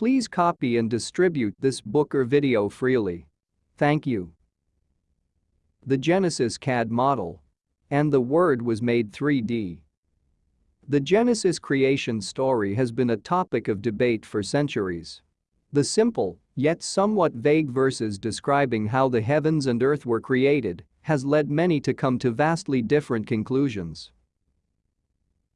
Please copy and distribute this book or video freely. Thank you. The Genesis CAD model. And the Word was made 3D. The Genesis creation story has been a topic of debate for centuries. The simple, yet somewhat vague verses describing how the heavens and earth were created has led many to come to vastly different conclusions.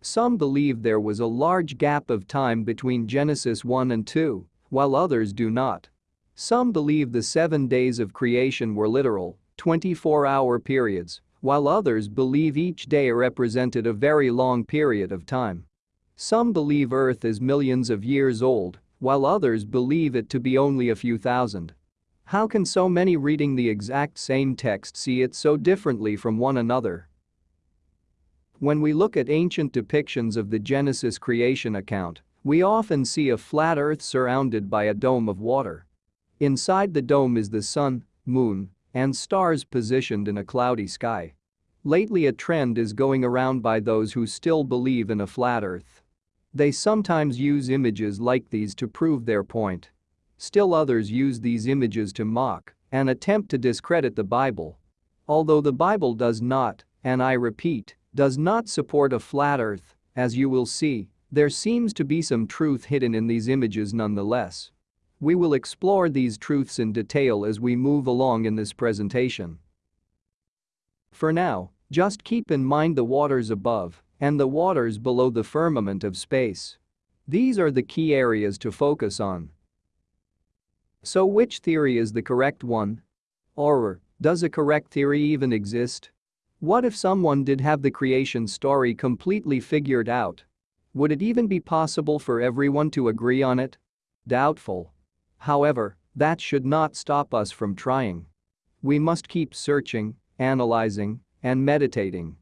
Some believe there was a large gap of time between Genesis 1 and 2, while others do not. Some believe the seven days of creation were literal, 24-hour periods, while others believe each day represented a very long period of time. Some believe Earth is millions of years old, while others believe it to be only a few thousand. How can so many reading the exact same text see it so differently from one another? When we look at ancient depictions of the Genesis creation account, we often see a flat earth surrounded by a dome of water. Inside the dome is the sun, moon, and stars positioned in a cloudy sky. Lately a trend is going around by those who still believe in a flat earth. They sometimes use images like these to prove their point. Still others use these images to mock and attempt to discredit the Bible. Although the Bible does not, and I repeat, does not support a flat earth, as you will see, there seems to be some truth hidden in these images nonetheless. We will explore these truths in detail as we move along in this presentation. For now, just keep in mind the waters above and the waters below the firmament of space. These are the key areas to focus on. So which theory is the correct one? Or, does a correct theory even exist? What if someone did have the creation story completely figured out? Would it even be possible for everyone to agree on it? Doubtful. However, that should not stop us from trying. We must keep searching, analyzing, and meditating.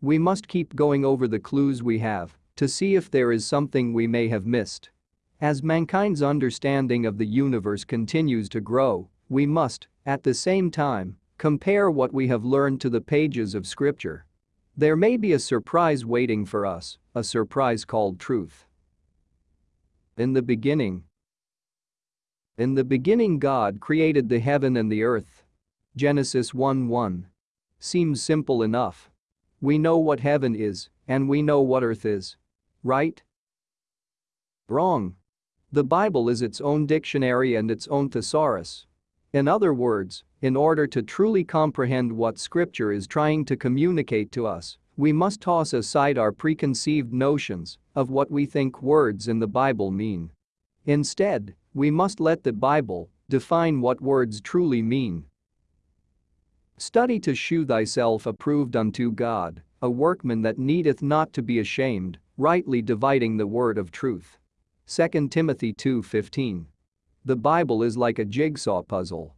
We must keep going over the clues we have to see if there is something we may have missed. As mankind's understanding of the universe continues to grow, we must, at the same time, compare what we have learned to the pages of scripture. There may be a surprise waiting for us, a surprise called truth. In the beginning. In the beginning God created the heaven and the earth. Genesis 1 1. Seems simple enough. We know what heaven is, and we know what earth is. Right? Wrong. The Bible is its own dictionary and its own thesaurus. In other words, in order to truly comprehend what Scripture is trying to communicate to us, we must toss aside our preconceived notions of what we think words in the Bible mean. Instead, we must let the Bible define what words truly mean. Study to shew thyself approved unto God, a workman that needeth not to be ashamed, rightly dividing the word of truth. 2 Timothy 2:15. The Bible is like a jigsaw puzzle.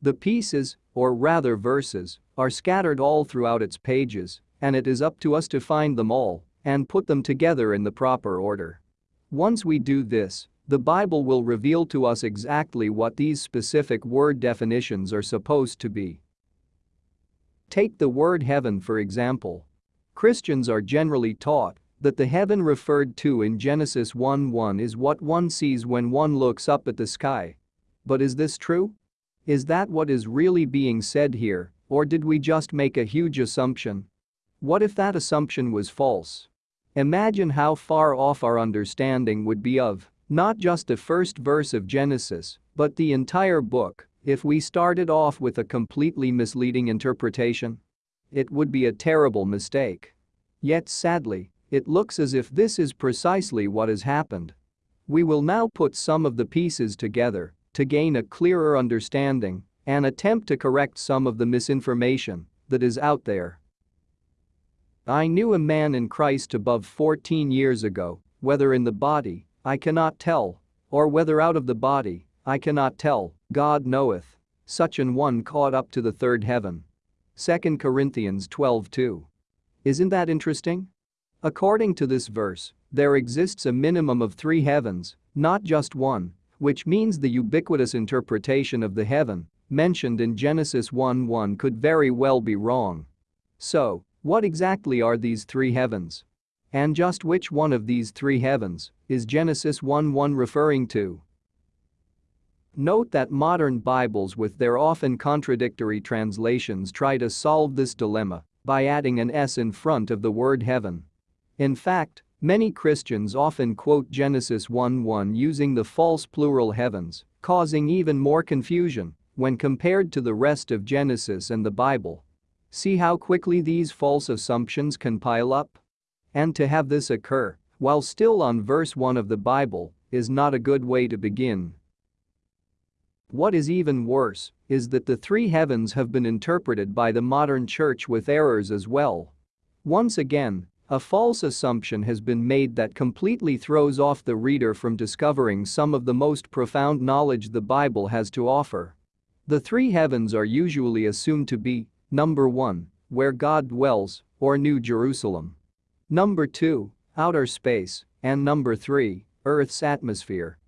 The pieces, or rather verses, are scattered all throughout its pages, and it is up to us to find them all and put them together in the proper order. Once we do this, the Bible will reveal to us exactly what these specific word definitions are supposed to be. Take the word heaven for example. Christians are generally taught that the heaven referred to in Genesis 1:1 is what one sees when one looks up at the sky. But is this true? Is that what is really being said here, or did we just make a huge assumption? What if that assumption was false? Imagine how far off our understanding would be of not just the first verse of Genesis, but the entire book if we started off with a completely misleading interpretation. It would be a terrible mistake. Yet sadly, it looks as if this is precisely what has happened. We will now put some of the pieces together to gain a clearer understanding and attempt to correct some of the misinformation that is out there. I knew a man in Christ above 14 years ago, whether in the body, I cannot tell, or whether out of the body, I cannot tell, God knoweth. Such an one caught up to the third heaven. 2 Corinthians 12:2. Isn't that interesting? According to this verse, there exists a minimum of three heavens, not just one, which means the ubiquitous interpretation of the heaven mentioned in Genesis 1:1 could very well be wrong. So, what exactly are these three heavens? And just which one of these three heavens is Genesis 1:1 referring to? Note that modern Bibles with their often contradictory translations try to solve this dilemma by adding an S in front of the word heaven. In fact, many Christians often quote Genesis 1:1 using the false plural heavens, causing even more confusion when compared to the rest of Genesis and the Bible. See how quickly these false assumptions can pile up? And to have this occur, while still on verse 1 of the Bible, is not a good way to begin. What is even worse is that the three heavens have been interpreted by the modern church with errors as well. Once again, a false assumption has been made that completely throws off the reader from discovering some of the most profound knowledge the Bible has to offer. The three heavens are usually assumed to be number 1, where God dwells, or New Jerusalem. Number 2, outer space, and number 3, Earth's atmosphere.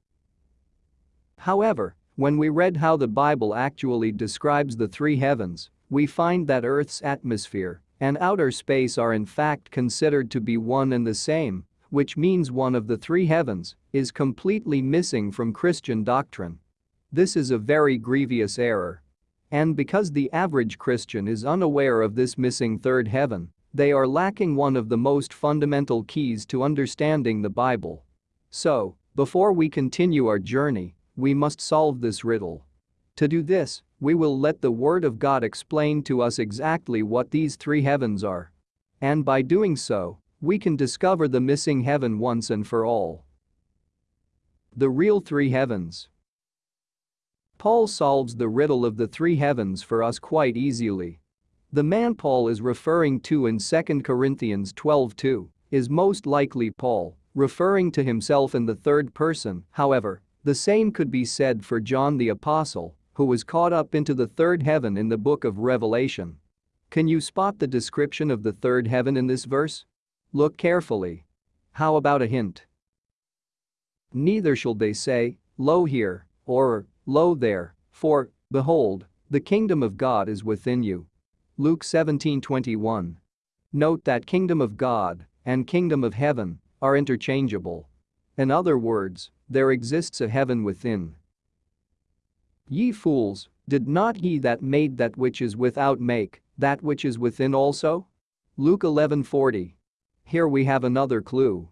However, when we read how the Bible actually describes the three heavens, we find that Earth's atmosphere and outer space are in fact considered to be one and the same, which means one of the three heavens is completely missing from Christian doctrine. This is a very grievous error. And because the average Christian is unaware of this missing third heaven, they are lacking one of the most fundamental keys to understanding the Bible. So, before we continue our journey, we must solve this riddle. To do this, we will let the Word of God explain to us exactly what these three heavens are. And by doing so, we can discover the missing heaven once and for all. The real three heavens. Paul solves the riddle of the three heavens for us quite easily. The man Paul is referring to in 2 Corinthians 12:2 is most likely Paul, referring to himself in the third person, however, the same could be said for John the Apostle, who was caught up into the third heaven in the book of Revelation. Can you spot the description of the third heaven in this verse? Look carefully. How about a hint? Neither shall they say, Lo here, or Lo there, for, behold, the kingdom of God is within you. Luke 17:21. Note that kingdom of God and kingdom of heaven are interchangeable. In other words, there exists a heaven within. Ye fools, did not he that made that which is without make that which is within also? Luke 11:40. Here we have another clue.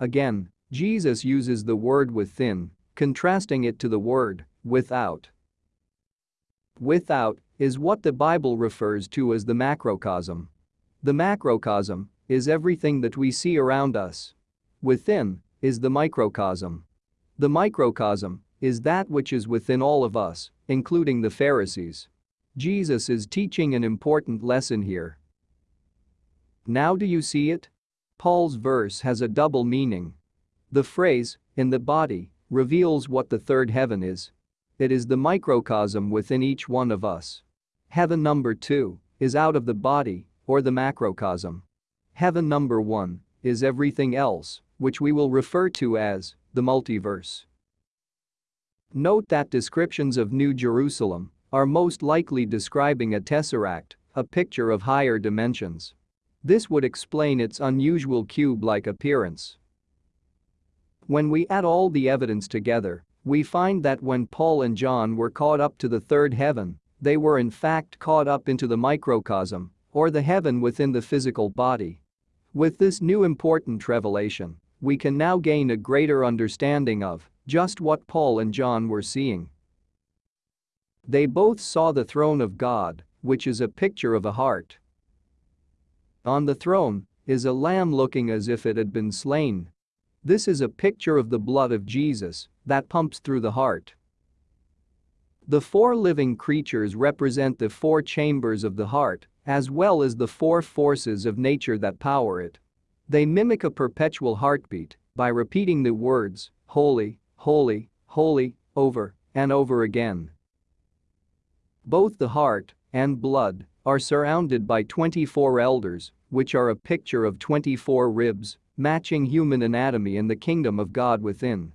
Again, Jesus uses the word within, contrasting it to the word without. Without is what the Bible refers to as the macrocosm. The macrocosm is everything that we see around us. Within is the microcosm. The microcosm is that which is within all of us, including the Pharisees. Jesus is teaching an important lesson here. Now do you see it? Paul's verse has a double meaning. The phrase, in the body, reveals what the third heaven is. It is the microcosm within each one of us. Heaven number 2 is out of the body, or the macrocosm. Heaven number 1 is everything else, which we will refer to as the multiverse. Note that descriptions of New Jerusalem are most likely describing a tesseract, a picture of higher dimensions. This would explain its unusual cube-like appearance. When we add all the evidence together, we find that when Paul and John were caught up to the third heaven, they were in fact caught up into the microcosm, or the heaven within the physical body. With this new important revelation, we can now gain a greater understanding of just what Paul and John were seeing. They both saw the throne of God, which is a picture of a heart. On the throne is a lamb looking as if it had been slain. This is a picture of the blood of Jesus that pumps through the heart. The four living creatures represent the four chambers of the heart, as well as the four forces of nature that power it. They mimic a perpetual heartbeat by repeating the words, holy, holy, holy, over and over again. Both the heart and blood are surrounded by 24 elders, which are a picture of 24 ribs, matching human anatomy in the kingdom of God within.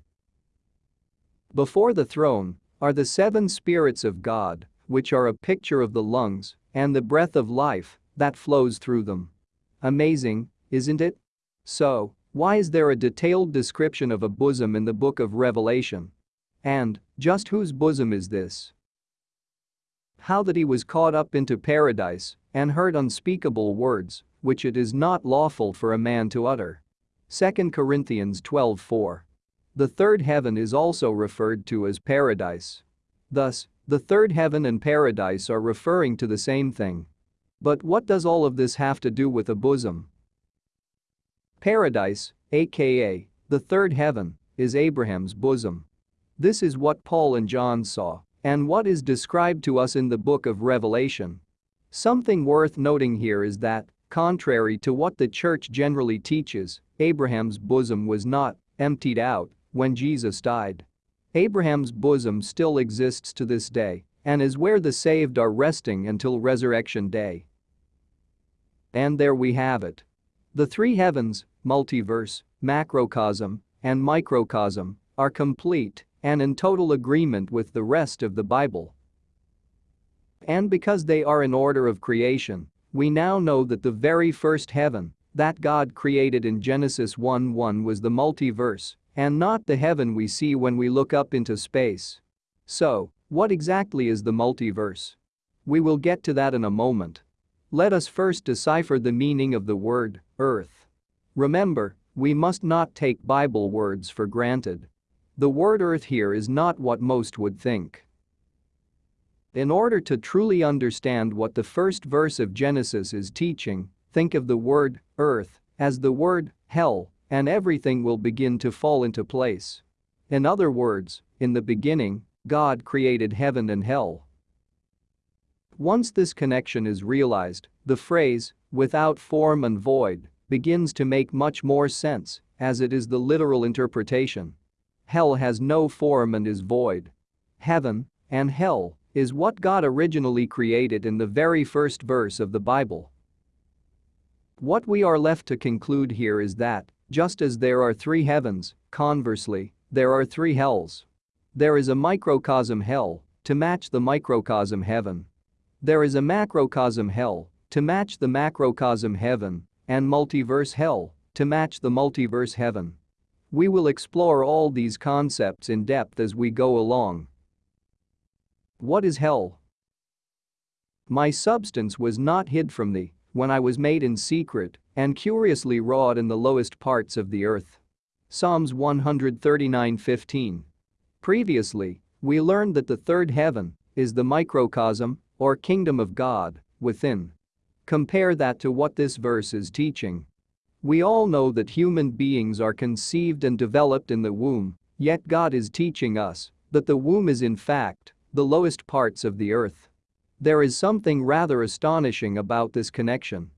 Before the throne are the seven spirits of God, which are a picture of the lungs and the breath of life that flows through them. Amazing, isn't it? So, why is there a detailed description of a bosom in the book of Revelation? And, just whose bosom is this? How that he was caught up into paradise and heard unspeakable words, which it is not lawful for a man to utter. 2 Corinthians 12:4. The third heaven is also referred to as paradise. Thus, the third heaven and paradise are referring to the same thing. But what does all of this have to do with a bosom? Paradise, aka the third heaven, is Abraham's bosom. This is what Paul and John saw and what is described to us in the book of Revelation. Something worth noting here is that, contrary to what the church generally teaches, Abraham's bosom was not emptied out when Jesus died. Abraham's bosom still exists to this day and is where the saved are resting until resurrection day. And there we have it. The three heavens, multiverse, macrocosm, and microcosm, are complete and in total agreement with the rest of the Bible. And because they are in order of creation, we now know that the very first heaven that God created in Genesis 1:1 was the multiverse and not the heaven we see when we look up into space. So, what exactly is the multiverse? We will get to that in a moment. Let us first decipher the meaning of the word earth. Remember, we must not take Bible words for granted. The word earth here is not what most would think. In order to truly understand what the first verse of Genesis is teaching, think of the word earth as the word hell and everything will begin to fall into place. In other words, in the beginning, God created heaven and hell. Once this connection is realized, the phrase, without form and void, begins to make much more sense, as it is the literal interpretation. Hell has no form and is void. Heaven and hell is what God originally created in the very first verse of the Bible. What we are left to conclude here is that, just as there are three heavens, conversely, there are three hells. There is a microcosm hell to match the microcosm heaven. There is a macrocosm hell to match the macrocosm heaven and multiverse hell to match the multiverse heaven. We will explore all these concepts in depth as we go along. What is hell? My substance was not hid from thee when I was made in secret and curiously wrought in the lowest parts of the earth. Psalms 139:15. Previously, we learned that the third heaven is the microcosm or kingdom of God within. Compare that to what this verse is teaching. We all know that human beings are conceived and developed in the womb, yet God is teaching us that the womb is in fact the lowest parts of the earth. There is something rather astonishing about this connection.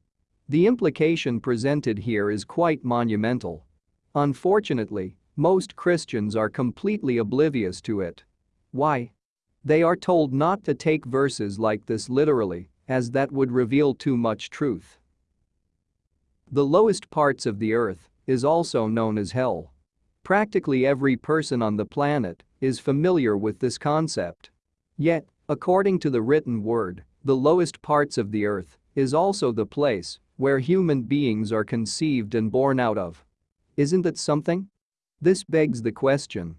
The implication presented here is quite monumental. Unfortunately, most Christians are completely oblivious to it. Why? They are told not to take verses like this literally, as that would reveal too much truth. The lowest parts of the earth is also known as hell. Practically every person on the planet is familiar with this concept. Yet, according to the written word, the lowest parts of the earth is also the place where human beings are conceived and born out of. Isn't that something? This begs the question.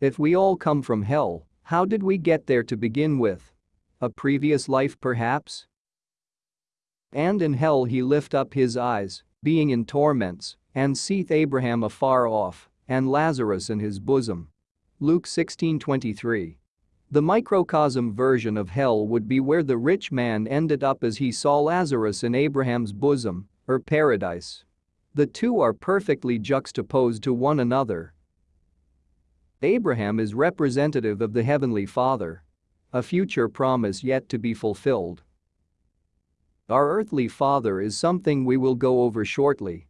If we all come from hell, how did we get there to begin with? A previous life perhaps? And in hell he lift up his eyes, being in torments, and seeth Abraham afar off, and Lazarus in his bosom. Luke 16:23. The microcosm version of hell would be where the rich man ended up as he saw Lazarus in Abraham's bosom, or paradise. The two are perfectly juxtaposed to one another. Abraham is representative of the Heavenly Father. A future promise yet to be fulfilled. Our earthly father is something we will go over shortly.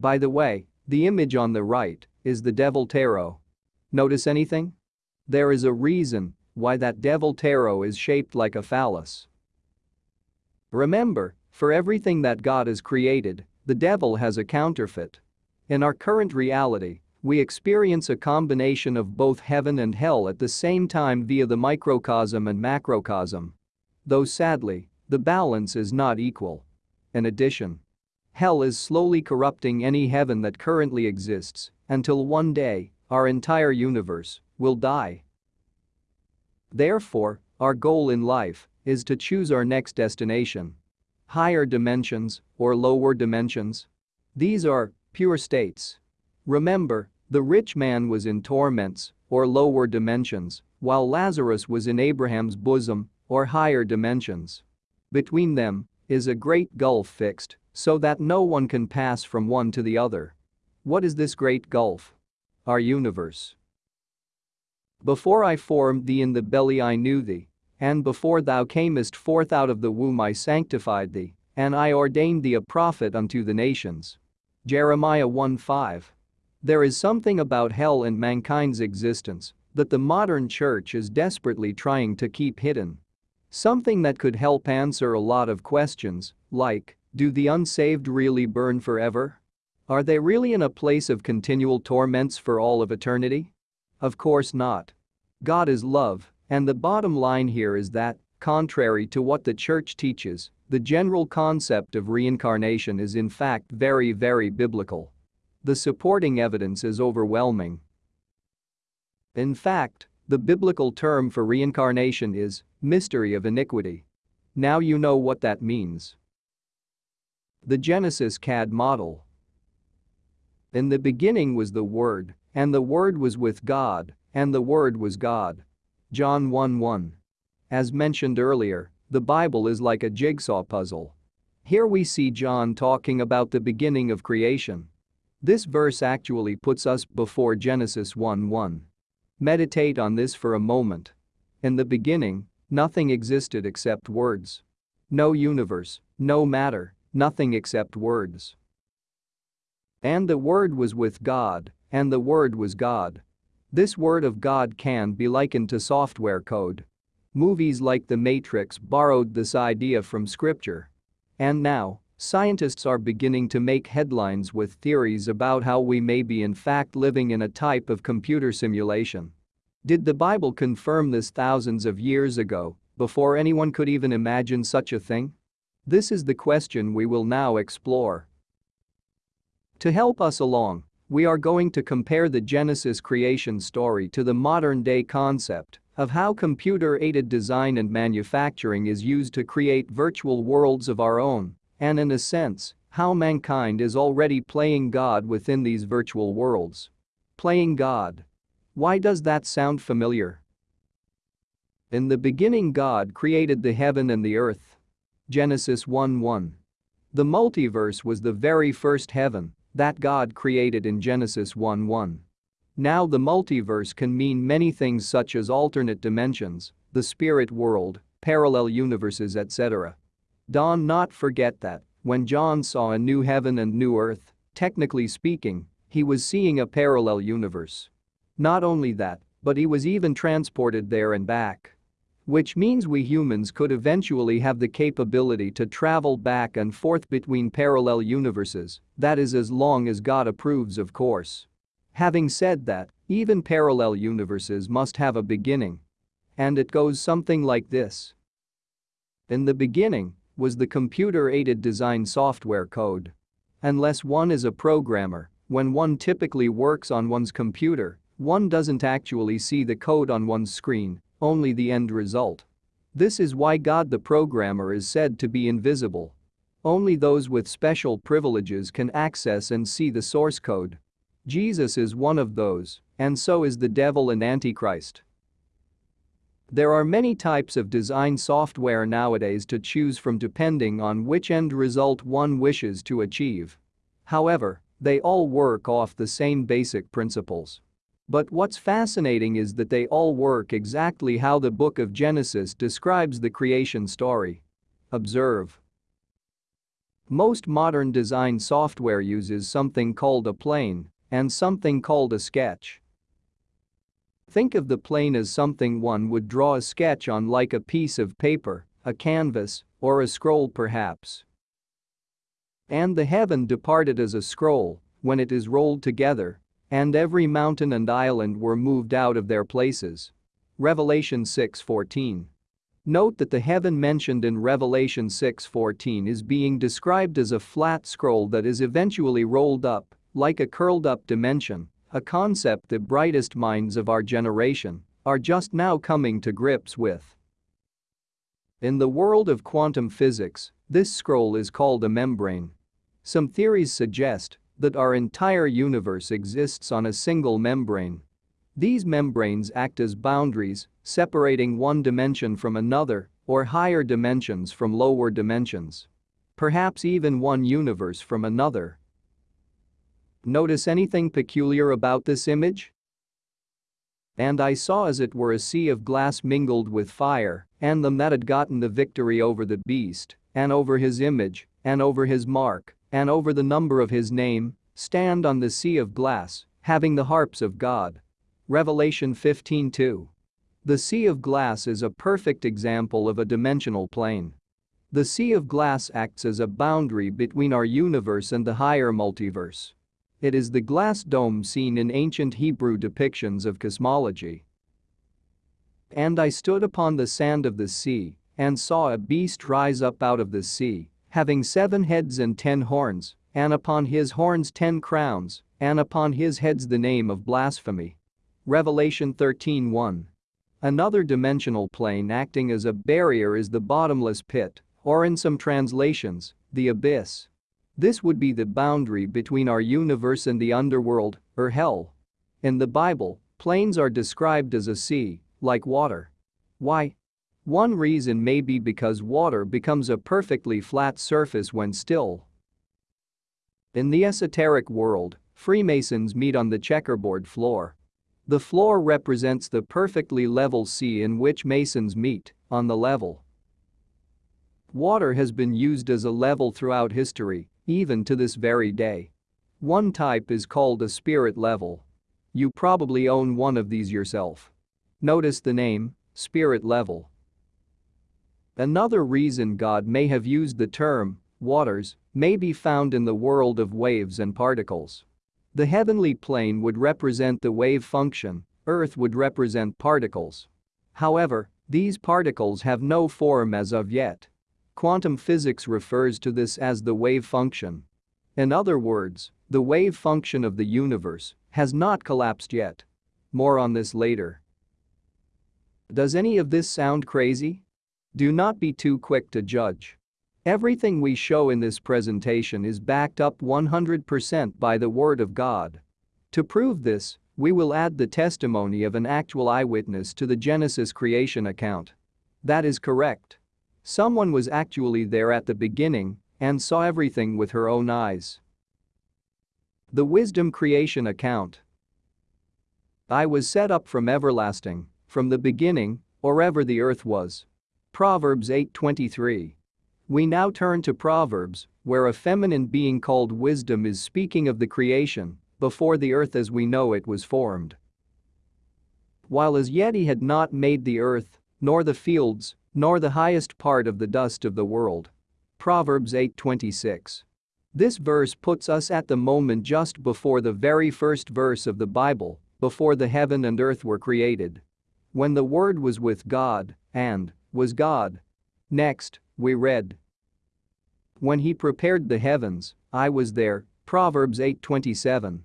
By the way, the image on the right is the devil tarot. Notice anything? There is a reason why that devil tarot is shaped like a phallus. Remember, for everything that God has created, the devil has a counterfeit. In our current reality, we experience a combination of both heaven and hell at the same time via the microcosm and macrocosm. Though sadly, the balance is not equal. In addition, hell is slowly corrupting any heaven that currently exists until one day, our entire universe will die. Therefore, our goal in life is to choose our next destination. Higher dimensions or lower dimensions? These are pure states. Remember, the rich man was in torments or lower dimensions, while Lazarus was in Abraham's bosom or higher dimensions. Between them is a great gulf fixed so that no one can pass from one to the other. What is this great gulf? Our universe. Before I formed thee in the belly I knew thee, and before thou camest forth out of the womb I sanctified thee, and I ordained thee a prophet unto the nations. Jeremiah 1:5. There is something about hell and mankind's existence that the modern church is desperately trying to keep hidden. Something that could help answer a lot of questions, like, do the unsaved really burn forever? Are they really in a place of continual torments for all of eternity? Of course not. God is love, and the bottom line here is that, contrary to what the church teaches, the general concept of reincarnation is in fact very very biblical. The supporting evidence is overwhelming. In fact, the biblical term for reincarnation is mystery of iniquity. Now you know what that means. The Genesis CAD model. In the beginning was the Word, and the Word was with God, and the Word was God. John 1 1. As mentioned earlier, the Bible is like a jigsaw puzzle. Here we see John talking about the beginning of creation. This verse actually puts us before Genesis 1 1. Meditate on this for a moment. In the beginning, nothing existed except words. No universe, no matter, nothing except words. And the Word was with God, and the Word was God. This Word of God can be likened to software code. Movies like The Matrix borrowed this idea from scripture. And now, scientists are beginning to make headlines with theories about how we may be in fact living in a type of computer simulation. Did the Bible confirm this thousands of years ago, before anyone could even imagine such a thing? This is the question we will now explore. To help us along, we are going to compare the Genesis creation story to the modern-day concept of how computer-aided design and manufacturing is used to create virtual worlds of our own, and in a sense, how mankind is already playing God within these virtual worlds. Playing God. Why does that sound familiar? In the beginning God created the heaven and the earth. Genesis 1:1. The multiverse was the very first heaven that God created in Genesis 1:1. Now the multiverse can mean many things such as alternate dimensions, the spirit world, parallel universes etc. Don not forget that, when John saw a new heaven and new earth, technically speaking, he was seeing a parallel universe. Not only that, but he was even transported there and back. Which means we humans could eventually have the capability to travel back and forth between parallel universes, that is as long as God approves of course. Having said that, even parallel universes must have a beginning. And it goes something like this. In the beginning was the computer-aided design software code. Unless one is a programmer, when one typically works on one's computer, one doesn't actually see the code on one's screen only the end result. This is why God the programmer is said to be invisible. Only those with special privileges can access and see the source code. Jesus is one of those, and so is the devil and Antichrist. There are many types of design software nowadays to choose from depending on which end result one wishes to achieve. However, they all work off the same basic principles. But what's fascinating is that they all work exactly how the book of Genesis describes the creation story. Observe. Most modern design software uses something called a plane and something called a sketch. Think of the plane as something one would draw a sketch on like a piece of paper, a canvas, or a scroll perhaps. And the heaven departed as a scroll when it is rolled together and every mountain and island were moved out of their places. Revelation 6:14. Note that the heaven mentioned in Revelation 6:14 is being described as a flat scroll that is eventually rolled up, like a curled up dimension, a concept the brightest minds of our generation are just now coming to grips with. In the world of quantum physics, this scroll is called a membrane. Some theories suggest that our entire universe exists on a single membrane. These membranes act as boundaries, separating one dimension from another or higher dimensions from lower dimensions. Perhaps even one universe from another. Notice anything peculiar about this image? And I saw as it were a sea of glass mingled with fire, and them that had gotten the victory over the beast, and over his image, and over his mark, and over the number of his name, stand on the sea of glass, having the harps of God. Revelation 15:2. The sea of glass is a perfect example of a dimensional plane. The sea of glass acts as a boundary between our universe and the higher multiverse. It is the glass dome seen in ancient Hebrew depictions of cosmology. And I stood upon the sand of the sea and saw a beast rise up out of the sea, having seven heads and ten horns, and upon his horns ten crowns, and upon his heads the name of blasphemy. Revelation 13:1. Another dimensional plane acting as a barrier is the bottomless pit, or in some translations, the abyss. This would be the boundary between our universe and the underworld, or hell. In the Bible, planes are described as a sea, like water. Why? One reason may be because water becomes a perfectly flat surface when still. In the esoteric world, Freemasons meet on the checkerboard floor. The floor represents the perfectly level sea in which Masons meet, on the level. Water has been used as a level throughout history, even to this very day. One type is called a spirit level. You probably own one of these yourself. Notice the name, spirit level. Another reason God may have used the term, waters, may be found in the world of waves and particles. The heavenly plane would represent the wave function, Earth would represent particles. However, these particles have no form as of yet. Quantum physics refers to this as the wave function. In other words, the wave function of the universe has not collapsed yet. More on this later. Does any of this sound crazy? Do not be too quick to judge. Everything we show in this presentation is backed up 100% by the Word of God. To prove this, we will add the testimony of an actual eyewitness to the Genesis creation account. That is correct. Someone was actually there at the beginning and saw everything with her own eyes. The Wisdom Creation Account I was set up from everlasting, from the beginning, or ever the earth was. Proverbs 8:23. We now turn to Proverbs, where a feminine being called wisdom is speaking of the creation, before the earth as we know it was formed. While as yet he had not made the earth, nor the fields, nor the highest part of the dust of the world. Proverbs 8:26. This verse puts us at the moment just before the very first verse of the Bible, before the heaven and earth were created. When the Word was with God, and was God. Next, we read. When he prepared the heavens, I was there, Proverbs 8:27.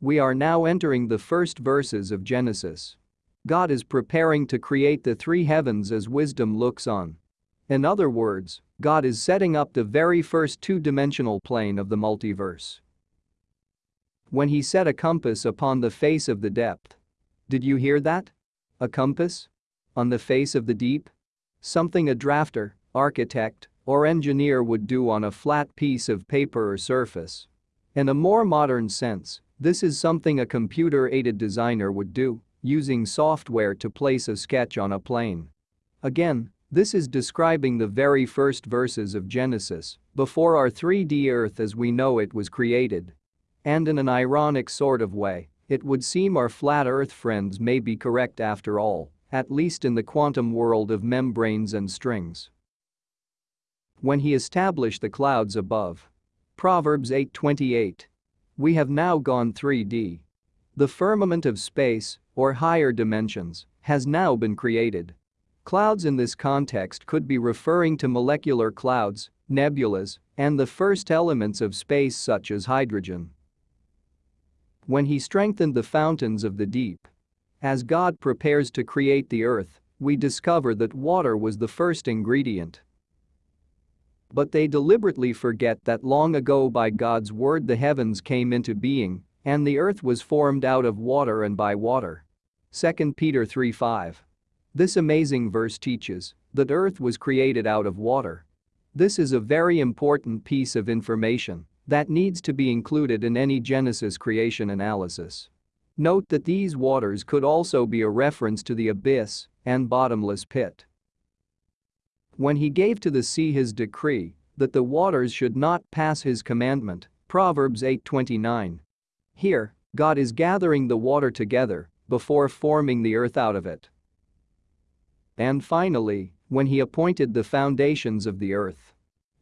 We are now entering the first verses of Genesis. God is preparing to create the three heavens as wisdom looks on. In other words, God is setting up the very first two-dimensional plane of the multiverse. When he set a compass upon the face of the depth. Did you hear that? A compass? On the face of the deep? Something a drafter, architect, or engineer would do on a flat piece of paper or surface. In a more modern sense, this is something a computer-aided designer would do using software to place a sketch on a plane. Again, this is describing the very first verses of Genesis, before our 3D Earth as we know it was created. And in an ironic sort of way, it would seem our flat Earth friends may be correct after all, at least in the quantum world of membranes and strings. When he established the clouds above. Proverbs 8:28. We have now gone 3D. The firmament of space, or higher dimensions, has now been created. Clouds in this context could be referring to molecular clouds, nebulas, and the first elements of space such as hydrogen. When he strengthened the fountains of the deep. As God prepares to create the earth, we discover that water was the first ingredient. But they deliberately forget that long ago by God's word the heavens came into being, and the earth was formed out of water and by water. 2 Peter 3:5. This amazing verse teaches that earth was created out of water. This is a very important piece of information that needs to be included in any Genesis creation analysis. Note that these waters could also be a reference to the abyss and bottomless pit. When he gave to the sea his decree that the waters should not pass his commandment, Proverbs 8:29. Here, God is gathering the water together before forming the earth out of it. And finally, when he appointed the foundations of the earth.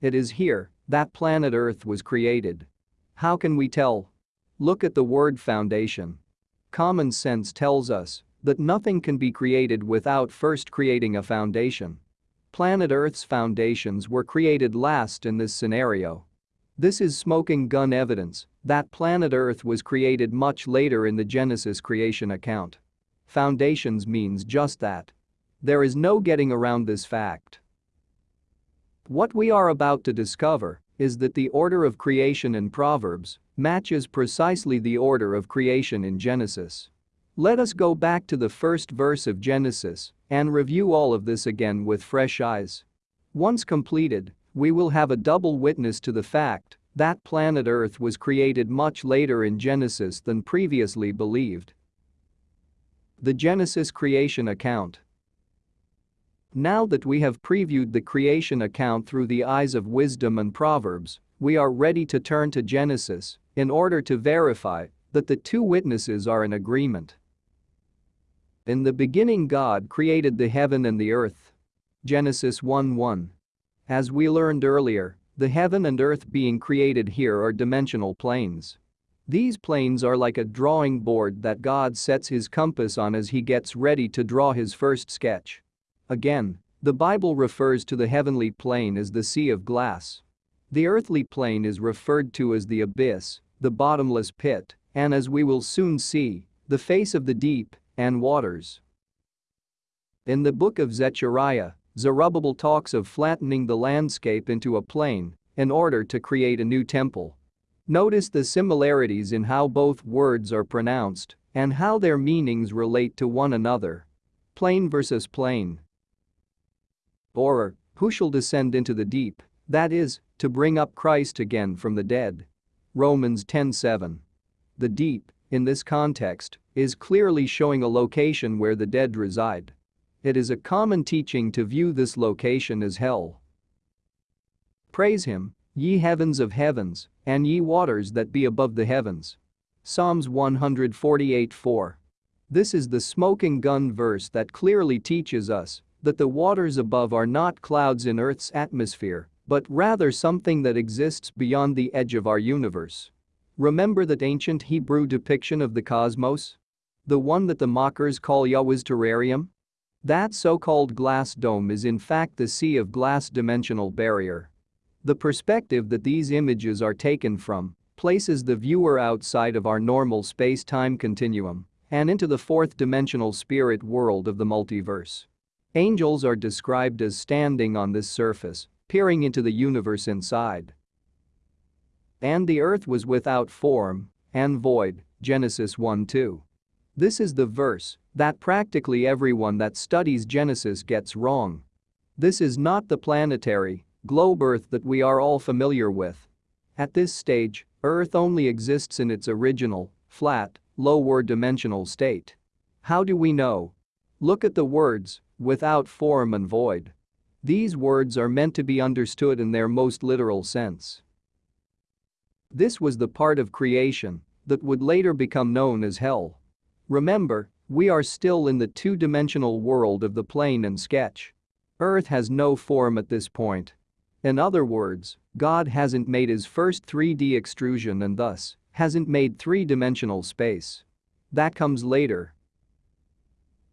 It is here that planet Earth was created. How can we tell? Look at the word foundation. Common sense tells us that nothing can be created without first creating a foundation. Planet Earth's foundations were created last in this scenario. This is smoking gun evidence that planet Earth was created much later in the Genesis creation account. Foundations means just that. There is no getting around this fact. What we are about to discover is that the order of creation in Proverbs matches precisely the order of creation in Genesis. Let us go back to the first verse of Genesis and review all of this again with fresh eyes. Once completed, we will have a double witness to the fact that planet Earth was created much later in Genesis than previously believed. The Genesis creation account now that we have previewed the creation account through the eyes of wisdom and Proverbs, we are ready to turn to Genesis in order to verify that the two witnesses are in agreement. In the beginning God created the heaven and the earth. Genesis 1:1. As we learned earlier, the heaven and earth being created here are dimensional planes. These planes are like a drawing board that God sets his compass on as he gets ready to draw his first sketch. Again, the Bible refers to the heavenly plane as the sea of glass. The earthly plane is referred to as the abyss, the bottomless pit, and as we will soon see, the face of the deep and waters. In the book of Zechariah, Zerubbabel talks of flattening the landscape into a plane in order to create a new temple. Notice the similarities in how both words are pronounced and how their meanings relate to one another. Plane versus plane. Or, who shall descend into the deep, that is, to bring up Christ again from the dead. Romans 10:7. The deep, in this context, is clearly showing a location where the dead reside. It is a common teaching to view this location as hell. Praise him, ye heavens of heavens, and ye waters that be above the heavens. Psalms 148:4. This is the smoking gun verse that clearly teaches us that the waters above are not clouds in Earth's atmosphere, but rather something that exists beyond the edge of our universe. Remember that ancient Hebrew depiction of the cosmos? The one that the mockers call Yahweh's terrarium? That so-called glass dome is in fact the sea of glass dimensional barrier. The perspective that these images are taken from places the viewer outside of our normal space-time continuum and into the fourth dimensional spirit world of the multiverse. Angels are described as standing on this surface, peering into the universe inside. And the earth was without form and void, Genesis 1-2. This is the verse that practically everyone that studies Genesis gets wrong. This is not the planetary, globe Earth that we are all familiar with. At this stage, Earth only exists in its original, flat, lower dimensional state. How do we know? Look at the words without form and void. These words are meant to be understood in their most literal sense. This was the part of creation that would later become known as hell. Remember, we are still in the two-dimensional world of the plane and sketch. Earth has no form at this point. In other words, God hasn't made his first 3D extrusion and thus hasn't made three-dimensional space. That comes later.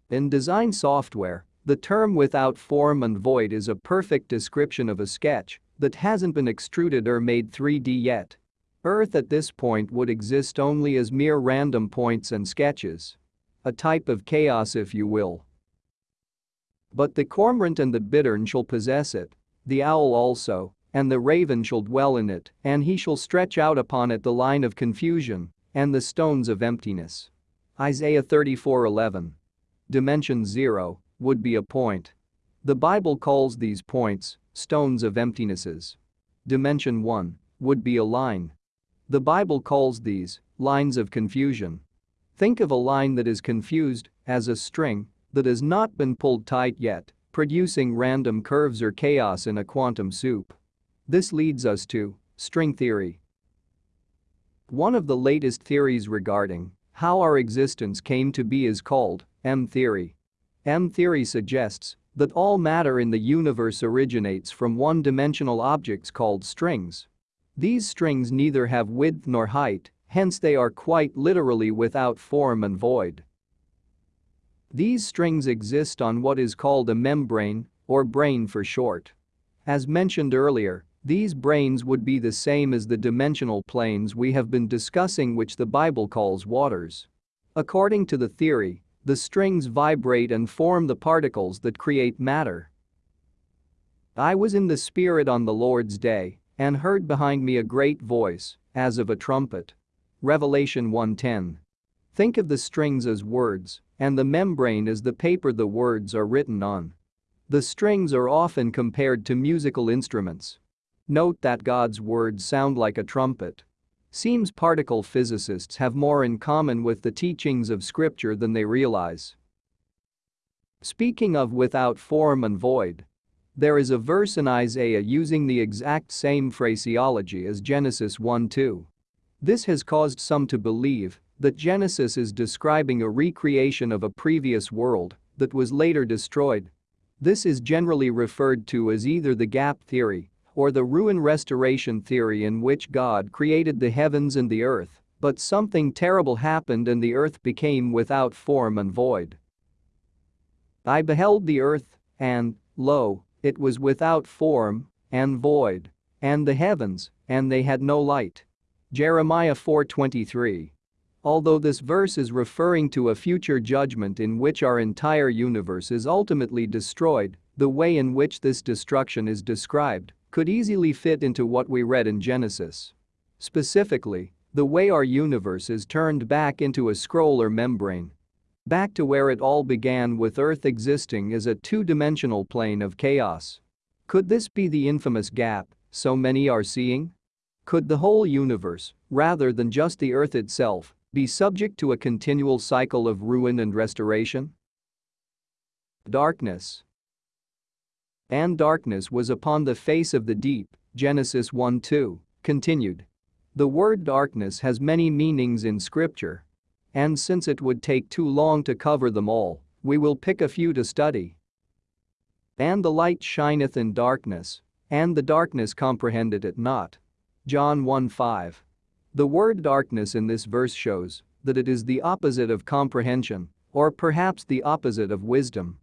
In design software, the term without form and void is a perfect description of a sketch that hasn't been extruded or made 3D yet. Earth at this point would exist only as mere random points and sketches. A type of chaos if you will. But the cormorant and the bittern shall possess it, the owl also, and the raven shall dwell in it, and he shall stretch out upon it the line of confusion and the stones of emptiness. Isaiah 34:11. Dimension 0 would be a point. The Bible calls these points stones of emptinesses. Dimension 1 would be a line. The Bible calls these lines of confusion. Think of a line that is confused as a string that has not been pulled tight yet, producing random curves or chaos in a quantum soup. This leads us to string theory. One of the latest theories regarding how our existence came to be is called M-theory. M-theory suggests that all matter in the universe originates from one-dimensional objects called strings. These strings neither have width nor height, hence they are quite literally without form and void. These strings exist on what is called a membrane, or brane for short. As mentioned earlier, these branes would be the same as the dimensional planes we have been discussing which the Bible calls waters. According to the theory, the strings vibrate and form the particles that create matter. I was in the Spirit on the Lord's day and heard behind me a great voice, as of a trumpet. Revelation 1:10. Think of the strings as words and the membrane as the paper the words are written on. The strings are often compared to musical instruments. Note that God's words sound like a trumpet. Seems particle physicists have more in common with the teachings of scripture than they realize. Speaking of without form and void. There is a verse in Isaiah using the exact same phraseology as Genesis 1-2. This has caused some to believe that Genesis is describing a recreation of a previous world that was later destroyed. This is generally referred to as either the gap theory or the ruin restoration theory in which God created the heavens and the earth, but something terrible happened and the earth became without form and void. I beheld the earth, and, lo, it was without form and void, and the heavens, and they had no light. Jeremiah 4:23. Although this verse is referring to a future judgment in which our entire universe is ultimately destroyed, the way in which this destruction is described could easily fit into what we read in Genesis. Specifically, the way our universe is turned back into a scroll or membrane. Back to where it all began with Earth existing as a two-dimensional plane of chaos. Could this be the infamous gap so many are seeing? Could the whole universe, rather than just the Earth itself, be subject to a continual cycle of ruin and restoration? Darkness and darkness was upon the face of the deep, Genesis 1-2, continued. The word darkness has many meanings in scripture. And since it would take too long to cover them all, we will pick a few to study. And the light shineth in darkness, and the darkness comprehended it not. John 1-5. The word darkness in this verse shows that it is the opposite of comprehension, or perhaps the opposite of wisdom.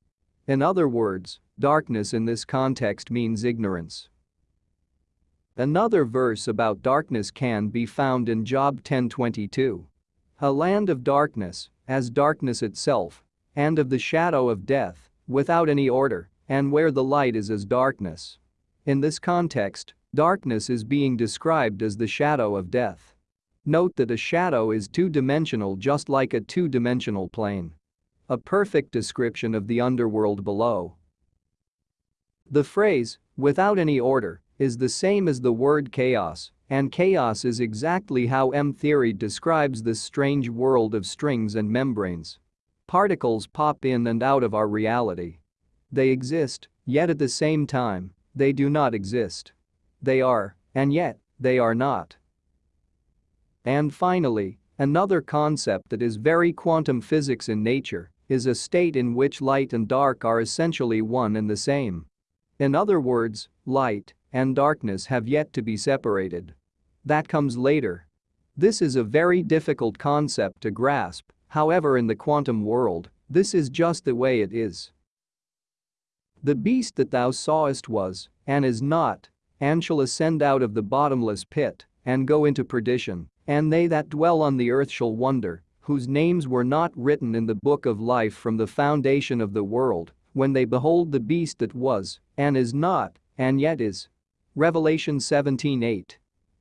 In other words, darkness in this context means ignorance. Another verse about darkness can be found in Job 10:22. A land of darkness, as darkness itself, and of the shadow of death, without any order, and where the light is as darkness. In this context, darkness is being described as the shadow of death. Note that a shadow is two-dimensional just like a two-dimensional plane. A perfect description of the underworld below. The phrase, without any order, is the same as the word chaos, and chaos is exactly how M-theory describes this strange world of strings and membranes. Particles pop in and out of our reality. They exist, yet at the same time, they do not exist. They are, and yet, they are not. And finally, another concept that is very quantum physics in nature is a state in which light and dark are essentially one and the same. In other words, light and darkness have yet to be separated. That comes later. This is a very difficult concept to grasp, however in the quantum world, this is just the way it is. The beast that thou sawest was, and is not, and shall ascend out of the bottomless pit, and go into perdition, and they that dwell on the earth shall wonder, whose names were not written in the book of life from the foundation of the world, when they behold the beast that was, and is not, and yet is. Revelation 17:8.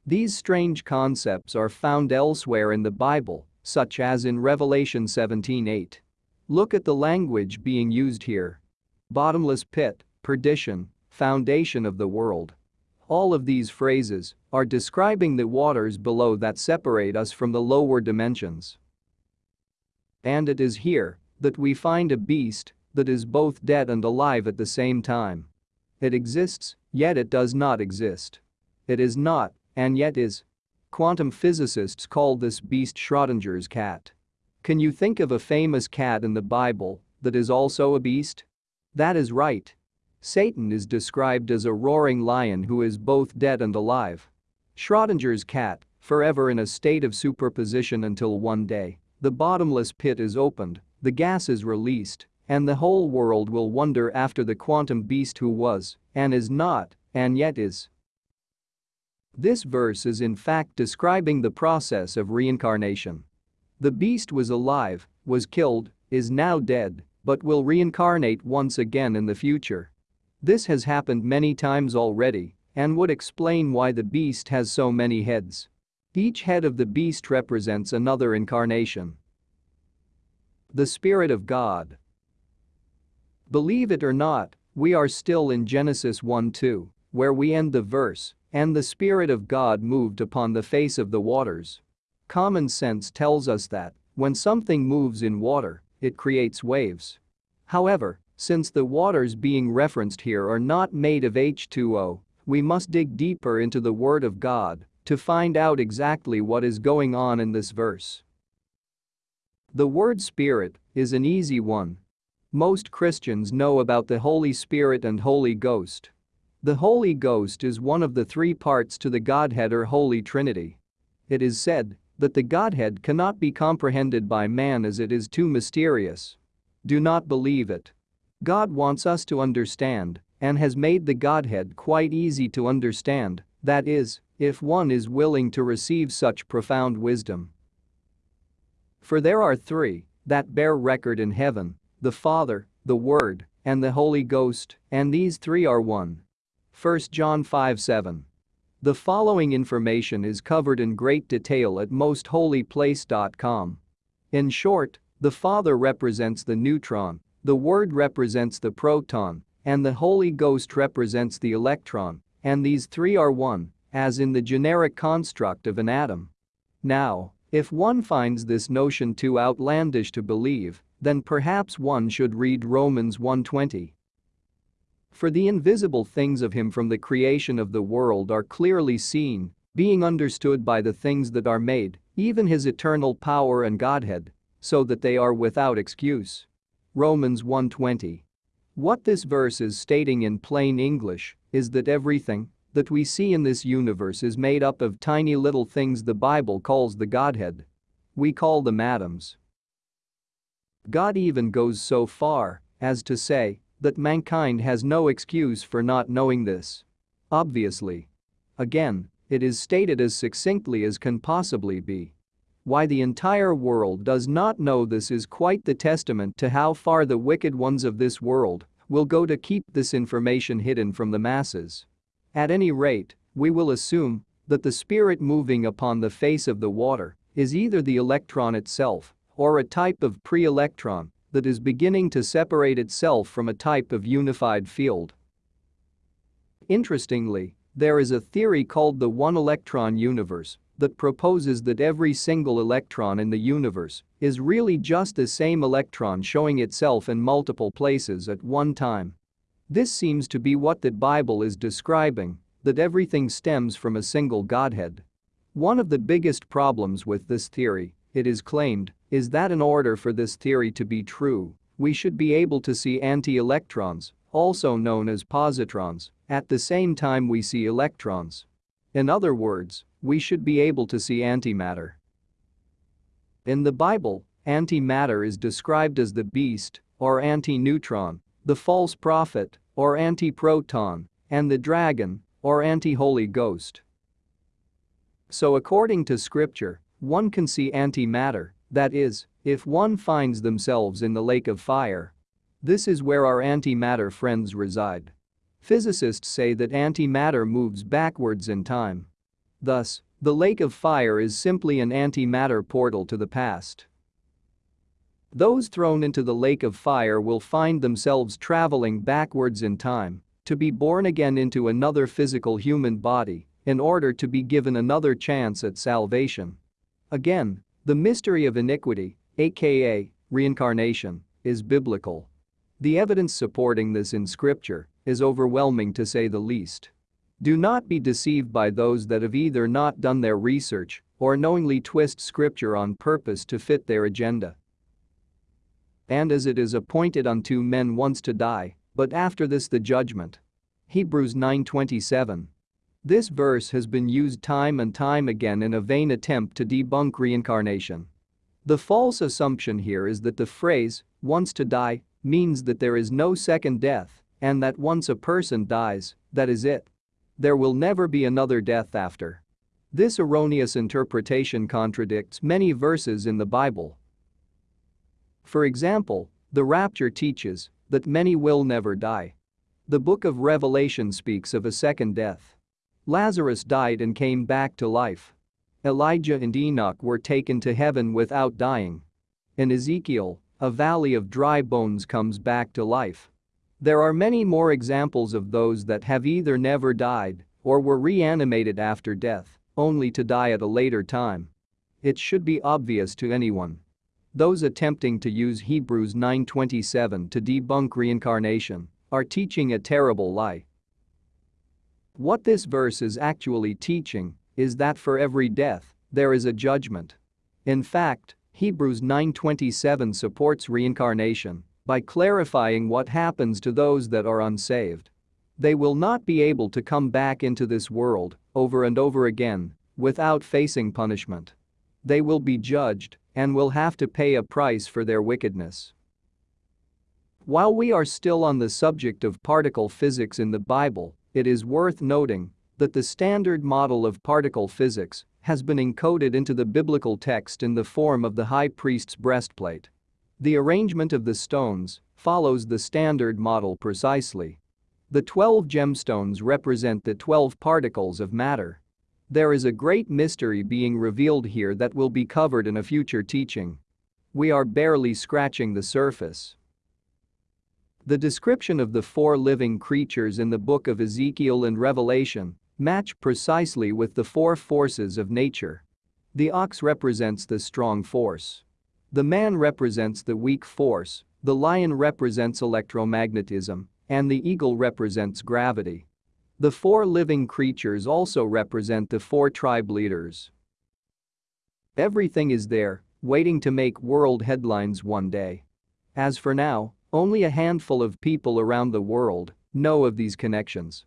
These strange concepts are found elsewhere in the Bible, such as in Revelation 17:8. Look at the language being used here. Bottomless pit, perdition, foundation of the world. All of these phrases are describing the waters below that separate us from the lower dimensions. And it is here that we find a beast that is both dead and alive at the same time. It exists, yet it does not exist. It is not, and yet is. Quantum physicists call this beast Schrodinger's cat. Can you think of a famous cat in the Bible that is also a beast? That is right. Satan is described as a roaring lion who is both dead and alive. Schrodinger's cat, forever in a state of superposition until one day, the bottomless pit is opened, the gas is released, and the whole world will wonder after the quantum beast who was, and is not, and yet is. This verse is in fact describing the process of reincarnation. The beast was alive, was killed, is now dead, but will reincarnate once again in the future. This has happened many times already and would explain why the beast has so many heads. Each head of the beast represents another incarnation. The Spirit of God. Believe it or not, we are still in Genesis 1-2, where we end the verse, and the Spirit of God moved upon the face of the waters. Common sense tells us that, when something moves in water, it creates waves. However, since the waters being referenced here are not made of H2O, we must dig deeper into the Word of God to find out exactly what is going on in this verse. The word Spirit is an easy one. Most Christians know about the Holy Spirit and Holy Ghost. The Holy Ghost is one of the three parts to the Godhead or Holy Trinity. It is said that the Godhead cannot be comprehended by man as it is too mysterious. Do not believe it. God wants us to understand and has made the Godhead quite easy to understand, that is, if one is willing to receive such profound wisdom. For there are three that bear record in heaven the Father, the Word, and the Holy Ghost, and these three are one. 1 John 5 7. The following information is covered in great detail at mostholyplace.com. In short, the Father represents the neutron, the Word represents the proton, and the Holy Ghost represents the electron, and these three are one, as in the generic construct of an atom. Now, if one finds this notion too outlandish to believe, then perhaps one should read Romans 1:20. For the invisible things of him from the creation of the world are clearly seen, being understood by the things that are made, even his eternal power and Godhead, so that they are without excuse. Romans 1:20. What this verse is stating in plain English is that everything that we see in this universe is made up of tiny little things the Bible calls the Godhead. We call them atoms. God even goes so far as to say that mankind has no excuse for not knowing this. Obviously. Again, it is stated as succinctly as can possibly be. Why the entire world does not know this is quite the testament to how far the wicked ones of this world will go to keep this information hidden from the masses. At any rate, we will assume that the spirit moving upon the face of the water is either the electron itself or a type of pre-electron that is beginning to separate itself from a type of unified field. Interestingly, there is a theory called the one-electron universe that proposes that every single electron in the universe is really just the same electron showing itself in multiple places at one time. This seems to be what the Bible is describing, that everything stems from a single Godhead. One of the biggest problems with this theory, it is claimed, is that in order for this theory to be true, we should be able to see anti-electrons, also known as positrons, at the same time we see electrons. In other words, we should be able to see antimatter. In the Bible, antimatter is described as the beast, or anti-neutron, the false prophet, or anti-proton, and the dragon, or anti-Holy Ghost. So according to scripture, one can see antimatter, That is, if one finds themselves in the lake of fire. This is where our antimatter friends reside. Physicists say that antimatter moves backwards in time. Thus, the lake of fire is simply an antimatter portal to the past. Those thrown into the lake of fire will find themselves traveling backwards in time to be born again into another physical human body in order to be given another chance at salvation. Again, the mystery of iniquity, aka reincarnation, is biblical. The evidence supporting this in scripture is overwhelming to say the least. Do not be deceived by those that have either not done their research or knowingly twist scripture on purpose to fit their agenda. And as it is appointed unto men once to die, but after this the judgment. Hebrews 9:27. This verse has been used time and time again in a vain attempt to debunk reincarnation. The false assumption here is that the phrase, once to die, means that there is no second death and that once a person dies, that is it. There will never be another death after. This erroneous interpretation contradicts many verses in the Bible. For example, the rapture teaches that many will never die. The book of Revelation speaks of a second death. Lazarus died and came back to life. Elijah and Enoch were taken to heaven without dying. In Ezekiel, a valley of dry bones comes back to life. There are many more examples of those that have either never died or were reanimated after death, only to die at a later time. It should be obvious to anyone. Those attempting to use Hebrews 9:27 to debunk reincarnation are teaching a terrible lie. What this verse is actually teaching is that for every death, there is a judgment. In fact, Hebrews 9:27 supports reincarnation by clarifying what happens to those that are unsaved. They will not be able to come back into this world over and over again without facing punishment. They will be judged and will have to pay a price for their wickedness. While we are still on the subject of particle physics in the Bible, it is worth noting that the standard model of particle physics has been encoded into the biblical text in the form of the high priest's breastplate. The arrangement of the stones follows the standard model precisely. The 12 gemstones represent the 12 particles of matter. There is a great mystery being revealed here that will be covered in a future teaching. We are barely scratching the surface. The description of the four living creatures in the book of Ezekiel and Revelation match precisely with the four forces of nature. The ox represents the strong force. The man represents the weak force, the lion represents electromagnetism, and the eagle represents gravity. The four living creatures also represent the four tribe leaders. Everything is there, waiting to make world headlines one day. As for now, only a handful of people around the world know of these connections.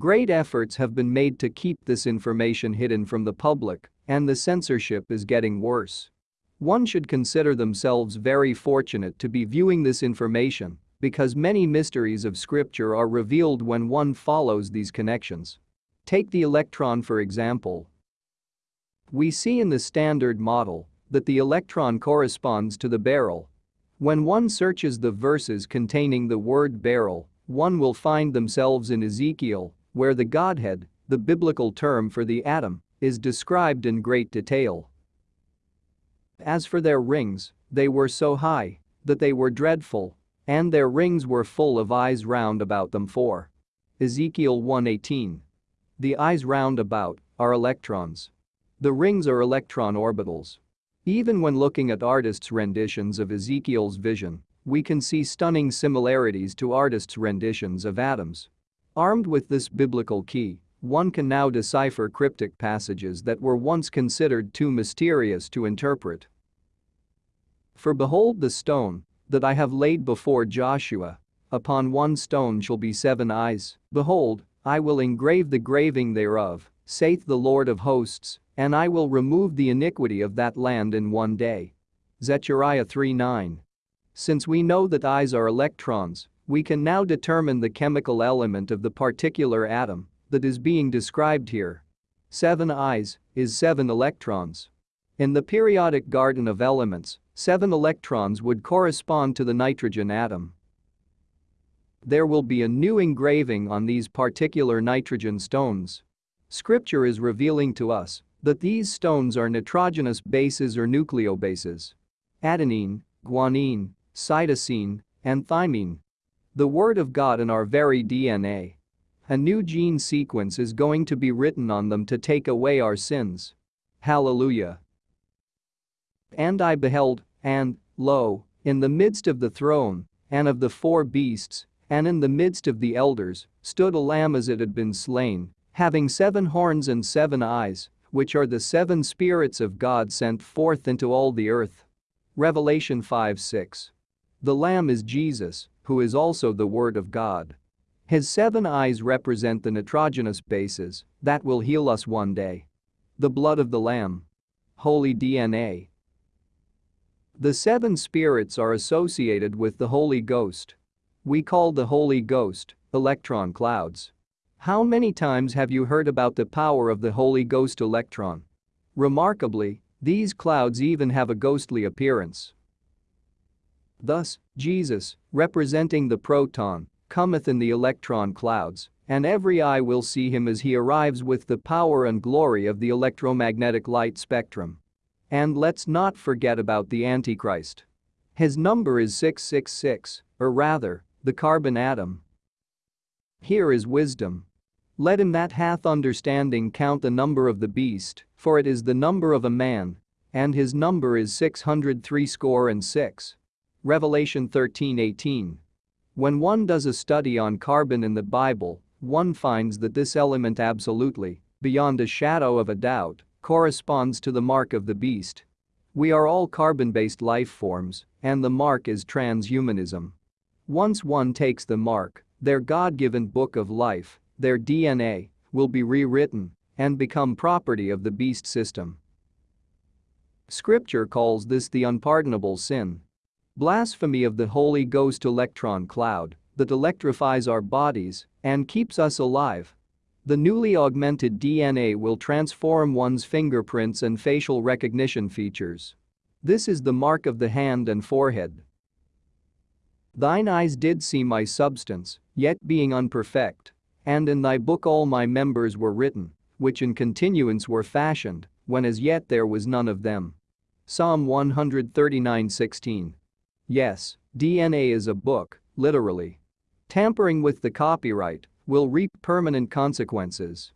Great efforts have been made to keep this information hidden from the public, and the censorship is getting worse. One should consider themselves very fortunate to be viewing this information because many mysteries of scripture are revealed when one follows these connections. Take the electron for example. We see in the standard model that the electron corresponds to the beryl when one searches the verses containing the word beryl, one will find themselves in Ezekiel, where the Godhead, the biblical term for the atom, is described in great detail. As for their rings, they were so high that they were dreadful, and their rings were full of eyes round about them for. Ezekiel 1:18. The eyes round about are electrons. The rings are electron orbitals. Even when looking at artists' renditions of Ezekiel's vision, we can see stunning similarities to artists' renditions of atoms. Armed with this biblical key, one can now decipher cryptic passages that were once considered too mysterious to interpret. For behold the stone that I have laid before Joshua, upon one stone shall be seven eyes, behold, I will engrave the graving thereof, saith the Lord of hosts, and I will remove the iniquity of that land in one day. Zechariah 3:9. Since we know that eyes are electrons, we can now determine the chemical element of the particular atom that is being described here. Seven eyes is seven electrons. In the periodic garden of elements, seven electrons would correspond to the nitrogen atom. There will be a new engraving on these particular nitrogen stones. Scripture is revealing to us that these stones are nitrogenous bases or nucleobases. Adenine, guanine, cytosine, and thymine. The Word of God in our very DNA. A new gene sequence is going to be written on them to take away our sins. Hallelujah. And I beheld, and, lo, in the midst of the throne, and of the four beasts, and in the midst of the elders, stood a lamb as it had been slain, having seven horns and seven eyes, which are the seven spirits of God sent forth into all the earth. Revelation 5 6. The Lamb is Jesus, who is also the Word of God. His seven eyes represent the nitrogenous bases that will heal us one day. The blood of the Lamb. Holy DNA. The seven spirits are associated with the Holy Ghost. We call the Holy Ghost electron clouds. How many times have you heard about the power of the Holy Ghost electron? Remarkably, these clouds even have a ghostly appearance. Thus, Jesus, representing the proton, cometh in the electron clouds, and every eye will see him as he arrives with the power and glory of the electromagnetic light spectrum. And let's not forget about the Antichrist. His number is 666, or rather, the carbon atom. Here is wisdom. Let him that hath understanding count the number of the beast, for it is the number of a man, and his number is 603 score and 6. Revelation 13:18. When one does a study on carbon in the Bible, one finds that this element absolutely, beyond a shadow of a doubt, corresponds to the mark of the beast. We are all carbon-based life forms, and the mark is transhumanism. Once one takes the mark, their God-given book of life, their DNA, will be rewritten and become property of the beast system. Scripture calls this the unpardonable sin. Blasphemy of the Holy Ghost electron cloud that electrifies our bodies and keeps us alive. The newly augmented DNA will transform one's fingerprints and facial recognition features. This is the mark of the hand and forehead. Thine eyes did see my substance, yet being unperfect. And in thy book all my members were written, which in continuance were fashioned, when as yet there was none of them. Psalm 139:16. Yes, DNA is a book, literally. Tampering with the copyright will reap permanent consequences.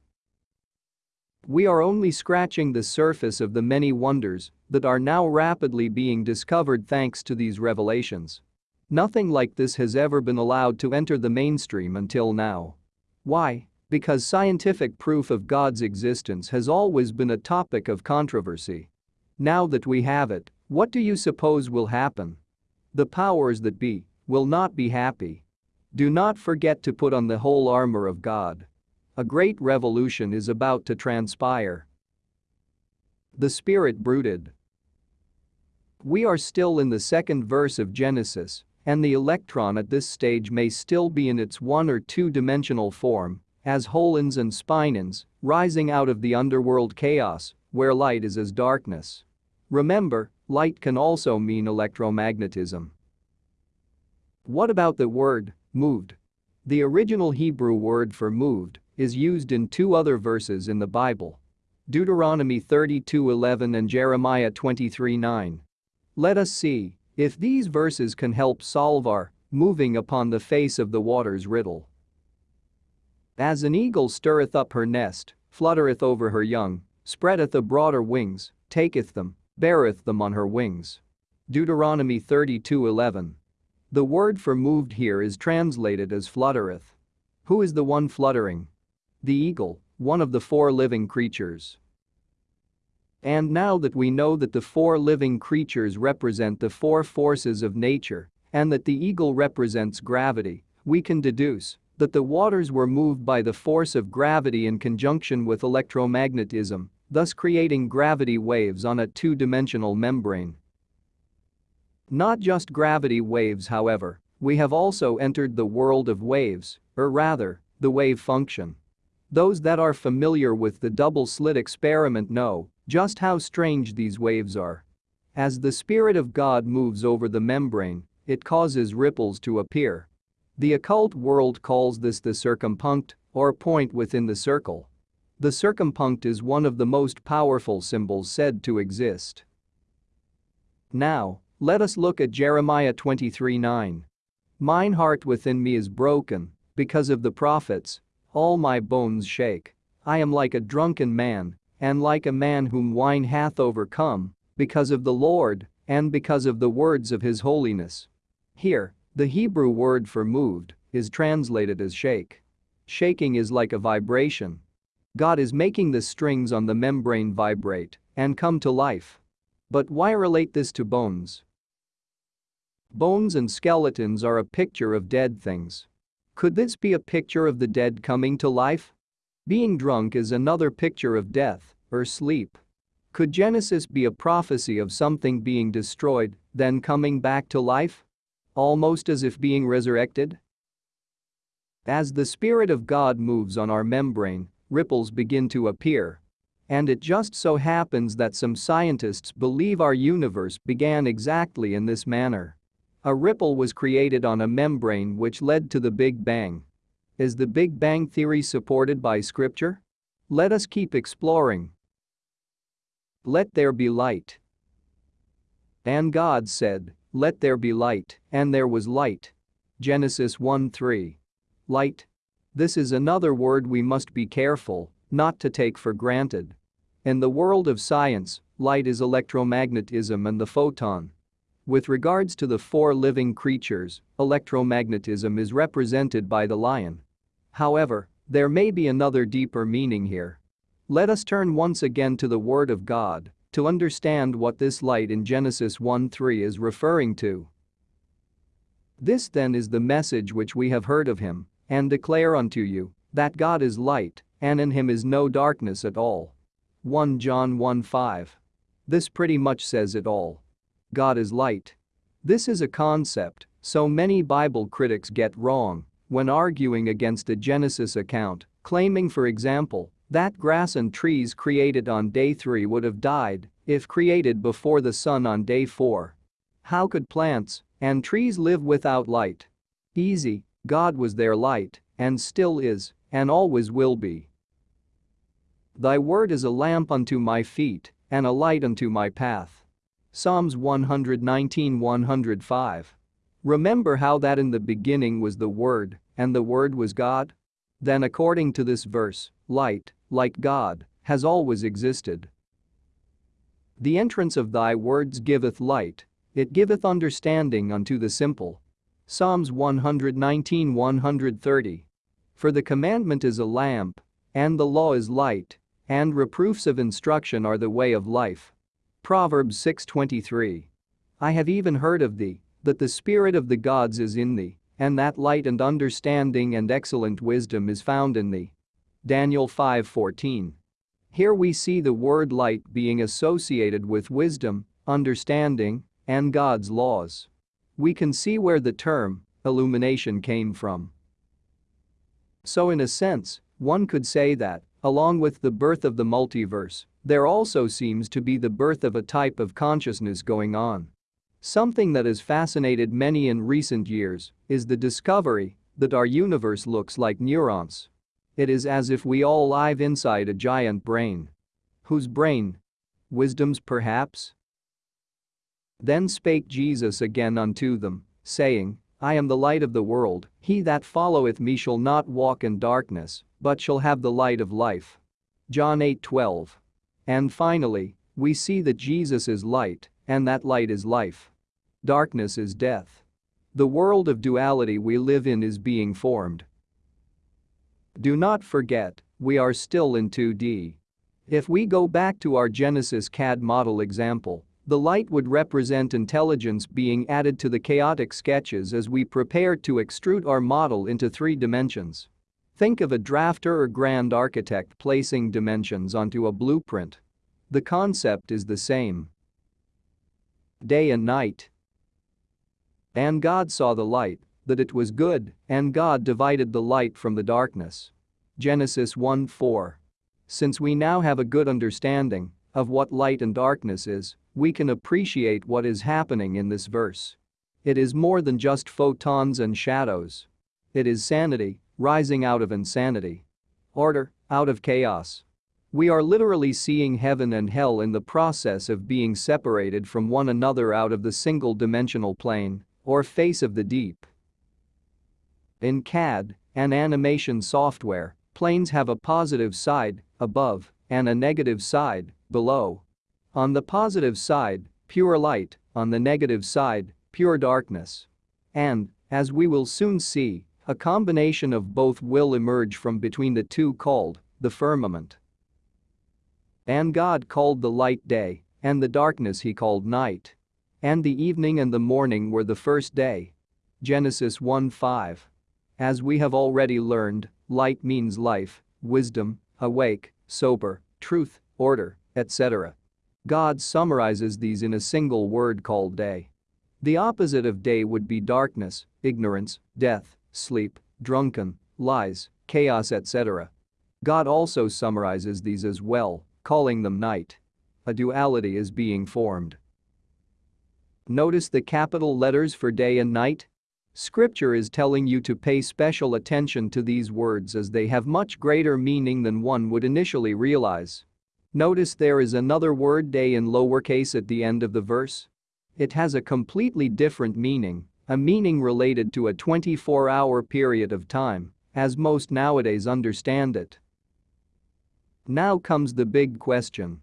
We are only scratching the surface of the many wonders that are now rapidly being discovered thanks to these revelations. Nothing like this has ever been allowed to enter the mainstream until now. Why? Because scientific proof of God's existence has always been a topic of controversy. Now that we have it, what do you suppose will happen? The powers that be will not be happy. Do not forget to put on the whole armor of God. A great revolution is about to transpire. The Spirit brooded. We are still in the second verse of Genesis, and the electron at this stage may still be in its one or two-dimensional form, as holons and spinons, rising out of the underworld chaos, where light is as darkness. Remember, light can also mean electromagnetism. What about the word, moved? The original Hebrew word for moved is used in two other verses in the Bible. Deuteronomy 32:11 and Jeremiah 23:9. Let us see if these verses can help solve our moving upon the face of the waters riddle. As an eagle stirreth up her nest, fluttereth over her young, spreadeth abroad her wings, taketh them, beareth them on her wings. Deuteronomy 32:11. The word for moved here is translated as fluttereth. Who is the one fluttering? The eagle, one of the four living creatures. And now that we know that the four living creatures represent the four forces of nature and that the eagle represents gravity, we can deduce that the waters were moved by the force of gravity in conjunction with electromagnetism, thus creating gravity waves on a two-dimensional membrane. Not just gravity waves however, we have also entered the world of waves, or rather, the wave function. Those that are familiar with the double-slit experiment know Just how strange these waves are. As the Spirit of God moves over the membrane, it causes ripples to appear. The occult world calls this the circumpunct, or point within the circle. The circumpunct is one of the most powerful symbols said to exist. Now, let us look at Jeremiah 23:9. Mine heart within me is broken, because of the prophets, all my bones shake. I am like a drunken man, and like a man whom wine hath overcome, because of the Lord, and because of the words of his holiness. Here, the Hebrew word for moved is translated as shake. Shaking is like a vibration. God is making the strings on the membrane vibrate and come to life. But why relate this to bones? Bones and skeletons are a picture of dead things. Could this be a picture of the dead coming to life? Being drunk is another picture of death or sleep. Could Genesis be a prophecy of something being destroyed, then coming back to life? Almost as if being resurrected? As the Spirit of God moves on our membrane, ripples begin to appear. And it just so happens that some scientists believe our universe began exactly in this manner. A ripple was created on a membrane which led to the Big Bang. Is the Big Bang theory supported by scripture? Let us keep exploring. Let there be light. And God said, Let there be light, and there was light. Genesis 1 3. Light. This is another word we must be careful not to take for granted. In the world of science, light is electromagnetism and the photon. With regards to the four living creatures, electromagnetism is represented by the lion. However, there may be another deeper meaning here. Let us turn once again to the Word of God to understand what this light in Genesis 1:3 is referring to. This then is the message which we have heard of him and declare unto you that God is light and in him is no darkness at all. 1 John 1:5. This pretty much says it all. God is light. This is a concept so many Bible critics get wrong when arguing against a Genesis account, claiming for example that grass and trees created on day 3 would have died if created before the sun on day 4. How could plants and trees live without light? Easy, God was their light and still is and always will be. Thy word is a lamp unto my feet and a light unto my path. Psalms 119 105. Remember how that in the beginning was the Word, and the Word was God? Then according to this verse, light, like God, has always existed. The entrance of thy words giveth light, it giveth understanding unto the simple. Psalms 119 130. For the commandment is a lamp, and the law is light, and reproofs of instruction are the way of life. Proverbs 6:23. I have even heard of thee, that the spirit of the gods is in thee, and that light and understanding and excellent wisdom is found in thee. Daniel 5:14. Here we see the word light being associated with wisdom, understanding, and God's laws. We can see where the term illumination came from. So in a sense, one could say that, along with the birth of the multiverse, there also seems to be the birth of a type of consciousness going on. Something that has fascinated many in recent years is the discovery that our universe looks like neurons. It is as if we all live inside a giant brain. Whose brain? Wisdom's perhaps? Then spake Jesus again unto them, saying, I am the light of the world, he that followeth me shall not walk in darkness, but shall have the light of life. John 8:12. And finally, we see that Jesus is light, and that light is life. Darkness is death. The world of duality we live in is being formed. Do not forget, we are still in 2D. If we go back to our Genesis CAD model example, the light would represent intelligence being added to the chaotic sketches as we prepare to extrude our model into three dimensions. Think of a drafter or grand architect placing dimensions onto a blueprint. The concept is the same. Day and night. And God saw the light, that it was good, and God divided the light from the darkness. Genesis 1 4. Since we now have a good understanding of what light and darkness is, we can appreciate what is happening in this verse. It is more than just photons and shadows. It is sanity, rising out of insanity. Order, out of chaos. We are literally seeing heaven and hell in the process of being separated from one another out of the single-dimensional plane, or face of the deep. In CAD, an animation software, planes have a positive side, above, and a negative side, below. On the positive side, pure light, on the negative side, pure darkness. And, as we will soon see, a combination of both will emerge from between the two called the firmament. And God called the light day, and the darkness he called night. And the evening and the morning were the first day. Genesis 1:5. As we have already learned, light means life, wisdom, awake, sober, truth, order, etc. God summarizes these in a single word called day. The opposite of day would be darkness, ignorance, death, sleep, drunken, lies, chaos etc. God also summarizes these as well calling them night. A duality is being formed. Notice the capital letters for day and night? Scripture is telling you to pay special attention to these words as they have much greater meaning than one would initially realize. Notice there is another word day in lowercase at the end of the verse. It has a completely different meaning, a meaning related to a 24-hour period of time, as most nowadays understand it. Now comes the big question.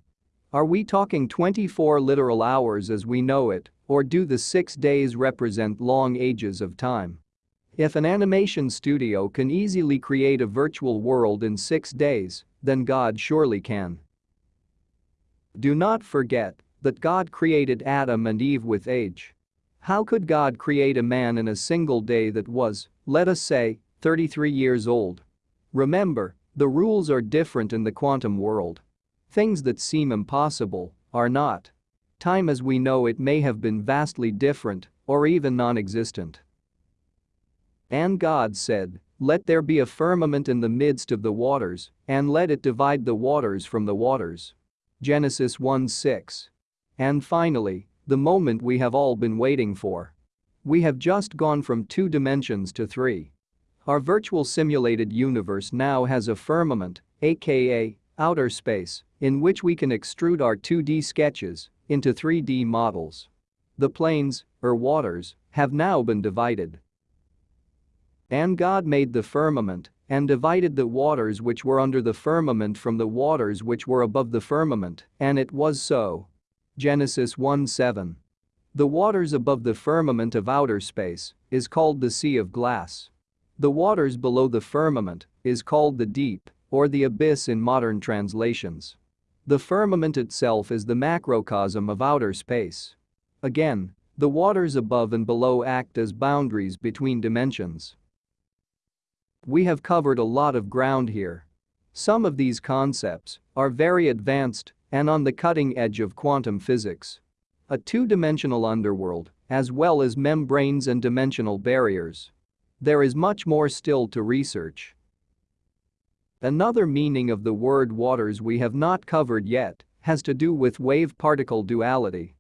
Are we talking 24 literal hours as we know it, or do the six days represent long ages of time? If an animation studio can easily create a virtual world in six days, then God surely can. Do not forget that God created Adam and Eve with age. How could God create a man in a single day that was, let us say, 33 years old? Remember, the rules are different in the quantum world. Things that seem impossible are not. Time as we know it may have been vastly different or even non-existent. And God said, Let there be a firmament in the midst of the waters, and let it divide the waters from the waters. Genesis 1:6. And finally, the moment we have all been waiting for. We have just gone from two dimensions to three. Our virtual simulated universe now has a firmament, aka outer space, in which we can extrude our 2D sketches into 3D models. The planes, or waters, have now been divided. And God made the firmament and divided the waters which were under the firmament from the waters which were above the firmament, and it was so. Genesis 1:7. The waters above the firmament of outer space is called the sea of glass. The waters below the firmament is called the deep or the abyss in modern translations. The firmament itself is the macrocosm of outer space. Again, the waters above and below act as boundaries between dimensions. We have covered a lot of ground here. Some of these concepts are very advanced and on the cutting edge of quantum physics. A two-dimensional underworld, as well as membranes and dimensional barriers. There is much more still to research. Another meaning of the word waters we have not covered yet has to do with wave-particle duality.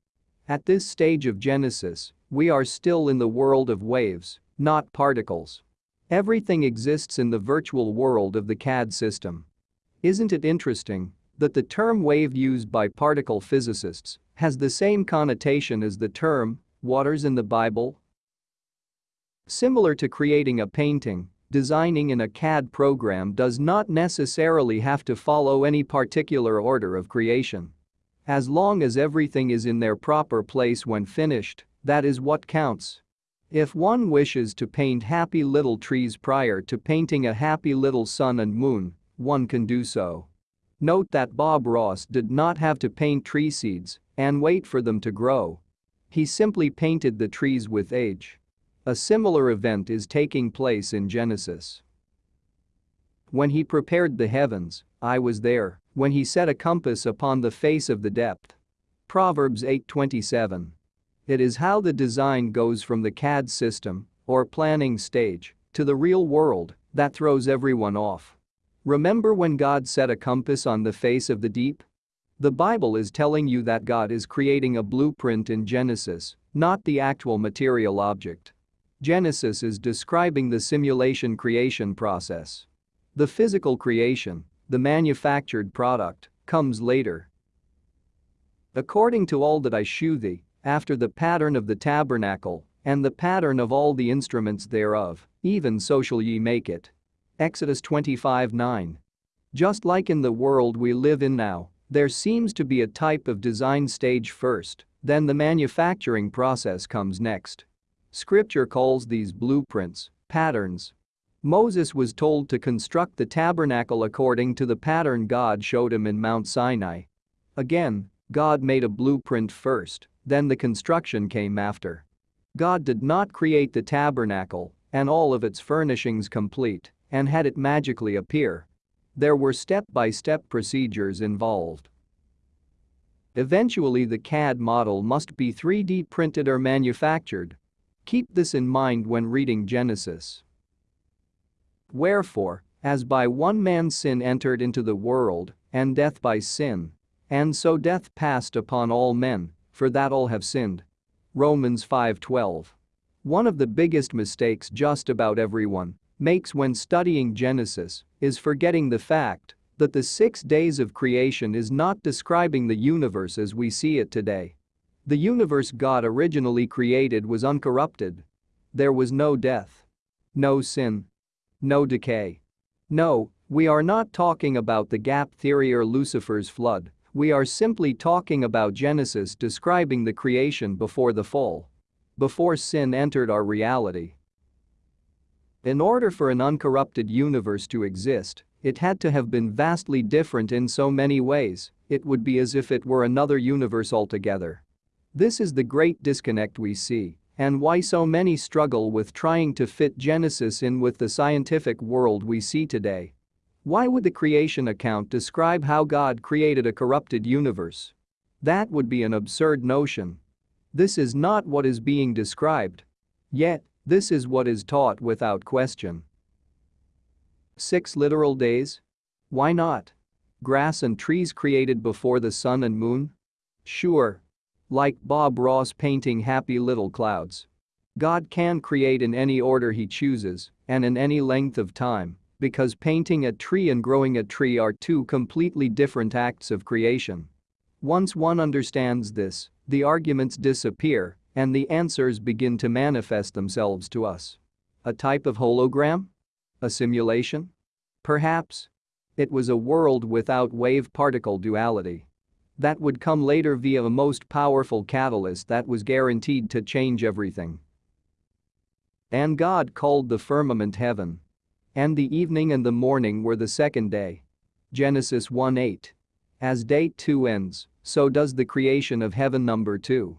At this stage of Genesis, we are still in the world of waves, not particles. Everything exists in the virtual world of the CAD system. Isn't it interesting that the term wave used by particle physicists has the same connotation as the term waters in the Bible Similar to creating a painting, designing in a CAD program does not necessarily have to follow any particular order of creation. As long as everything is in their proper place when finished, that is what counts. If one wishes to paint happy little trees prior to painting a happy little sun and moon, one can do so. Note that Bob Ross did not have to paint tree seeds and wait for them to grow. He simply painted the trees with age. A similar event is taking place in Genesis. When he prepared the heavens, I was there, when he set a compass upon the face of the depth. Proverbs 8:27. It is how the design goes from the CAD system, or planning stage, to the real world that throws everyone off. Remember when God set a compass on the face of the deep? The Bible is telling you that God is creating a blueprint in Genesis, not the actual material object. Genesis is describing the simulation creation process. The physical creation, the manufactured product, comes later. According to all that I shew thee, after the pattern of the tabernacle, and the pattern of all the instruments thereof, even so shall ye make it. Exodus 25 9. Just like in the world we live in now, there seems to be a type of design stage first, then the manufacturing process comes next. Scripture calls these blueprints, patterns. Moses was told to construct the tabernacle according to the pattern God showed him in Mount Sinai. Again, God made a blueprint first, then the construction came after. God did not create the tabernacle and all of its furnishings complete and had it magically appear. There were step-by-step -step procedures involved. Eventually the CAD model must be 3D printed or manufactured. Keep this in mind when reading Genesis. Wherefore, as by one man's sin entered into the world, and death by sin, and so death passed upon all men, for that all have sinned. Romans 5:12. One of the biggest mistakes just about everyone makes when studying Genesis is forgetting the fact that the six days of creation is not describing the universe as we see it today. The universe God originally created was uncorrupted. There was no death. No sin. No decay. No, we are not talking about the gap theory or Lucifer's flood, we are simply talking about Genesis describing the creation before the fall. Before sin entered our reality. In order for an uncorrupted universe to exist, it had to have been vastly different in so many ways, it would be as if it were another universe altogether. This is the great disconnect we see, and why so many struggle with trying to fit Genesis in with the scientific world we see today. Why would the creation account describe how God created a corrupted universe? That would be an absurd notion. This is not what is being described. Yet, this is what is taught without question. 6 literal days? Why not? Grass and trees created before the sun and moon? Sure. Like Bob Ross painting happy little clouds. God can create in any order he chooses and in any length of time because painting a tree and growing a tree are two completely different acts of creation. Once one understands this, the arguments disappear and the answers begin to manifest themselves to us. A type of hologram? A simulation? Perhaps. It was a world without wave-particle duality. That would come later via a most powerful catalyst that was guaranteed to change everything. And God called the firmament heaven and the evening and the morning were the second day. Genesis 1:8. As day 2 ends, so does the creation of heaven number 2.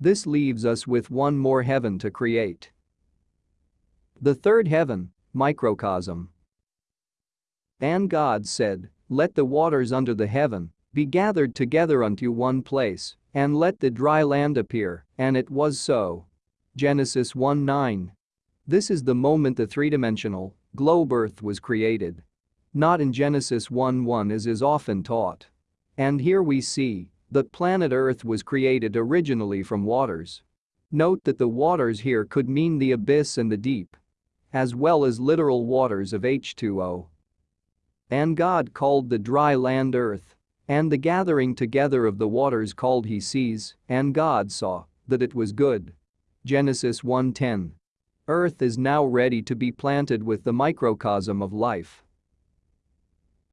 This leaves us with one more heaven to create. The third heaven, microcosm. And God said, Let the waters under the heaven be gathered together unto one place, and let the dry land appear, and it was so. Genesis 1 9. This is the moment the three-dimensional, globe Earth was created. Not in Genesis 1-1 as is often taught. And here we see that planet Earth was created originally from waters. Note that the waters here could mean the abyss and the deep. As well as literal waters of H2O. And God called the dry land earth. And the gathering together of the waters called he seas, and God saw that it was good. Genesis 1:10. Earth is now ready to be planted with the microcosm of life.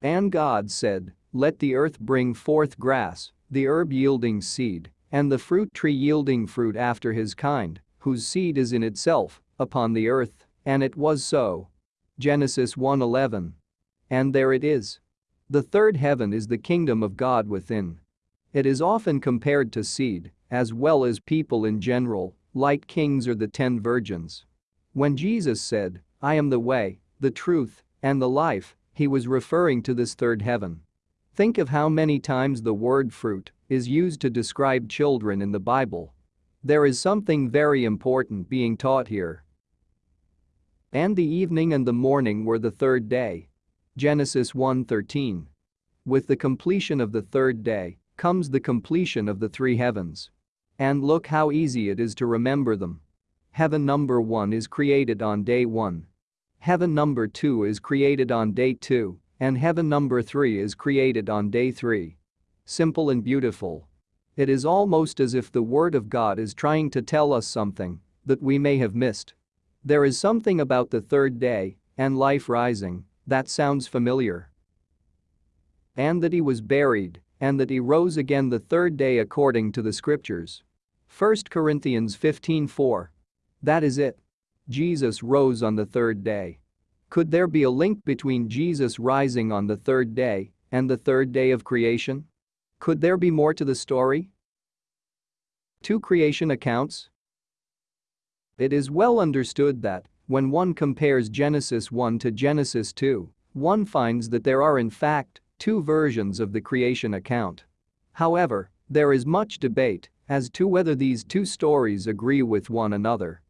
And God said, Let the earth bring forth grass, the herb yielding seed, and the fruit tree yielding fruit after his kind, whose seed is in itself, upon the earth, and it was so. Genesis 1:11. And there it is. The third heaven is the kingdom of God within. It is often compared to seed, as well as people in general, like kings or the ten virgins. When Jesus said, I am the way, the truth, and the life, he was referring to this third heaven. Think of how many times the word fruit is used to describe children in the Bible. There is something very important being taught here. And the evening and the morning were the third day. Genesis 1:13. With the completion of the third day comes the completion of the three heavens. And look how easy it is to remember them. Heaven number 1 is created on day 1. Heaven number 2 is created on day 2, and heaven number 3 is created on day 3. Simple and beautiful. It is almost as if the Word of God is trying to tell us something that we may have missed. There is something about the third day and life rising that sounds familiar. And that he was buried and that he rose again the third day according to the scriptures. 1 Corinthians 15:4. That is it. Jesus rose on the third day. Could there be a link between Jesus rising on the third day and the third day of creation? Could there be more to the story? Two creation accounts? It is well understood that, when one compares Genesis 1 to Genesis 2, one finds that there are in fact two versions of the creation account. However, there is much debate as to whether these two stories agree with one another.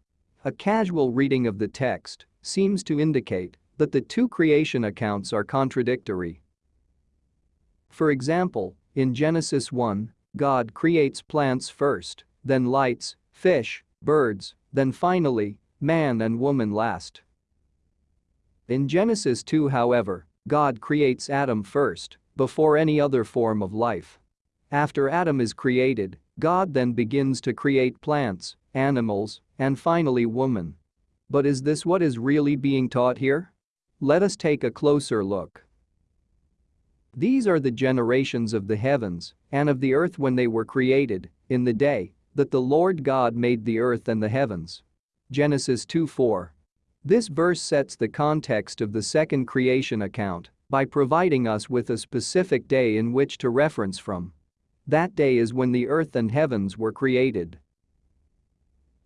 A casual reading of the text seems to indicate that the two creation accounts are contradictory. For example, in Genesis 1, God creates plants first, then lights, fish, birds, then finally, man and woman last. In Genesis 2 however, God creates Adam first, before any other form of life. After Adam is created, God then begins to create plants, animals, and finally woman. But is this what is really being taught here? Let us take a closer look. These are the generations of the heavens and of the earth when they were created, in the day that the Lord God made the earth and the heavens. Genesis 2:4. This verse sets the context of the second creation account by providing us with a specific day in which to reference from. That day is when the earth and heavens were created.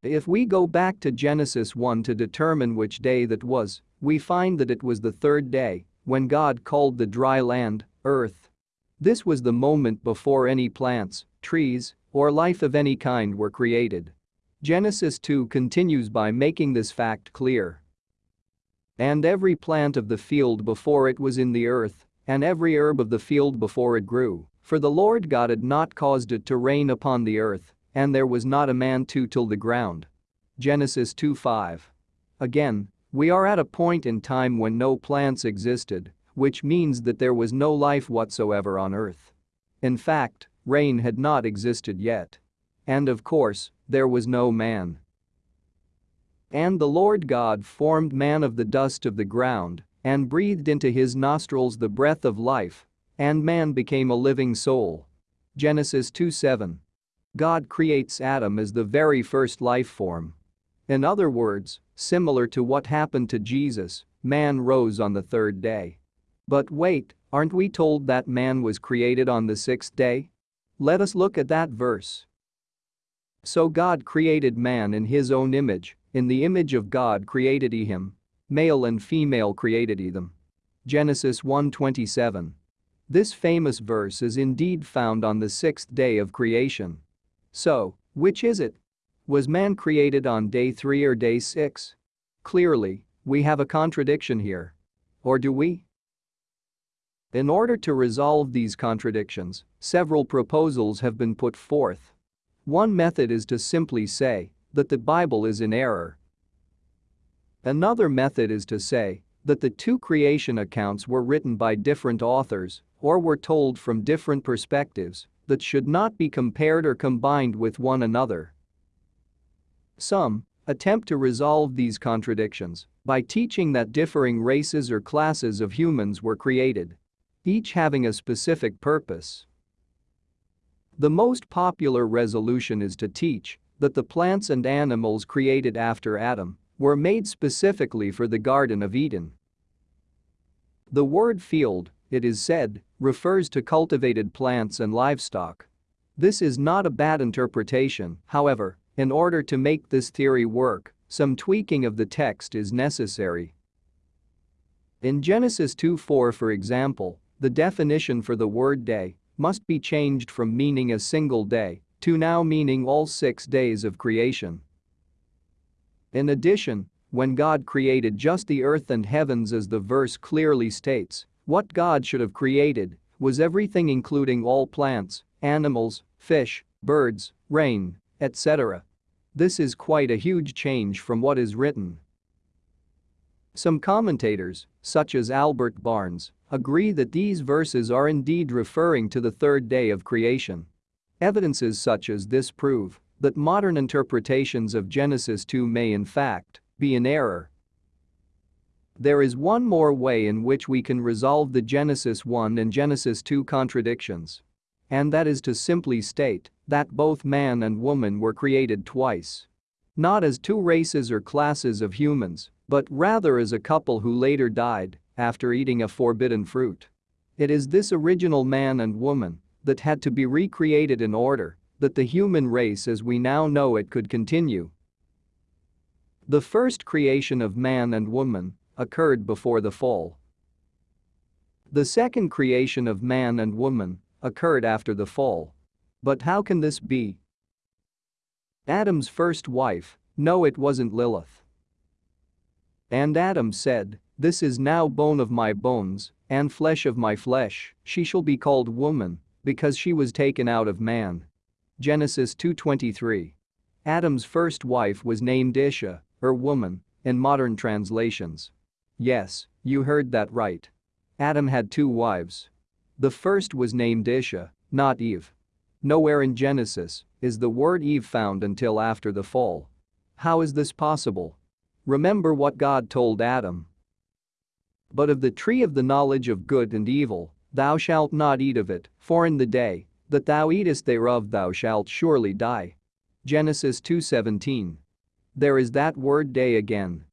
If we go back to Genesis 1 to determine which day that was, we find that it was the third day when God called the dry land earth. This was the moment before any plants, trees, or life of any kind were created. Genesis 2 continues by making this fact clear. And every plant of the field before it was in the earth, and every herb of the field before it grew, for the Lord God had not caused it to rain upon the earth, and there was not a man to till the ground. Genesis 2:5. Again, we are at a point in time when no plants existed, which means that there was no life whatsoever on earth. In fact, rain had not existed yet. And of course, there was no man. And the Lord God formed man of the dust of the ground and breathed into his nostrils the breath of life, and man became a living soul. Genesis 2:7. God creates Adam as the very first life form. In other words, similar to what happened to Jesus, man rose on the third day. But wait, aren't we told that man was created on the sixth day? Let us look at that verse. So God created man in his own image, in the image of God created he him. Male and female created he them. Genesis 1:27. This famous verse is indeed found on the sixth day of creation. So, which is it? Was man created on day 3 or day 6? Clearly, we have a contradiction here. Or do we? In order to resolve these contradictions, several proposals have been put forth. One method is to simply say that the Bible is in error. Another method is to say that the two creation accounts were written by different authors or were told from different perspectives that should not be compared or combined with one another. Some attempt to resolve these contradictions by teaching that differing races or classes of humans were created each having a specific purpose. The most popular resolution is to teach that the plants and animals created after Adam were made specifically for the Garden of Eden. The word field, it is said, refers to cultivated plants and livestock. This is not a bad interpretation, however, in order to make this theory work, some tweaking of the text is necessary. In Genesis 2:4 for example, the definition for the word day must be changed from meaning a single day to now meaning all six days of creation. In addition, when God created just the earth and heavens as the verse clearly states, what God should have created was everything including all plants, animals, fish, birds, rain, etc. This is quite a huge change from what is written. Some commentators, such as Albert Barnes, agree that these verses are indeed referring to the third day of creation. Evidences such as this prove that modern interpretations of Genesis 2 may in fact be in error. There is one more way in which we can resolve the Genesis 1 and Genesis 2 contradictions. And that is to simply state that both man and woman were created twice. Not as two races or classes of humans, but rather as a couple who later died after eating a forbidden fruit. It is this original man and woman that had to be recreated in order that the human race as we now know it could continue. The first creation of man and woman occurred before the fall. The second creation of man and woman occurred after the fall. But how can this be? Adam's first wife, no it wasn't Lilith. And Adam said, This is now bone of my bones and flesh of my flesh, she shall be called woman, because she was taken out of man. Genesis 2.23. Adam's first wife was named Isha, or woman, in modern translations. Yes, you heard that right. Adam had two wives. The first was named Isha, not Eve. Nowhere in Genesis is the word Eve found until after the fall. How is this possible? Remember what God told Adam. But of the tree of the knowledge of good and evil, thou shalt not eat of it, for in the day that thou eatest thereof thou shalt surely die. Genesis 2:17. There is that word day again.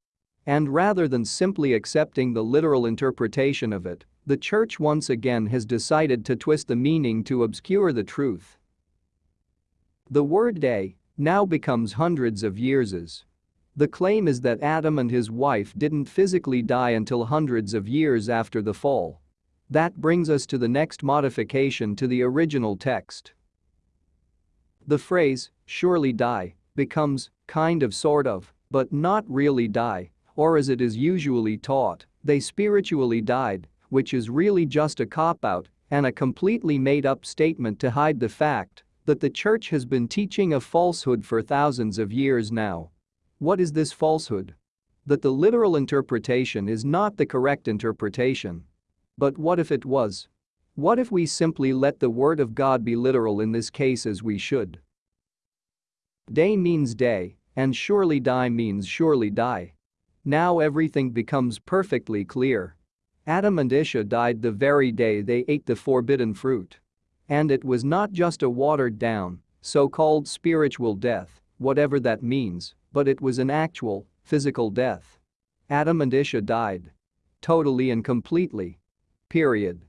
And rather than simply accepting the literal interpretation of it, the church once again has decided to twist the meaning to obscure the truth. The word day now becomes hundreds of years the claim is that Adam and his wife didn't physically die until hundreds of years after the fall. That brings us to the next modification to the original text. The phrase, surely die, becomes, kind of sort of, but not really die, or as it is usually taught, they spiritually died, which is really just a cop-out and a completely made-up statement to hide the fact that the church has been teaching a falsehood for thousands of years now. What is this falsehood? That the literal interpretation is not the correct interpretation. But what if it was? What if we simply let the word of God be literal in this case as we should? Day means day, and surely die means surely die. Now everything becomes perfectly clear. Adam and Isha died the very day they ate the forbidden fruit. And it was not just a watered down, so-called spiritual death, whatever that means, but it was an actual, physical death. Adam and Isha died. Totally and completely. Period.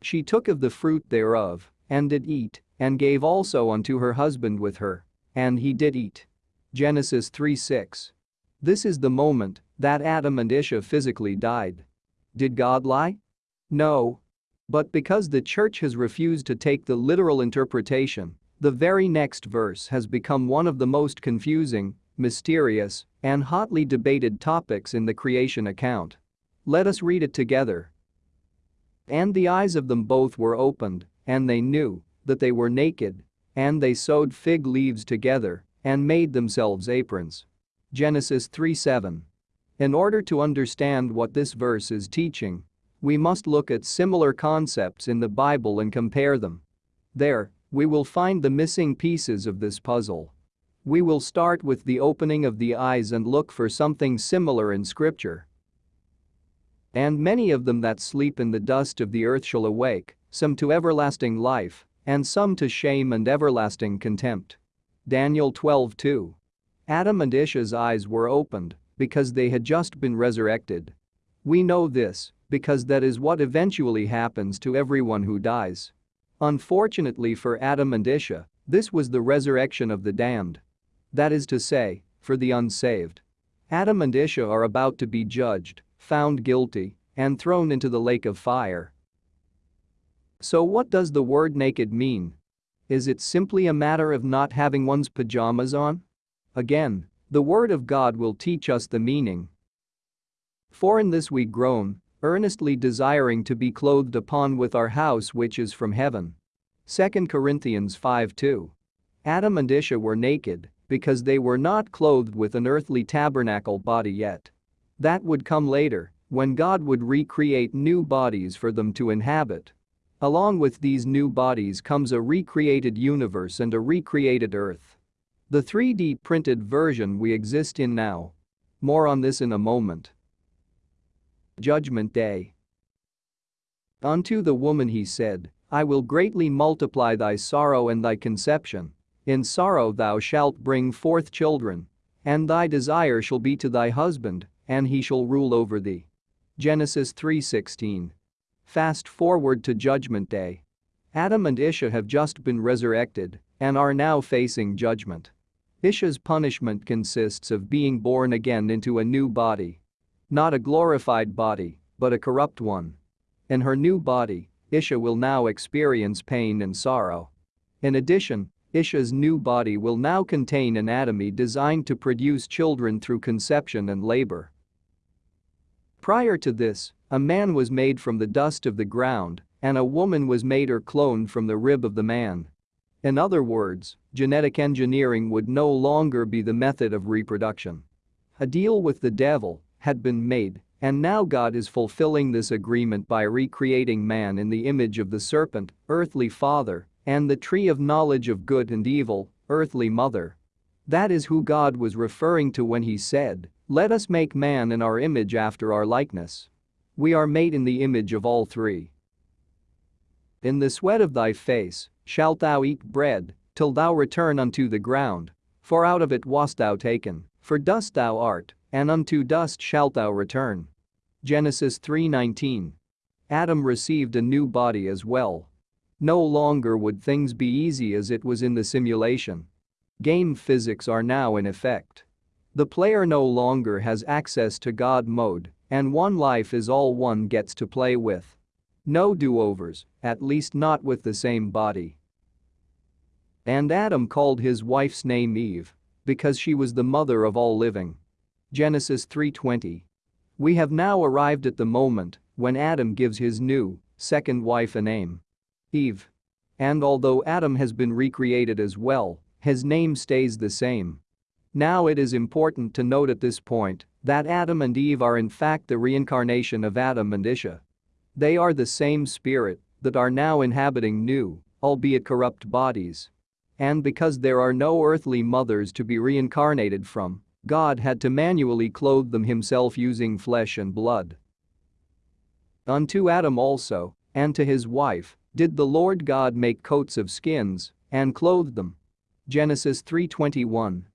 She took of the fruit thereof, and did eat, and gave also unto her husband with her, and he did eat. Genesis 3:6. This is the moment that Adam and Isha physically died. Did God lie? No. But because the church has refused to take the literal interpretation, the very next verse has become one of the most confusing, mysterious, and hotly debated topics in the creation account. Let us read it together. And the eyes of them both were opened, and they knew that they were naked, and they sewed fig leaves together and made themselves aprons. Genesis 3:7. In order to understand what this verse is teaching, we must look at similar concepts in the Bible and compare them. There, we will find the missing pieces of this puzzle. We will start with the opening of the eyes and look for something similar in scripture. And many of them that sleep in the dust of the earth shall awake, some to everlasting life, and some to shame and everlasting contempt. Daniel 12:2. Adam and Isha's eyes were opened because they had just been resurrected. We know this because that is what eventually happens to everyone who dies. Unfortunately for Adam and Isha, this was the resurrection of the damned. That is to say, for the unsaved. Adam and Isha are about to be judged, found guilty, and thrown into the lake of fire. So what does the word naked mean? Is it simply a matter of not having one's pajamas on? Again, the word of God will teach us the meaning. For in this we groan, earnestly desiring to be clothed upon with our house which is from heaven. 2 Corinthians 5:2. Adam and Isha were naked because they were not clothed with an earthly tabernacle body yet. That would come later, when God would recreate new bodies for them to inhabit. Along with these new bodies comes a recreated universe and a recreated earth. The 3D printed version we exist in now. More on this in a moment. Judgment Day Unto the woman he said, I will greatly multiply thy sorrow and thy conception. In sorrow thou shalt bring forth children. And thy desire shall be to thy husband, and he shall rule over thee. Genesis 3:16. Fast forward to Judgment Day. Adam and Isha have just been resurrected and are now facing judgment. Isha's punishment consists of being born again into a new body. Not a glorified body, but a corrupt one. In her new body, Isha will now experience pain and sorrow. In addition, Isha's new body will now contain anatomy designed to produce children through conception and labor. Prior to this, a man was made from the dust of the ground, and a woman was made or cloned from the rib of the man. In other words, genetic engineering would no longer be the method of reproduction. A deal with the devil had been made, and now God is fulfilling this agreement by recreating man in the image of the serpent, earthly father, and the tree of knowledge of good and evil, earthly mother. That is who God was referring to when he said, Let us make man in our image after our likeness. We are made in the image of all three. In the sweat of thy face shalt thou eat bread, till thou return unto the ground. For out of it wast thou taken, for dust thou art, and unto dust shalt thou return. Genesis 3:19. Adam received a new body as well, no longer would things be easy as it was in the simulation. Game physics are now in effect. The player no longer has access to God mode, and one life is all one gets to play with. No do-overs, at least not with the same body. And Adam called his wife's name Eve, because she was the mother of all living. Genesis 3:20. We have now arrived at the moment when Adam gives his new, second wife a name. Eve. And although Adam has been recreated as well, his name stays the same. Now it is important to note at this point that Adam and Eve are in fact the reincarnation of Adam and Isha. They are the same spirit that are now inhabiting new, albeit corrupt bodies. And because there are no earthly mothers to be reincarnated from, God had to manually clothe them himself using flesh and blood. Unto Adam also, and to his wife, did the Lord God make coats of skins and clothed them? Genesis 3:21.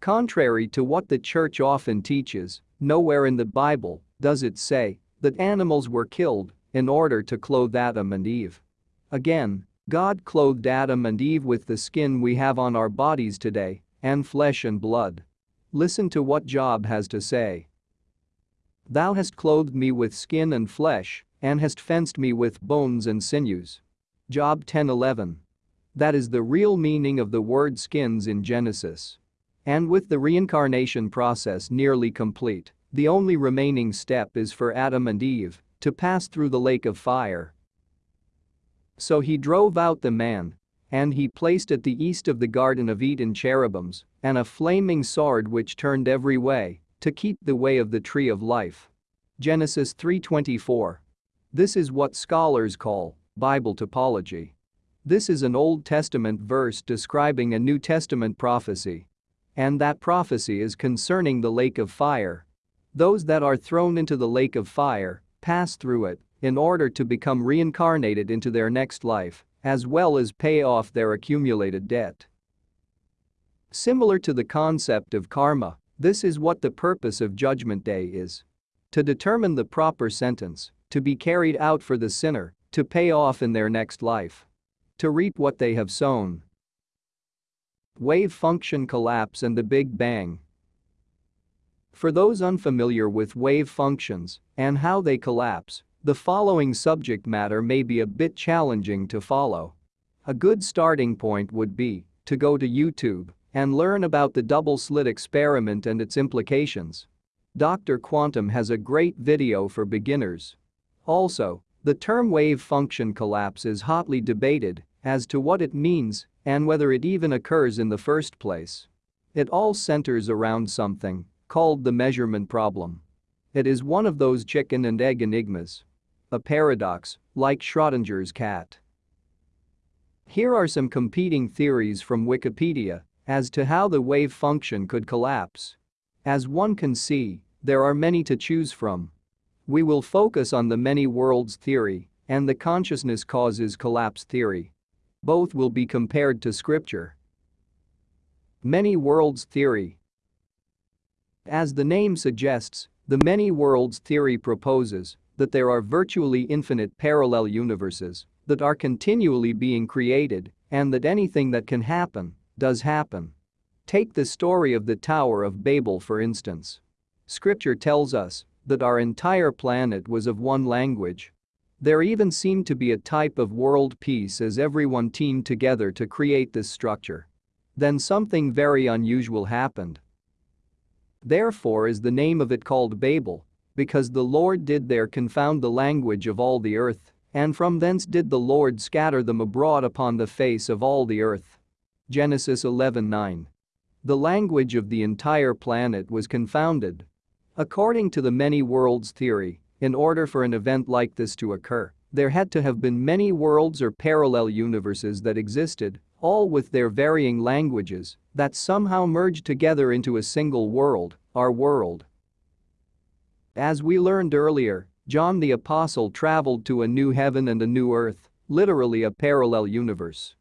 Contrary to what the church often teaches, nowhere in the Bible does it say that animals were killed in order to clothe Adam and Eve. Again, God clothed Adam and Eve with the skin we have on our bodies today and flesh and blood. Listen to what Job has to say. Thou hast clothed me with skin and flesh, and hast fenced me with bones and sinews. Job 10:11. That is the real meaning of the word skins in Genesis. And with the reincarnation process nearly complete, the only remaining step is for Adam and Eve to pass through the lake of fire. So he drove out the man, and he placed at the east of the Garden of Eden cherubims and a flaming sword which turned every way to keep the way of the tree of life. Genesis 3:24 this is what scholars call Bible typology. This is an Old Testament verse describing a New Testament prophecy. And that prophecy is concerning the lake of fire. Those that are thrown into the lake of fire pass through it in order to become reincarnated into their next life, as well as pay off their accumulated debt. Similar to the concept of karma, this is what the purpose of Judgment Day is. To determine the proper sentence, to be carried out for the sinner, to pay off in their next life. To reap what they have sown. Wave function collapse and the Big Bang. For those unfamiliar with wave functions and how they collapse, the following subject matter may be a bit challenging to follow. A good starting point would be to go to YouTube and learn about the double slit experiment and its implications. Dr. Quantum has a great video for beginners Also, the term wave function collapse is hotly debated as to what it means and whether it even occurs in the first place. It all centers around something called the measurement problem. It is one of those chicken and egg enigmas. A paradox, like Schrodinger's cat. Here are some competing theories from Wikipedia as to how the wave function could collapse. As one can see, there are many to choose from. We will focus on the many worlds theory and the consciousness causes collapse theory. Both will be compared to scripture. Many worlds theory As the name suggests, the many worlds theory proposes that there are virtually infinite parallel universes that are continually being created and that anything that can happen does happen. Take the story of the Tower of Babel for instance. Scripture tells us that our entire planet was of one language. There even seemed to be a type of world peace as everyone teamed together to create this structure. Then something very unusual happened. Therefore is the name of it called Babel, because the Lord did there confound the language of all the earth, and from thence did the Lord scatter them abroad upon the face of all the earth. Genesis 11:9. The language of the entire planet was confounded. According to the many worlds theory, in order for an event like this to occur, there had to have been many worlds or parallel universes that existed, all with their varying languages, that somehow merged together into a single world, our world. As we learned earlier, John the Apostle traveled to a new heaven and a new earth, literally a parallel universe.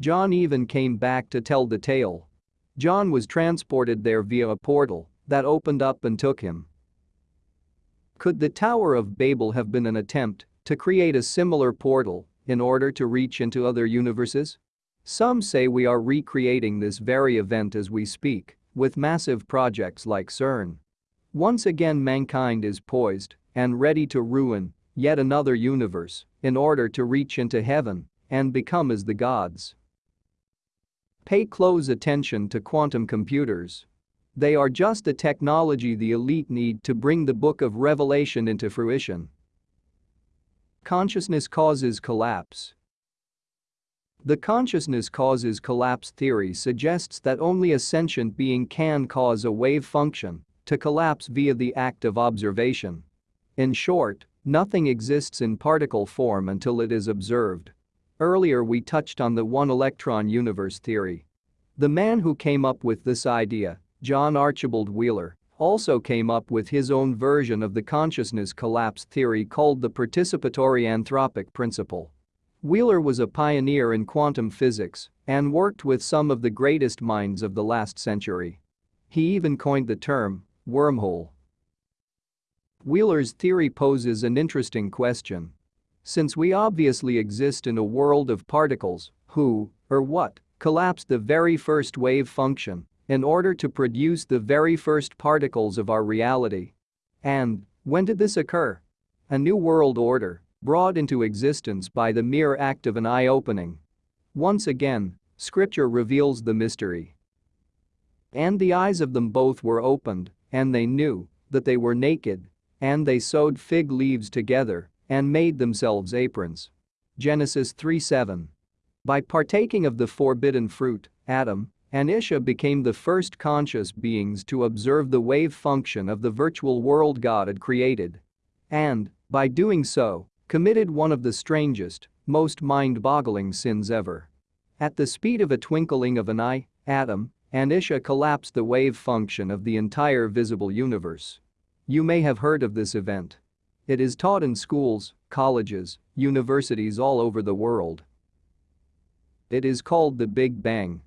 John even came back to tell the tale. John was transported there via a portal that opened up and took him. Could the Tower of Babel have been an attempt to create a similar portal in order to reach into other universes? Some say we are recreating this very event as we speak, with massive projects like CERN. Once again mankind is poised and ready to ruin yet another universe in order to reach into heaven and become as the gods. Pay close attention to quantum computers. They are just the technology the elite need to bring the book of Revelation into fruition. Consciousness causes collapse. The consciousness causes collapse theory suggests that only a sentient being can cause a wave function to collapse via the act of observation. In short, nothing exists in particle form until it is observed. Earlier we touched on the one-electron universe theory. The man who came up with this idea, John Archibald Wheeler, also came up with his own version of the consciousness collapse theory called the participatory anthropic principle. Wheeler was a pioneer in quantum physics and worked with some of the greatest minds of the last century. He even coined the term wormhole. Wheeler's theory poses an interesting question since we obviously exist in a world of particles, who, or what, collapsed the very first wave function in order to produce the very first particles of our reality. And, when did this occur? A new world order, brought into existence by the mere act of an eye opening. Once again, scripture reveals the mystery. And the eyes of them both were opened, and they knew that they were naked, and they sewed fig leaves together and made themselves aprons. Genesis 3:7. By partaking of the forbidden fruit, Adam and Isha became the first conscious beings to observe the wave function of the virtual world God had created. And, by doing so, committed one of the strangest, most mind-boggling sins ever. At the speed of a twinkling of an eye, Adam and Isha collapsed the wave function of the entire visible universe. You may have heard of this event. It is taught in schools, colleges, universities all over the world. It is called the Big Bang.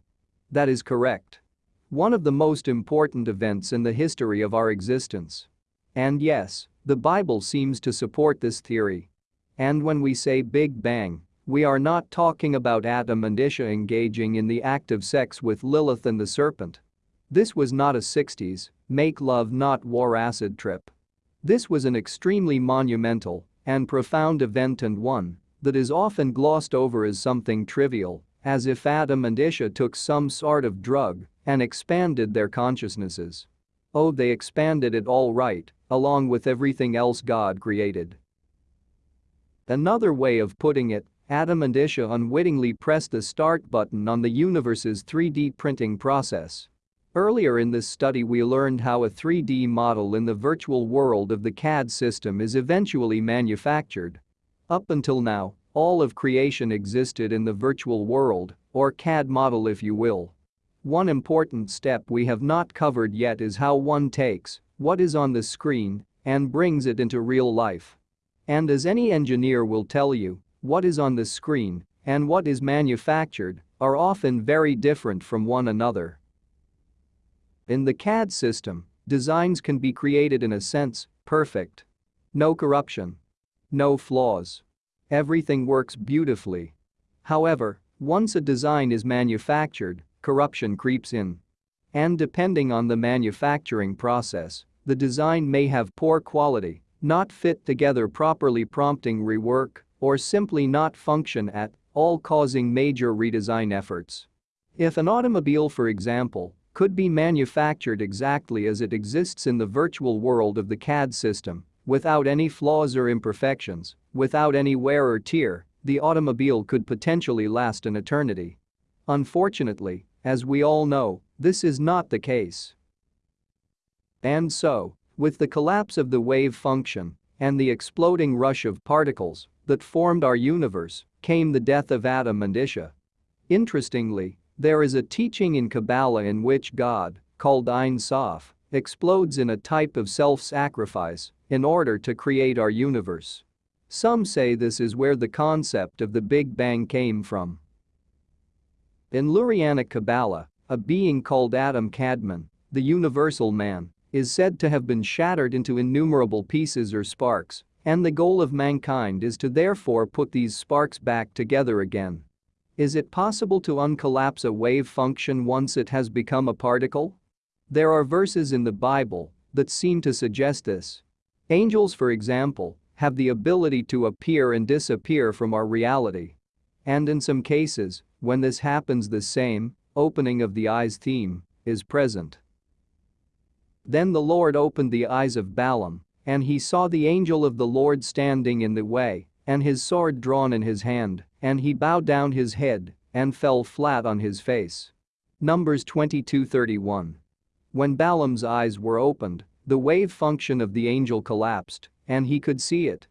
That is correct. One of the most important events in the history of our existence. And yes, the Bible seems to support this theory. And when we say Big Bang, we are not talking about Adam and Isha engaging in the act of sex with Lilith and the serpent. This was not a 60s, make love not war acid trip. This was an extremely monumental and profound event and one that is often glossed over as something trivial, as if Adam and Isha took some sort of drug and expanded their consciousnesses. Oh they expanded it all right, along with everything else God created. Another way of putting it, Adam and Isha unwittingly pressed the start button on the universe's 3D printing process. Earlier in this study we learned how a 3D model in the virtual world of the CAD system is eventually manufactured. Up until now, all of creation existed in the virtual world, or CAD model if you will. One important step we have not covered yet is how one takes what is on the screen and brings it into real life. And as any engineer will tell you, what is on the screen and what is manufactured are often very different from one another. In the CAD system, designs can be created in a sense, perfect. No corruption. No flaws. Everything works beautifully. However, once a design is manufactured, corruption creeps in. And depending on the manufacturing process, the design may have poor quality, not fit together properly prompting rework, or simply not function at all causing major redesign efforts. If an automobile for example, could be manufactured exactly as it exists in the virtual world of the CAD system, without any flaws or imperfections, without any wear or tear, the automobile could potentially last an eternity. Unfortunately, as we all know, this is not the case. And so, with the collapse of the wave function and the exploding rush of particles that formed our universe, came the death of Adam and Isha. Interestingly, there is a teaching in Kabbalah in which God, called Ein Sof, explodes in a type of self-sacrifice in order to create our universe. Some say this is where the concept of the Big Bang came from. In Lurianic Kabbalah, a being called Adam Kadmon, the universal man, is said to have been shattered into innumerable pieces or sparks, and the goal of mankind is to therefore put these sparks back together again. Is it possible to uncollapse a wave function once it has become a particle? There are verses in the Bible that seem to suggest this. Angels, for example, have the ability to appear and disappear from our reality. And in some cases, when this happens the same, opening of the eyes theme, is present. Then the Lord opened the eyes of Balaam, and he saw the angel of the Lord standing in the way, and his sword drawn in his hand, and he bowed down his head and fell flat on his face. Numbers 22:31. When Balaam's eyes were opened, the wave function of the angel collapsed, and he could see it.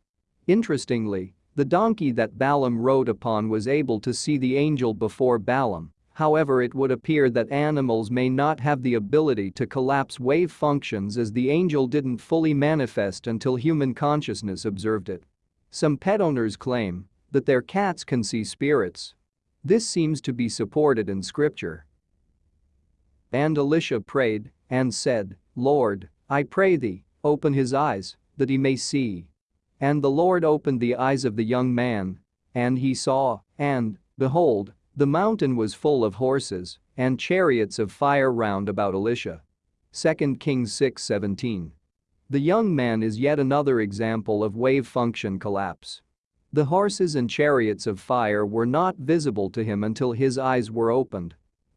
Interestingly, the donkey that Balaam rode upon was able to see the angel before Balaam, however it would appear that animals may not have the ability to collapse wave functions as the angel didn't fully manifest until human consciousness observed it. Some pet owners claim that their cats can see spirits. This seems to be supported in scripture. And Elisha prayed and said, Lord, I pray thee, open his eyes, that he may see. And the Lord opened the eyes of the young man. And he saw, and, behold, the mountain was full of horses and chariots of fire round about Elisha. 2 Kings 6:17. The young man is yet another example of wave function collapse. The horses and chariots of fire were not visible to him until his eyes were opened.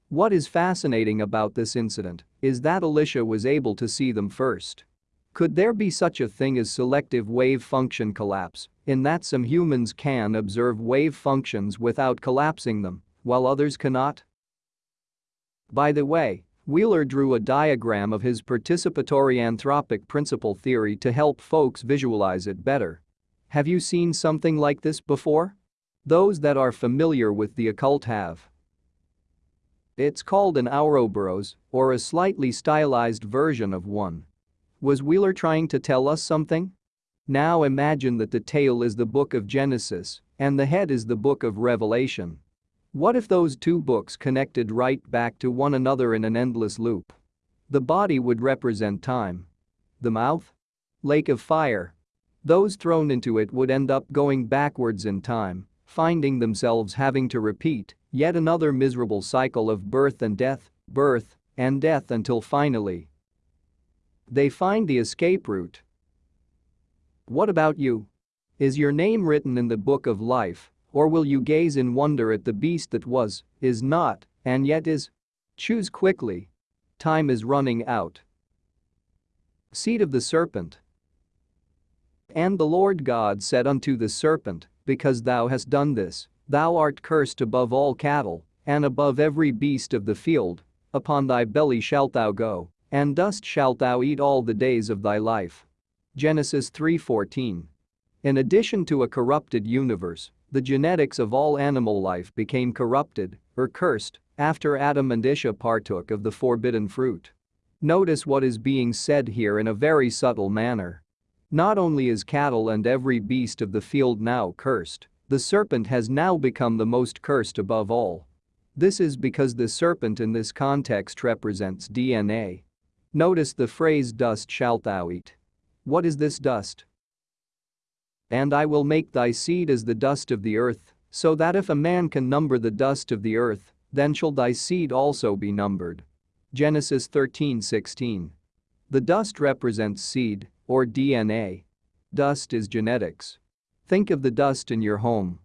What is fascinating about this incident is that Elisha was able to see them first. Could there be such a thing as selective wave function collapse, in that some humans can observe wave functions without collapsing them, while others cannot? By the way, Wheeler drew a diagram of his participatory anthropic principle theory to help folks visualize it better. Have you seen something like this before? Those that are familiar with the occult have. It's called an Ouroboros, or a slightly stylized version of one. Was Wheeler trying to tell us something? Now imagine that the tail is the book of Genesis and the head is the book of Revelation. What if those two books connected right back to one another in an endless loop? The body would represent time. The mouth? Lake of fire. Those thrown into it would end up going backwards in time, finding themselves having to repeat yet another miserable cycle of birth and death, birth and death until finally they find the escape route. What about you? Is your name written in the book of life, or will you gaze in wonder at the beast that was, is not, and yet is? Choose quickly. Time is running out. Seed of the serpent. And the Lord God said unto the serpent, Because thou hast done this, thou art cursed above all cattle, and above every beast of the field, upon thy belly shalt thou go, and dust shalt thou eat all the days of thy life. Genesis 3:14. In addition to a corrupted universe, the genetics of all animal life became corrupted, or cursed, after Adam and Isha partook of the forbidden fruit. Notice what is being said here in a very subtle manner. Not only is cattle and every beast of the field now cursed, the serpent has now become the most cursed above all. This is because the serpent in this context represents DNA. Notice the phrase dust shalt thou eat. What is this dust? And I will make thy seed as the dust of the earth, so that if a man can number the dust of the earth, then shall thy seed also be numbered. Genesis 13:16. The dust represents seed, or DNA. Dust is genetics. Think of the dust in your home.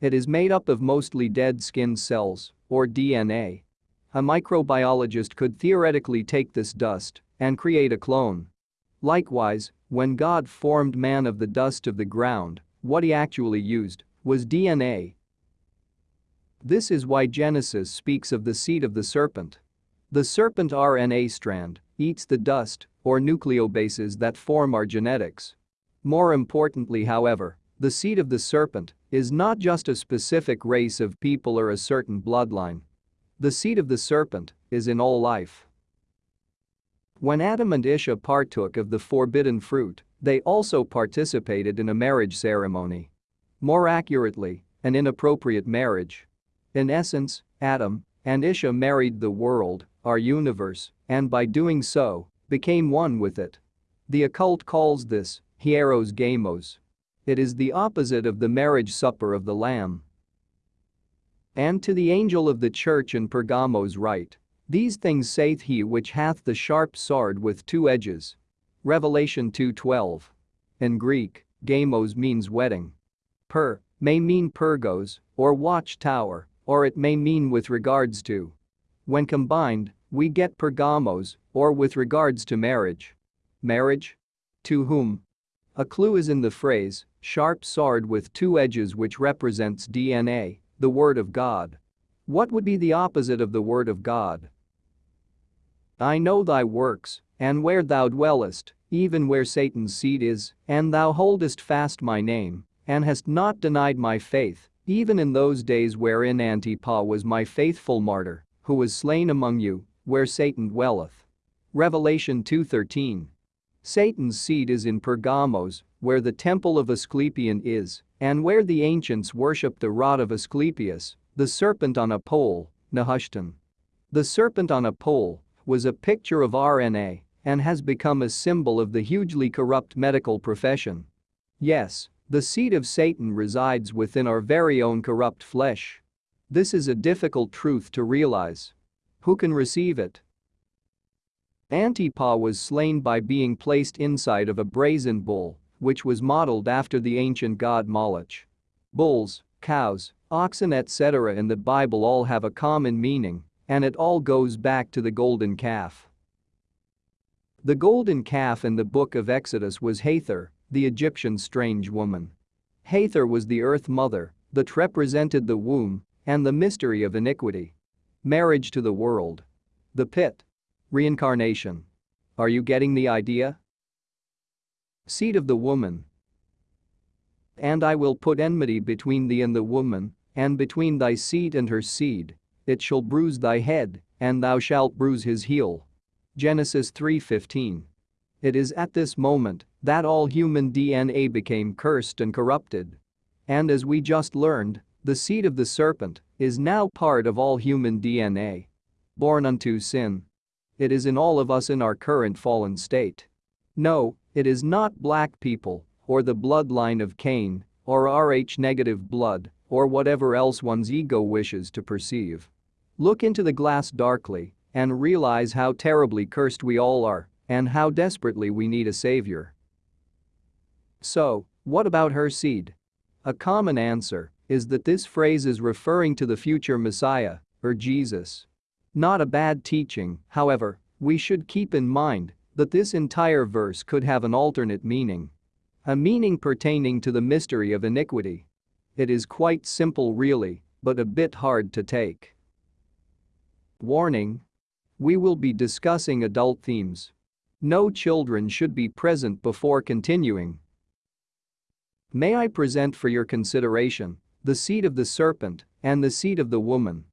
It is made up of mostly dead skin cells, or DNA. A microbiologist could theoretically take this dust and create a clone. Likewise, when God formed man of the dust of the ground, what he actually used was DNA. This is why Genesis speaks of the seed of the serpent. The serpent RNA strand eats the dust or nucleobases that form our genetics. More importantly however, the seed of the serpent is not just a specific race of people or a certain bloodline. The seed of the serpent is in all life. When Adam and Isha partook of the forbidden fruit, they also participated in a marriage ceremony. More accurately, an inappropriate marriage. In essence, Adam and Isha married the world, our universe, and by doing so, became one with it. The occult calls this hieros gamos. It is the opposite of the marriage supper of the Lamb. And to the angel of the church in Pergamos write, These things saith he which hath the sharp sword with two edges. Revelation 2.12. In Greek, gamos means wedding. Per may mean pergos, or watchtower, or it may mean with regards to. When combined, we get Pergamos, or with regards to marriage. Marriage? To whom? A clue is in the phrase, sharp sword with two edges which represents DNA, the Word of God. What would be the opposite of the Word of God? I know thy works, and where thou dwellest, even where Satan's seed is, and thou holdest fast my name, and hast not denied my faith, even in those days wherein Antipas was my faithful martyr, who was slain among you, where Satan dwelleth. Revelation 2.13. Satan's seed is in Pergamos, where the temple of Asclepion is, and where the ancients worshipped the rod of Asclepius, the serpent on a pole, Nehushtan. The serpent on a pole was a picture of RNA and has become a symbol of the hugely corrupt medical profession. Yes, the seed of Satan resides within our very own corrupt flesh. This is a difficult truth to realize. Who can receive it? Antipas was slain by being placed inside of a brazen bull, which was modeled after the ancient god Moloch. Bulls, cows, oxen etc. in the Bible all have a common meaning, and it all goes back to the golden calf. The golden calf in the book of Exodus was Hathor, the Egyptian strange woman. Hathor was the earth mother that represented the womb and the mystery of iniquity. Marriage to the world. The pit. Reincarnation. Are you getting the idea? Seed of the woman. And I will put enmity between thee and the woman, and between thy seed and her seed. It shall bruise thy head, and thou shalt bruise his heel. Genesis 3:15. It is at this moment that all human DNA became cursed and corrupted. And as we just learned, the seed of the serpent is now part of all human DNA. Born unto sin. It is in all of us in our current fallen state. No, it is not black people, or the bloodline of Cain, or Rh negative blood, or whatever else one's ego wishes to perceive. Look into the glass darkly and realize how terribly cursed we all are and how desperately we need a savior. So, what about her seed? A common answer is that this phrase is referring to the future Messiah, or Jesus. Not a bad teaching, however, we should keep in mind that this entire verse could have an alternate meaning. A meaning pertaining to the mystery of iniquity. It is quite simple really, but a bit hard to take. Warning. We will be discussing adult themes. No children should be present before continuing. May I present for your consideration the seed of the serpent and the seed of the woman.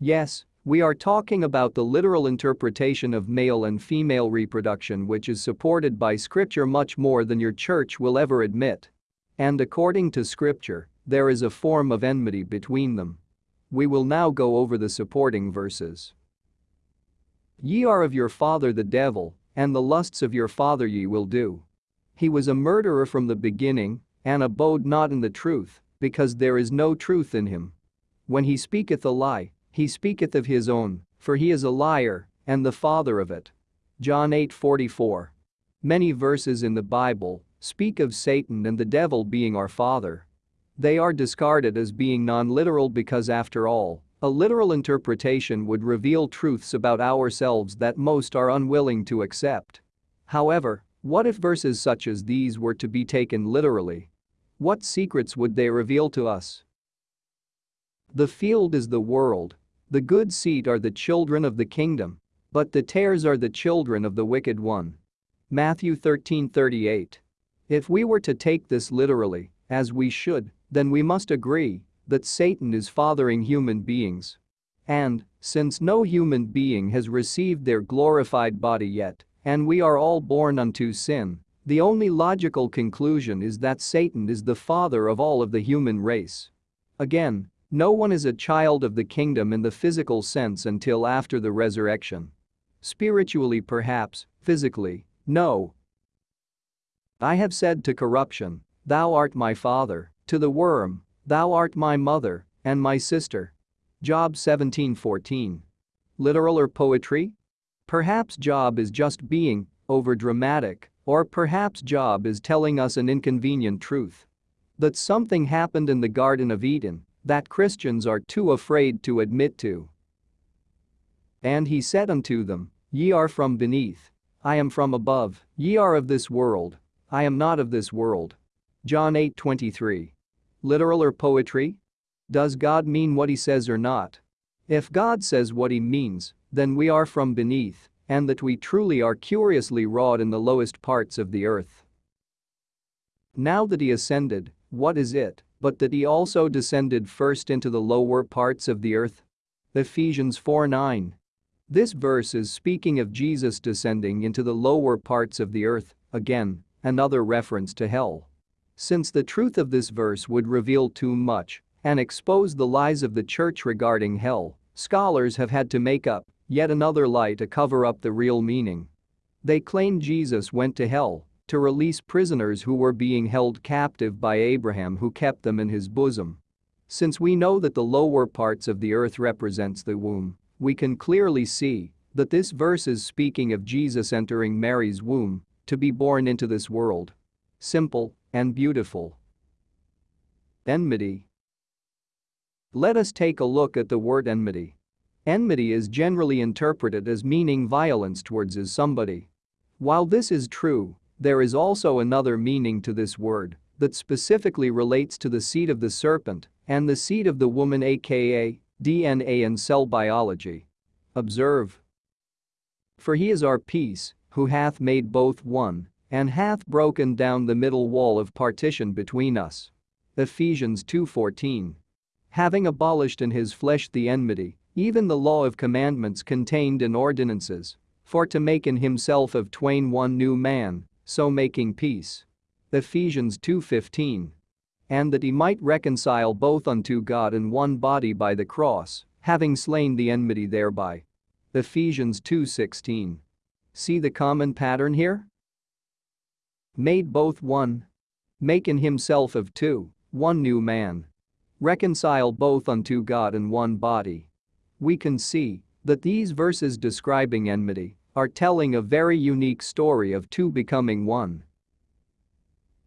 Yes, we are talking about the literal interpretation of male and female reproduction which is supported by scripture much more than your church will ever admit. And according to scripture, there is a form of enmity between them. We will now go over the supporting verses. Ye are of your father the devil, and the lusts of your father ye will do. He was a murderer from the beginning, and abode not in the truth, because there is no truth in him. When he speaketh a lie, he speaketh of his own, for he is a liar, and the father of it. John 8:44. Many verses in the Bible speak of Satan and the devil being our father. They are discarded as being non-literal because after all, a literal interpretation would reveal truths about ourselves that most are unwilling to accept. However, what if verses such as these were to be taken literally? What secrets would they reveal to us? The field is the world, the good seed are the children of the kingdom, but the tares are the children of the wicked one. Matthew 13:38. If we were to take this literally, as we should, then we must agree that Satan is fathering human beings. And, since no human being has received their glorified body yet, and we are all born unto sin, the only logical conclusion is that Satan is the father of all of the human race. Again, no one is a child of the kingdom in the physical sense until after the resurrection. Spiritually perhaps, physically, no. I have said to corruption, Thou art my father, to the worm, Thou art my mother and my sister. Job 17:14. Literal or poetry? Perhaps Job is just being over-dramatic, or perhaps Job is telling us an inconvenient truth. That something happened in the Garden of Eden that Christians are too afraid to admit to. And he said unto them, Ye are from beneath. I am from above, ye are of this world. I am not of this world. John 8:23. Literal or poetry? Does God mean what he says or not? If God says what he means, then we are from beneath, and that we truly are curiously wrought in the lowest parts of the earth. Now that he ascended, what is it? but that he also descended first into the lower parts of the earth. Ephesians 4:9. This verse is speaking of Jesus descending into the lower parts of the earth, again, another reference to hell. Since the truth of this verse would reveal too much and expose the lies of the church regarding hell, scholars have had to make up yet another lie to cover up the real meaning. They claim Jesus went to hell to release prisoners who were being held captive by Abraham who kept them in his bosom. Since we know that the lower parts of the earth represents the womb, we can clearly see that this verse is speaking of Jesus entering Mary's womb to be born into this world. Simple and beautiful. Enmity. Let us take a look at the word enmity. Enmity is generally interpreted as meaning violence towards is somebody. While this is true, there is also another meaning to this word that specifically relates to the seed of the serpent and the seed of the woman aka DNA and cell biology. Observe. For he is our peace, who hath made both one, and hath broken down the middle wall of partition between us. Ephesians 2:14. Having abolished in his flesh the enmity, even the law of commandments contained in ordinances, for to make in himself of twain one new man, so making peace. Ephesians 2:15. And that he might reconcile both unto God in one body by the cross, having slain the enmity thereby. Ephesians 2:16. See the common pattern here? Made both one. Make in himself of two, one new man. Reconcile both unto God in one body. We can see that these verses describing enmity are telling a very unique story of two becoming one.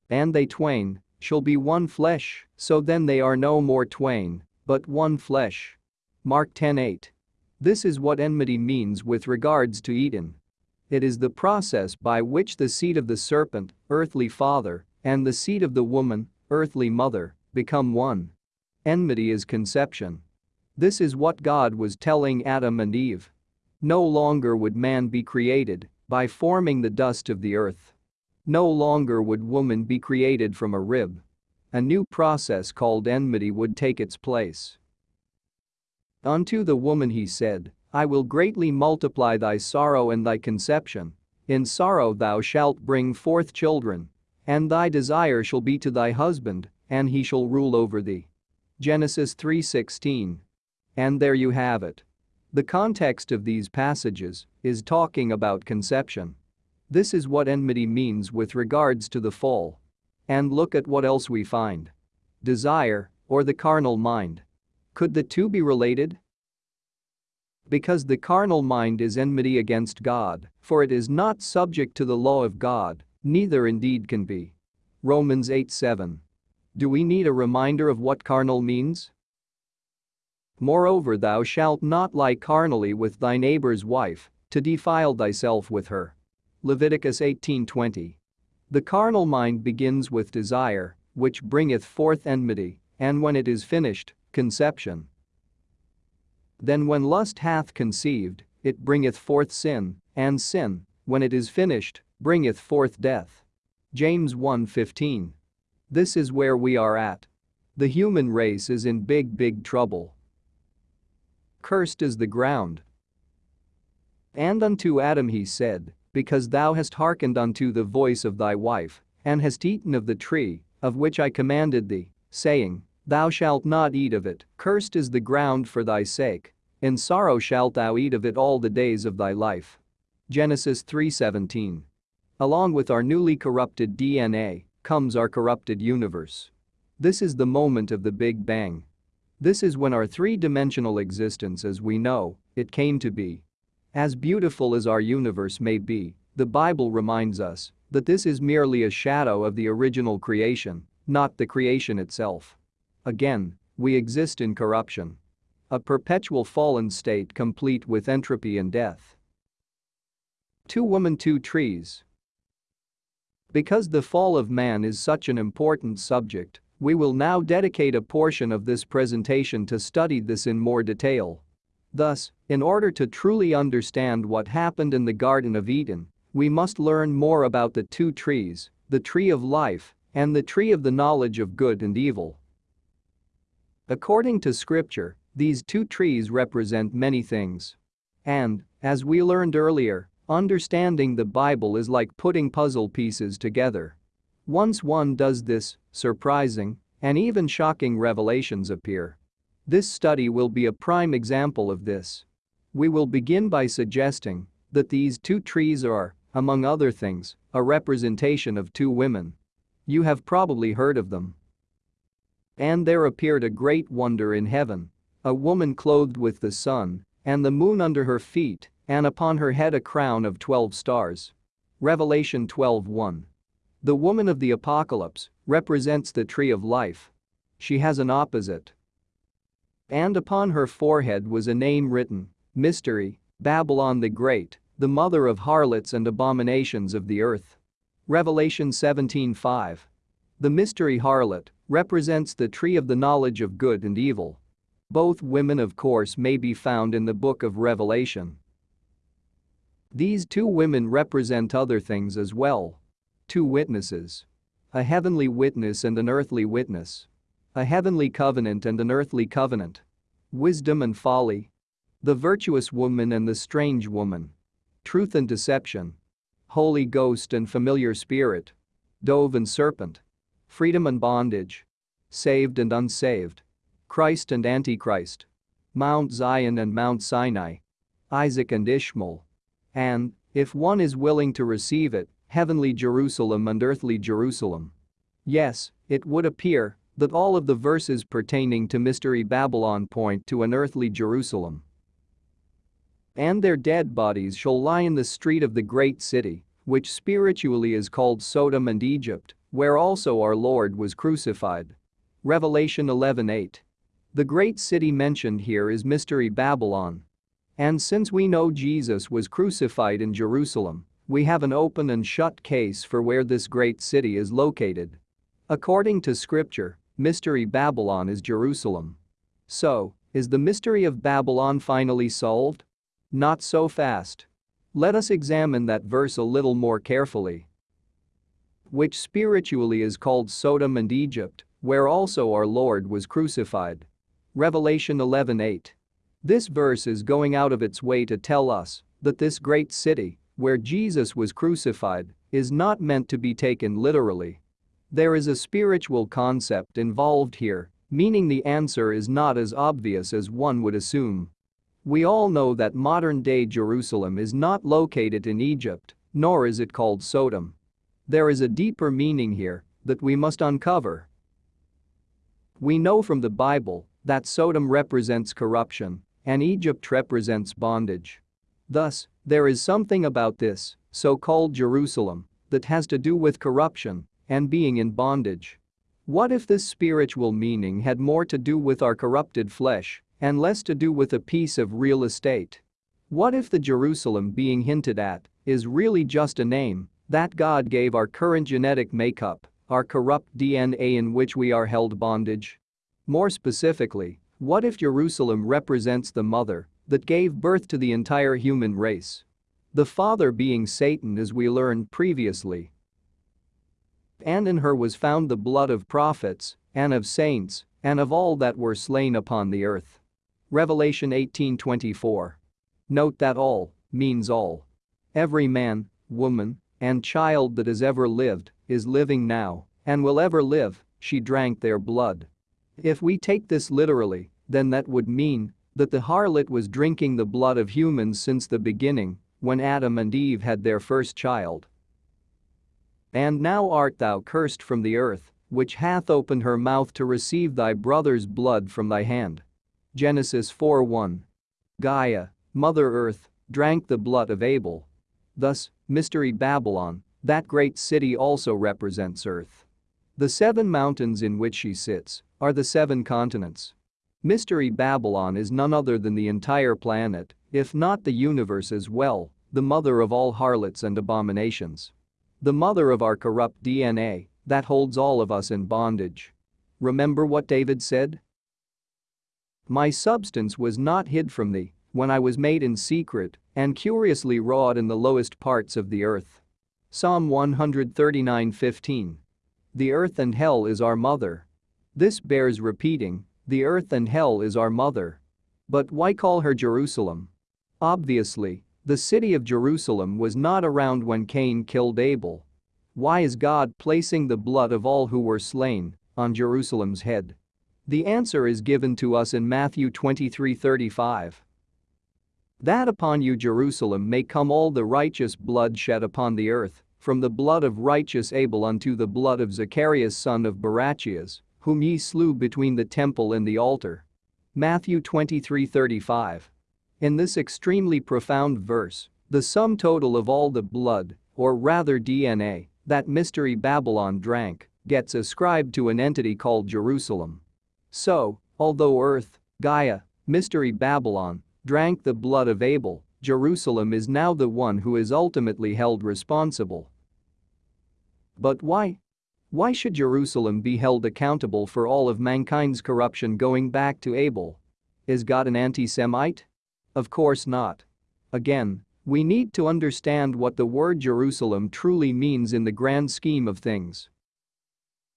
And they twain shall be one flesh, so then they are no more twain, but one flesh. Mark 10:8. This is what enmity means with regards to Eden. It is the process by which the seed of the serpent, earthly father, and the seed of the woman, earthly mother, become one. Enmity is conception. This is what God was telling Adam and Eve. No longer would man be created by forming the dust of the earth. No longer would woman be created from a rib. A new process called enmity would take its place. Unto the woman he said, I will greatly multiply thy sorrow and thy conception. In sorrow thou shalt bring forth children. And thy desire shall be to thy husband, and he shall rule over thee. Genesis 3:16. And there you have it. The context of these passages is talking about conception. This is what enmity means with regards to the fall. And look at what else we find. Desire, or the carnal mind. Could the two be related? Because the carnal mind is enmity against God, for it is not subject to the law of God, neither indeed can be. Romans 8 7. Do we need a reminder of what carnal means? Moreover thou shalt not lie carnally with thy neighbor's wife, to defile thyself with her. Leviticus 18:20. The carnal mind begins with desire, which bringeth forth enmity, and when it is finished, conception. Then when lust hath conceived, it bringeth forth sin, and sin, when it is finished, bringeth forth death. James 1:15. This is where we are at. The human race is in big big trouble. Cursed is the ground. And unto Adam he said, Because thou hast hearkened unto the voice of thy wife, and hast eaten of the tree, of which I commanded thee, saying, Thou shalt not eat of it, cursed is the ground for thy sake. In sorrow shalt thou eat of it all the days of thy life. Genesis 3:17. Along with our newly corrupted DNA, comes our corrupted universe. This is the moment of the Big Bang. This is when our three-dimensional existence as we know it came to be. As beautiful as our universe may be, the Bible reminds us that this is merely a shadow of the original creation, not the creation itself. Again, we exist in corruption. A perpetual fallen state complete with entropy and death. Two women two trees because the fall of man is such an important subject, we will now dedicate a portion of this presentation to study this in more detail. Thus, in order to truly understand what happened in the Garden of Eden, we must learn more about the two trees, the tree of life and the tree of the knowledge of good and evil. According to scripture, these two trees represent many things. And, as we learned earlier, Understanding the Bible is like putting puzzle pieces together. Once one does this, surprising and even shocking revelations appear. This study will be a prime example of this. We will begin by suggesting that these two trees are, among other things, a representation of two women. You have probably heard of them. And there appeared a great wonder in heaven, a woman clothed with the sun and the moon under her feet and upon her head a crown of 12 stars. Revelation 12:1. The woman of the apocalypse represents the tree of life. She has an opposite. And upon her forehead was a name written, Mystery, Babylon the Great, the mother of harlots and abominations of the earth. Revelation 17:5. The mystery harlot represents the tree of the knowledge of good and evil. Both women of course may be found in the book of Revelation. These two women represent other things as well. Two witnesses. A heavenly witness and an earthly witness. A heavenly covenant and an earthly covenant. Wisdom and folly. The virtuous woman and the strange woman. Truth and deception. Holy Ghost and familiar spirit. Dove and serpent. Freedom and bondage. Saved and unsaved. Christ and Antichrist. Mount Zion and Mount Sinai. Isaac and Ishmael. And, if one is willing to receive it, heavenly Jerusalem and earthly Jerusalem. Yes, it would appear that all of the verses pertaining to Mystery Babylon point to an earthly Jerusalem. And their dead bodies shall lie in the street of the great city, which spiritually is called Sodom and Egypt, where also our Lord was crucified. Revelation 11:8. The great city mentioned here is Mystery Babylon, and since we know Jesus was crucified in Jerusalem, We have an open and shut case for where this great city is located. According to scripture, Mystery Babylon is Jerusalem. So, is the mystery of Babylon finally solved? Not so fast. Let us examine that verse a little more carefully. Which spiritually is called Sodom and Egypt, where also our Lord was crucified. Revelation 11:8. This verse is going out of its way to tell us that this great city, where Jesus was crucified, is not meant to be taken literally. There is a spiritual concept involved here, meaning the answer is not as obvious as one would assume. We all know that modern-day Jerusalem is not located in Egypt, nor is it called Sodom. There is a deeper meaning here that we must uncover. We know from the Bible that Sodom represents corruption and Egypt represents bondage. Thus, there is something about this so-called Jerusalem that has to do with corruption and being in bondage. What if this spiritual meaning had more to do with our corrupted flesh and less to do with a piece of real estate? What if the Jerusalem being hinted at is really just a name that God gave our current genetic makeup, our corrupt DNA in which we are held bondage? More specifically, what if Jerusalem represents the mother that gave birth to the entire human race? The father being Satan as we learned previously and in her was found the blood of prophets, and of saints, and of all that were slain upon the earth. Revelation 18:24. Note that all means all. Every man, woman, and child that has ever lived is living now and will ever live, she drank their blood. If we take this literally, then that would mean that the harlot was drinking the blood of humans since the beginning, when Adam and Eve had their first child. And now art thou cursed from the earth, which hath opened her mouth to receive thy brother's blood from thy hand. Genesis 4:1. Gaia, Mother Earth, drank the blood of Abel. Thus, Mystery Babylon, that great city also represents Earth. The seven mountains in which she sits are the seven continents. Mystery Babylon is none other than the entire planet, if not the universe as well, the mother of all harlots and abominations. The mother of our corrupt DNA that holds all of us in bondage. Remember what David said? My substance was not hid from thee when I was made in secret and curiously wrought in the lowest parts of the earth. Psalm 139:15. The earth and hell is our mother. This bears repeating, the earth and hell is our mother. But why call her Jerusalem? Obviously, the city of Jerusalem was not around when Cain killed Abel. Why is God placing the blood of all who were slain on Jerusalem's head? The answer is given to us in Matthew 23:35. That upon you Jerusalem may come all the righteous blood shed upon the earth, from the blood of righteous Abel unto the blood of Zacharias son of Barachias, whom ye slew between the temple and the altar. Matthew 23:35. In this extremely profound verse, the sum total of all the blood, or rather DNA, that Mystery Babylon drank gets ascribed to an entity called Jerusalem. So, although Earth, Gaia, Mystery Babylon, drank the blood of Abel, Jerusalem is now the one who is ultimately held responsible. But why? Why should Jerusalem be held accountable for all of mankind's corruption going back to Abel? Is God an anti-Semite? Of course not. Again, we need to understand what the word Jerusalem truly means in the grand scheme of things.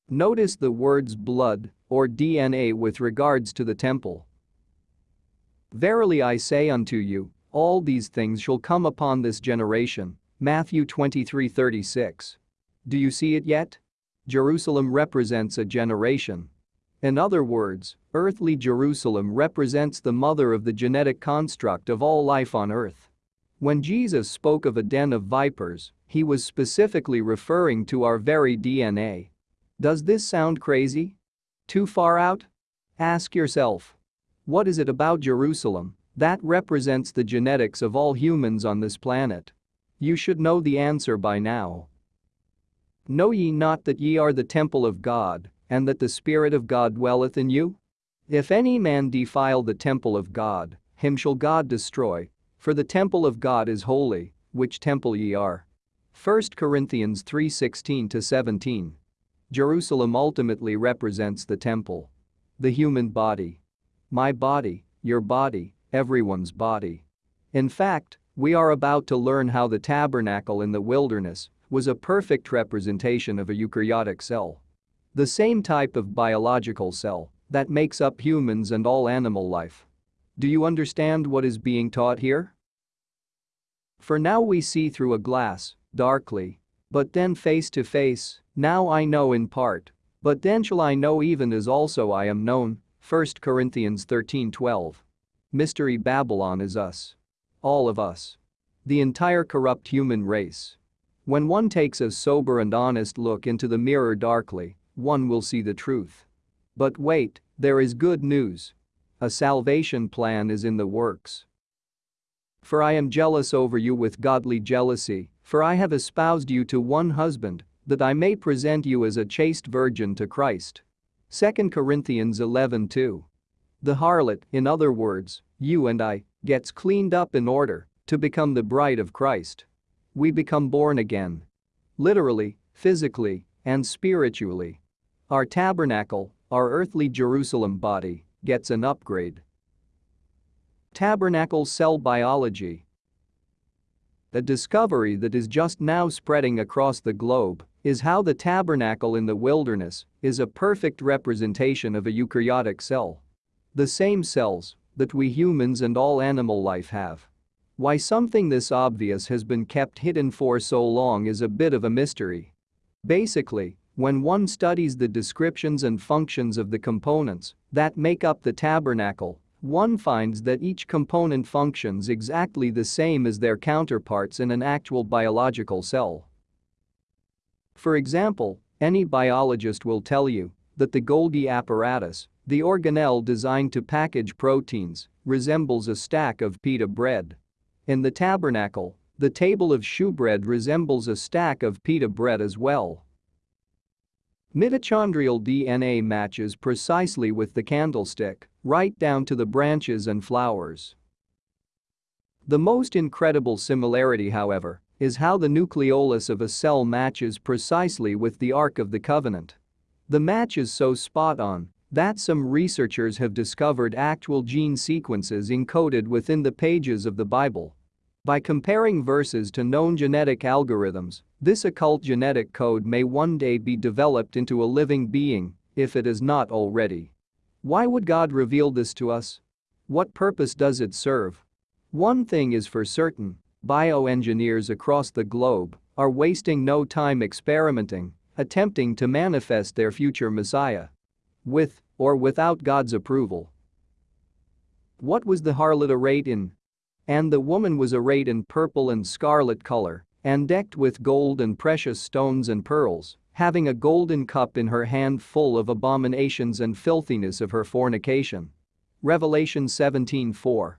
Notice the words blood or DNA with regards to the temple. Verily I say unto you, all these things shall come upon this generation. Matthew 23:36. Do you see it yet? Jerusalem represents a generation. In other words, earthly Jerusalem represents the mother of the genetic construct of all life on earth. When Jesus spoke of a den of vipers, he was specifically referring to our very DNA. Does this sound crazy? Too far out? Ask yourself. What is it about Jerusalem that represents the genetics of all humans on this planet? You should know the answer by now. Know ye not that ye are the temple of God, and that the Spirit of God dwelleth in you? If any man defile the temple of God, him shall God destroy. For the temple of God is holy, which temple ye are. 1 Corinthians 3:16-17. Jerusalem ultimately represents the temple. The human body. My body, your body, everyone's body. In fact, we are about to learn how the tabernacle in the wilderness was a perfect representation of a eukaryotic cell. The same type of biological cell that makes up humans and all animal life. Do you understand what is being taught here? For now we see through a glass, darkly. But then face to face, now I know in part. But then shall I know even as also I am known. 1 Corinthians 13:12. Mystery Babylon is us. All of us. The entire corrupt human race. When one takes a sober and honest look into the mirror darkly, one will see the truth. But wait, there is good news. A salvation plan is in the works. For I am jealous over you with godly jealousy, for I have espoused you to one husband, that I may present you as a chaste virgin to Christ. 2 Corinthians 11:2. The harlot, in other words, you and I, gets cleaned up in order to become the bride of Christ. We become born again. Literally, physically, and spiritually. Our tabernacle, our earthly Jerusalem body, gets an upgrade. Tabernacle cell biology. A discovery that is just now spreading across the globe is how the tabernacle in the wilderness is a perfect representation of a eukaryotic cell. The same cells that we humans and all animal life have. Why something this obvious has been kept hidden for so long is a bit of a mystery. Basically, when one studies the descriptions and functions of the components that make up the tabernacle, one finds that each component functions exactly the same as their counterparts in an actual biological cell. For example, any biologist will tell you that the Golgi apparatus, the organelle designed to package proteins, resembles a stack of pita bread. In the tabernacle, the table of shewbread resembles a stack of pita bread as well. Mitochondrial DNA matches precisely with the candlestick, right down to the branches and flowers. The most incredible similarity, however, is how the nucleolus of a cell matches precisely with the Ark of the Covenant. The match is so spot on that some researchers have discovered actual gene sequences encoded within the pages of the Bible by comparing verses to known genetic algorithms, this occult genetic code may one day be developed into a living being, if it is not already. Why would God reveal this to us? What purpose does it serve? One thing is for certain, bioengineers across the globe are wasting no time experimenting, attempting to manifest their future Messiah. With or without God's approval. What was the harlot arrayed in? And the woman was arrayed in purple and scarlet color and decked with gold and precious stones and pearls, having a golden cup in her hand full of abominations and filthiness of her fornication. Revelation 17:4.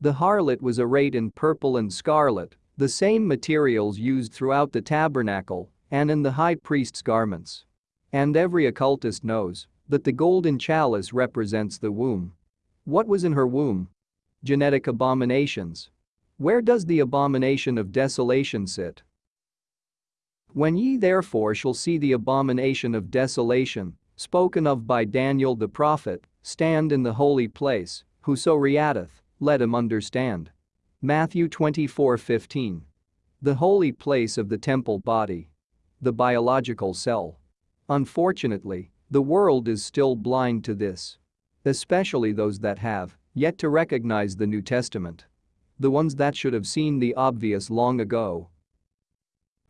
The harlot was arrayed in purple and scarlet, the same materials used throughout the tabernacle and in the high priest's garments. And every occultist knows that the golden chalice represents the womb. What was in her womb? genetic abominations. Where does the abomination of desolation sit? When ye therefore shall see the abomination of desolation, spoken of by Daniel the prophet, stand in the holy place, whoso readeth, let him understand. Matthew 24:15. The holy place of the temple body. The biological cell. Unfortunately, the world is still blind to this. Especially those that have yet to recognize the New Testament. The ones that should have seen the obvious long ago.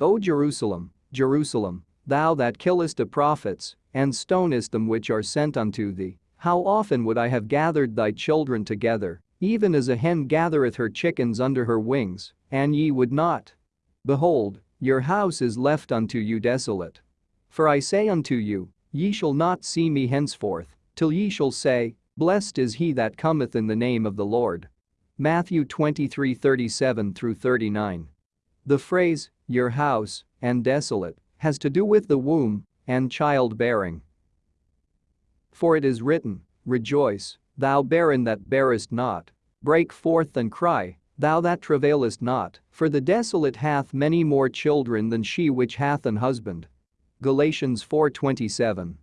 O Jerusalem, Jerusalem, thou that killest the prophets, and stonest them which are sent unto thee, how often would I have gathered thy children together, even as a hen gathereth her chickens under her wings, and ye would not? Behold, your house is left unto you desolate. For I say unto you, ye shall not see me henceforth, till ye shall say, Blessed is he that cometh in the name of the Lord. Matthew 23:37 through 39. The phrase, your house, and desolate, has to do with the womb and childbearing. For it is written, Rejoice, thou barren that bearest not, break forth and cry, Thou that travailest not, for the desolate hath many more children than she which hath an husband. Galatians 4:27.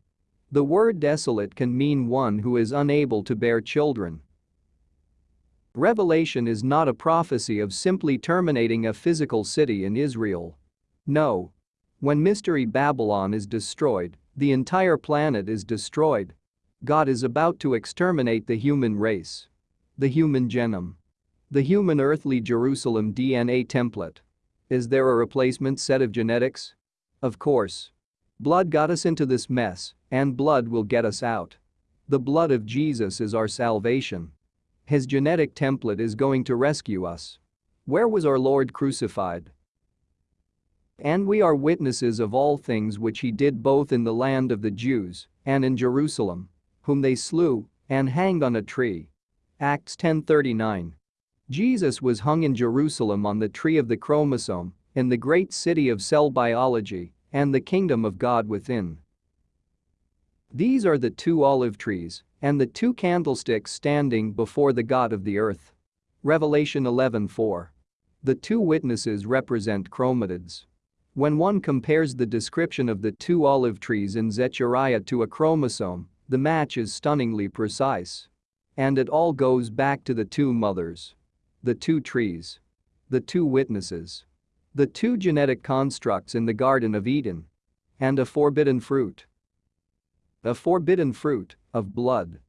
The word desolate can mean one who is unable to bear children. Revelation is not a prophecy of simply terminating a physical city in Israel. No. When Mystery Babylon is destroyed, the entire planet is destroyed. God is about to exterminate the human race. The human genome. The human earthly Jerusalem DNA template. Is there a replacement set of genetics? Of course. Blood got us into this mess, and blood will get us out. The blood of Jesus is our salvation. His genetic template is going to rescue us. Where was our Lord crucified? And we are witnesses of all things which he did both in the land of the Jews and in Jerusalem, whom they slew and hanged on a tree. Acts 10:39. Jesus was hung in Jerusalem on the tree of the chromosome, in the great city of cell biology, and the kingdom of God within. These are the two olive trees and the two candlesticks standing before the God of the earth. Revelation 11:4. The two witnesses represent chromatids. When one compares the description of the two olive trees in Zechariah to a chromosome, the match is stunningly precise. And it all goes back to the two mothers. The two trees. The two witnesses. The two genetic constructs in the Garden of Eden. And a forbidden fruit. A forbidden fruit of blood.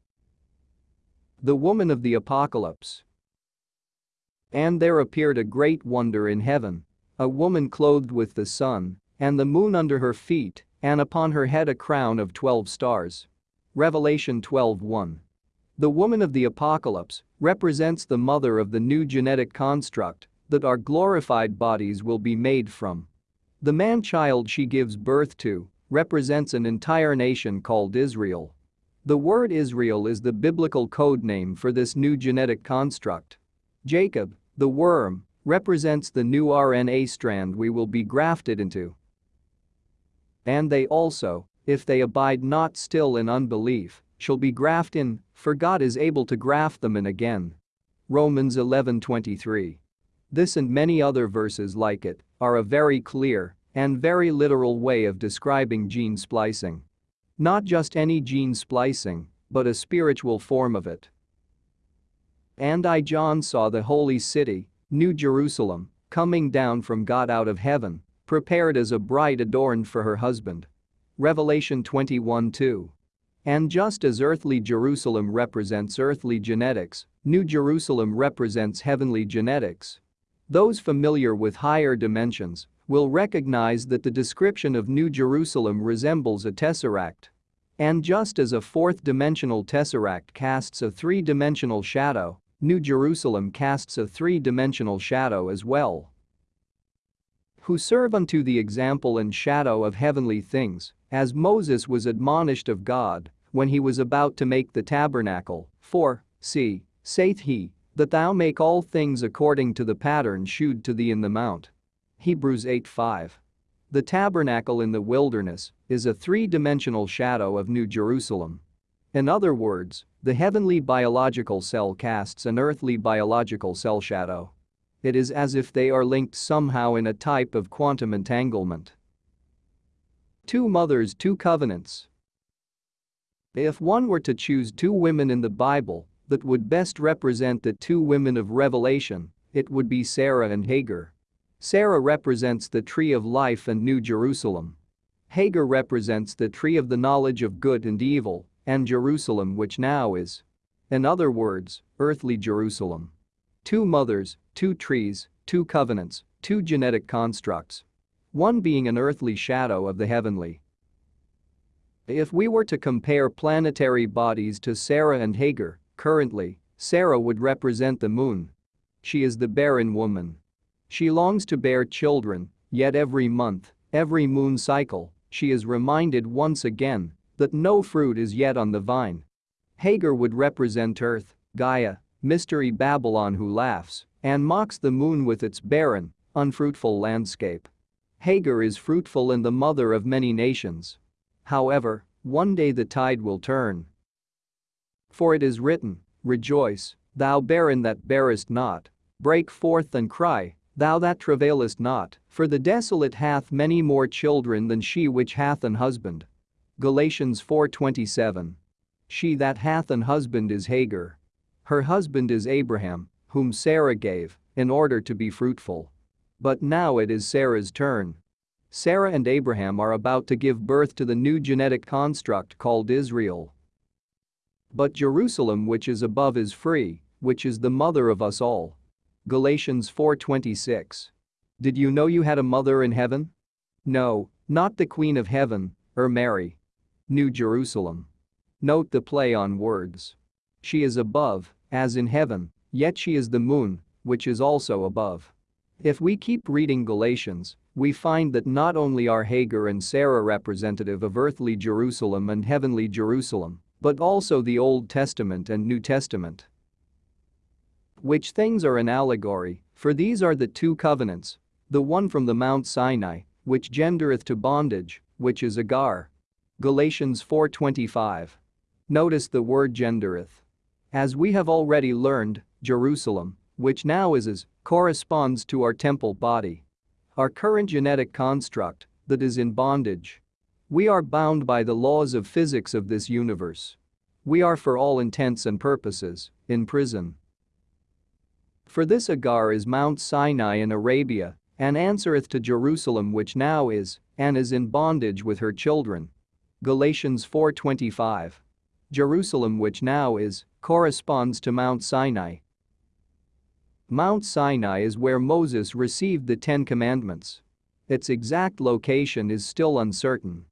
The woman of the apocalypse. And there appeared a great wonder in heaven. A woman clothed with the sun, and the moon under her feet, and upon her head a crown of twelve stars. Revelation 12:1. The woman of the apocalypse represents the mother of the new genetic construct that our glorified bodies will be made from. The man-child she gives birth to represents an entire nation called Israel. The word Israel is the biblical code name for this new genetic construct. Jacob, the worm, represents the new RNA strand we will be grafted into. And they also, if they abide not still in unbelief, shall be grafted in, for God is able to graft them in again. Romans 11:23. This and many other verses like it are a very clear and very literal way of describing gene splicing. Not just any gene splicing, but a spiritual form of it. And I John saw the holy city, New Jerusalem, coming down from God out of heaven, prepared as a bride adorned for her husband. Revelation 21:2. And just as earthly Jerusalem represents earthly genetics, New Jerusalem represents heavenly genetics. Those familiar with higher dimensions will recognize that the description of New Jerusalem resembles a tesseract. And just as a fourth-dimensional tesseract casts a three-dimensional shadow, New Jerusalem casts a three-dimensional shadow as well. Who serve unto the example and shadow of heavenly things, as Moses was admonished of God when he was about to make the tabernacle, for, see, saith he, that thou make all things according to the pattern shewed to thee in the mount. Hebrews 8:5. The tabernacle in the wilderness is a three-dimensional shadow of New Jerusalem. In other words, the heavenly biological cell casts an earthly biological cell shadow. It is as if they are linked somehow in a type of quantum entanglement. Two mothers, two covenants. If one were to choose two women in the Bible that would best represent the two women of Revelation, it would be Sarah and Hagar. Sarah represents the tree of life and New Jerusalem. Hagar represents the tree of the knowledge of good and evil, and Jerusalem which now is. In other words, earthly Jerusalem. Two mothers, two trees, two covenants, two genetic constructs one being an earthly shadow of the heavenly. If we were to compare planetary bodies to Sarah and Hagar, currently, Sarah would represent the moon. She is the barren woman. She longs to bear children, yet every month, every moon cycle, she is reminded once again that no fruit is yet on the vine. Hagar would represent Earth, Gaia, Mystery Babylon who laughs and mocks the moon with its barren, unfruitful landscape. Hagar is fruitful and the mother of many nations. However, one day the tide will turn. For it is written, Rejoice, thou barren that bearest not. Break forth and cry, thou that travailest not, for the desolate hath many more children than she which hath an husband. Galatians 4:27. She that hath an husband is Hagar. Her husband is Abraham, whom Sarah gave, in order to be fruitful. But now it is Sarah's turn. Sarah and Abraham are about to give birth to the new genetic construct called Israel. But Jerusalem which is above is free, which is the mother of us all. Galatians 4:26. Did you know you had a mother in heaven? No, not the Queen of Heaven, or Mary. New Jerusalem. Note the play on words. She is above, as in heaven, yet she is the moon, which is also above. If we keep reading Galatians, we find that not only are Hagar and Sarah representative of earthly Jerusalem and heavenly Jerusalem, but also the Old Testament and New Testament. Which things are an allegory, for these are the two covenants, the one from the Mount Sinai, which gendereth to bondage, which is Agar. Galatians 4:25. Notice the word gendereth. As we have already learned, Jerusalem, which now is as, corresponds to our temple body. Our current genetic construct, that is in bondage, we are bound by the laws of physics of this universe. We are for all intents and purposes, in prison. For this Agar is Mount Sinai in Arabia, and answereth to Jerusalem which now is, and is in bondage with her children. Galatians 4.25. Jerusalem which now is, corresponds to Mount Sinai. Mount Sinai is where Moses received the Ten Commandments. Its exact location is still uncertain.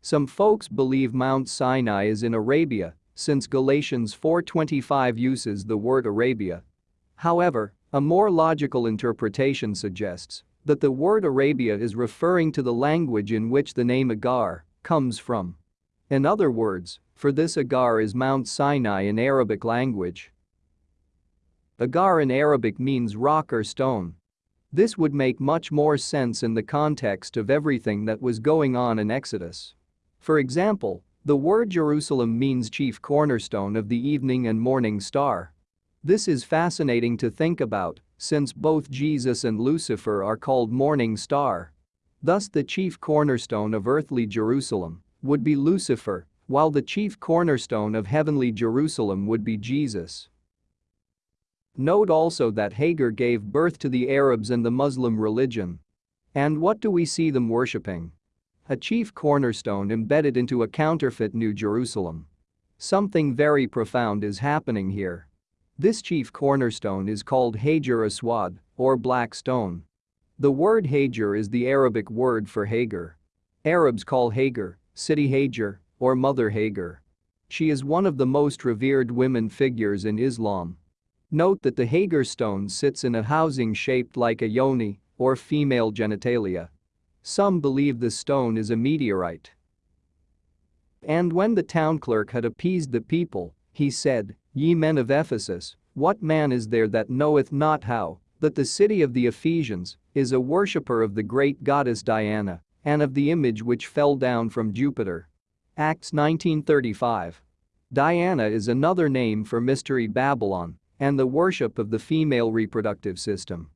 Some folks believe Mount Sinai is in Arabia, since Galatians 4.25 uses the word Arabia. However, a more logical interpretation suggests that the word Arabia is referring to the language in which the name Agar comes from. In other words, for this Agar is Mount Sinai in Arabic language. Agar in Arabic means rock or stone. This would make much more sense in the context of everything that was going on in Exodus. For example, the word Jerusalem means chief cornerstone of the evening and morning star. This is fascinating to think about, since both Jesus and Lucifer are called morning star. Thus the chief cornerstone of earthly Jerusalem would be Lucifer, while the chief cornerstone of heavenly Jerusalem would be Jesus. Note also that Hagar gave birth to the Arabs and the Muslim religion. And what do we see them worshipping? A chief cornerstone embedded into a counterfeit New Jerusalem. Something very profound is happening here. This chief cornerstone is called Hajar Aswad, or black stone. The word Hajar is the Arabic word for Hagar. Arabs call Hagar, Sitti Hajar, or Mother Hagar. She is one of the most revered women figures in Islam. Note that the Hagar stone sits in a housing shaped like a yoni, or female genitalia. Some believe the stone is a meteorite. And when the town clerk had appeased the people, he said, Ye men of Ephesus, what man is there that knoweth not how, that the city of the Ephesians is a worshipper of the great goddess Diana, and of the image which fell down from Jupiter? Acts 19:35. Diana is another name for Mystery Babylon and the worship of the female reproductive system.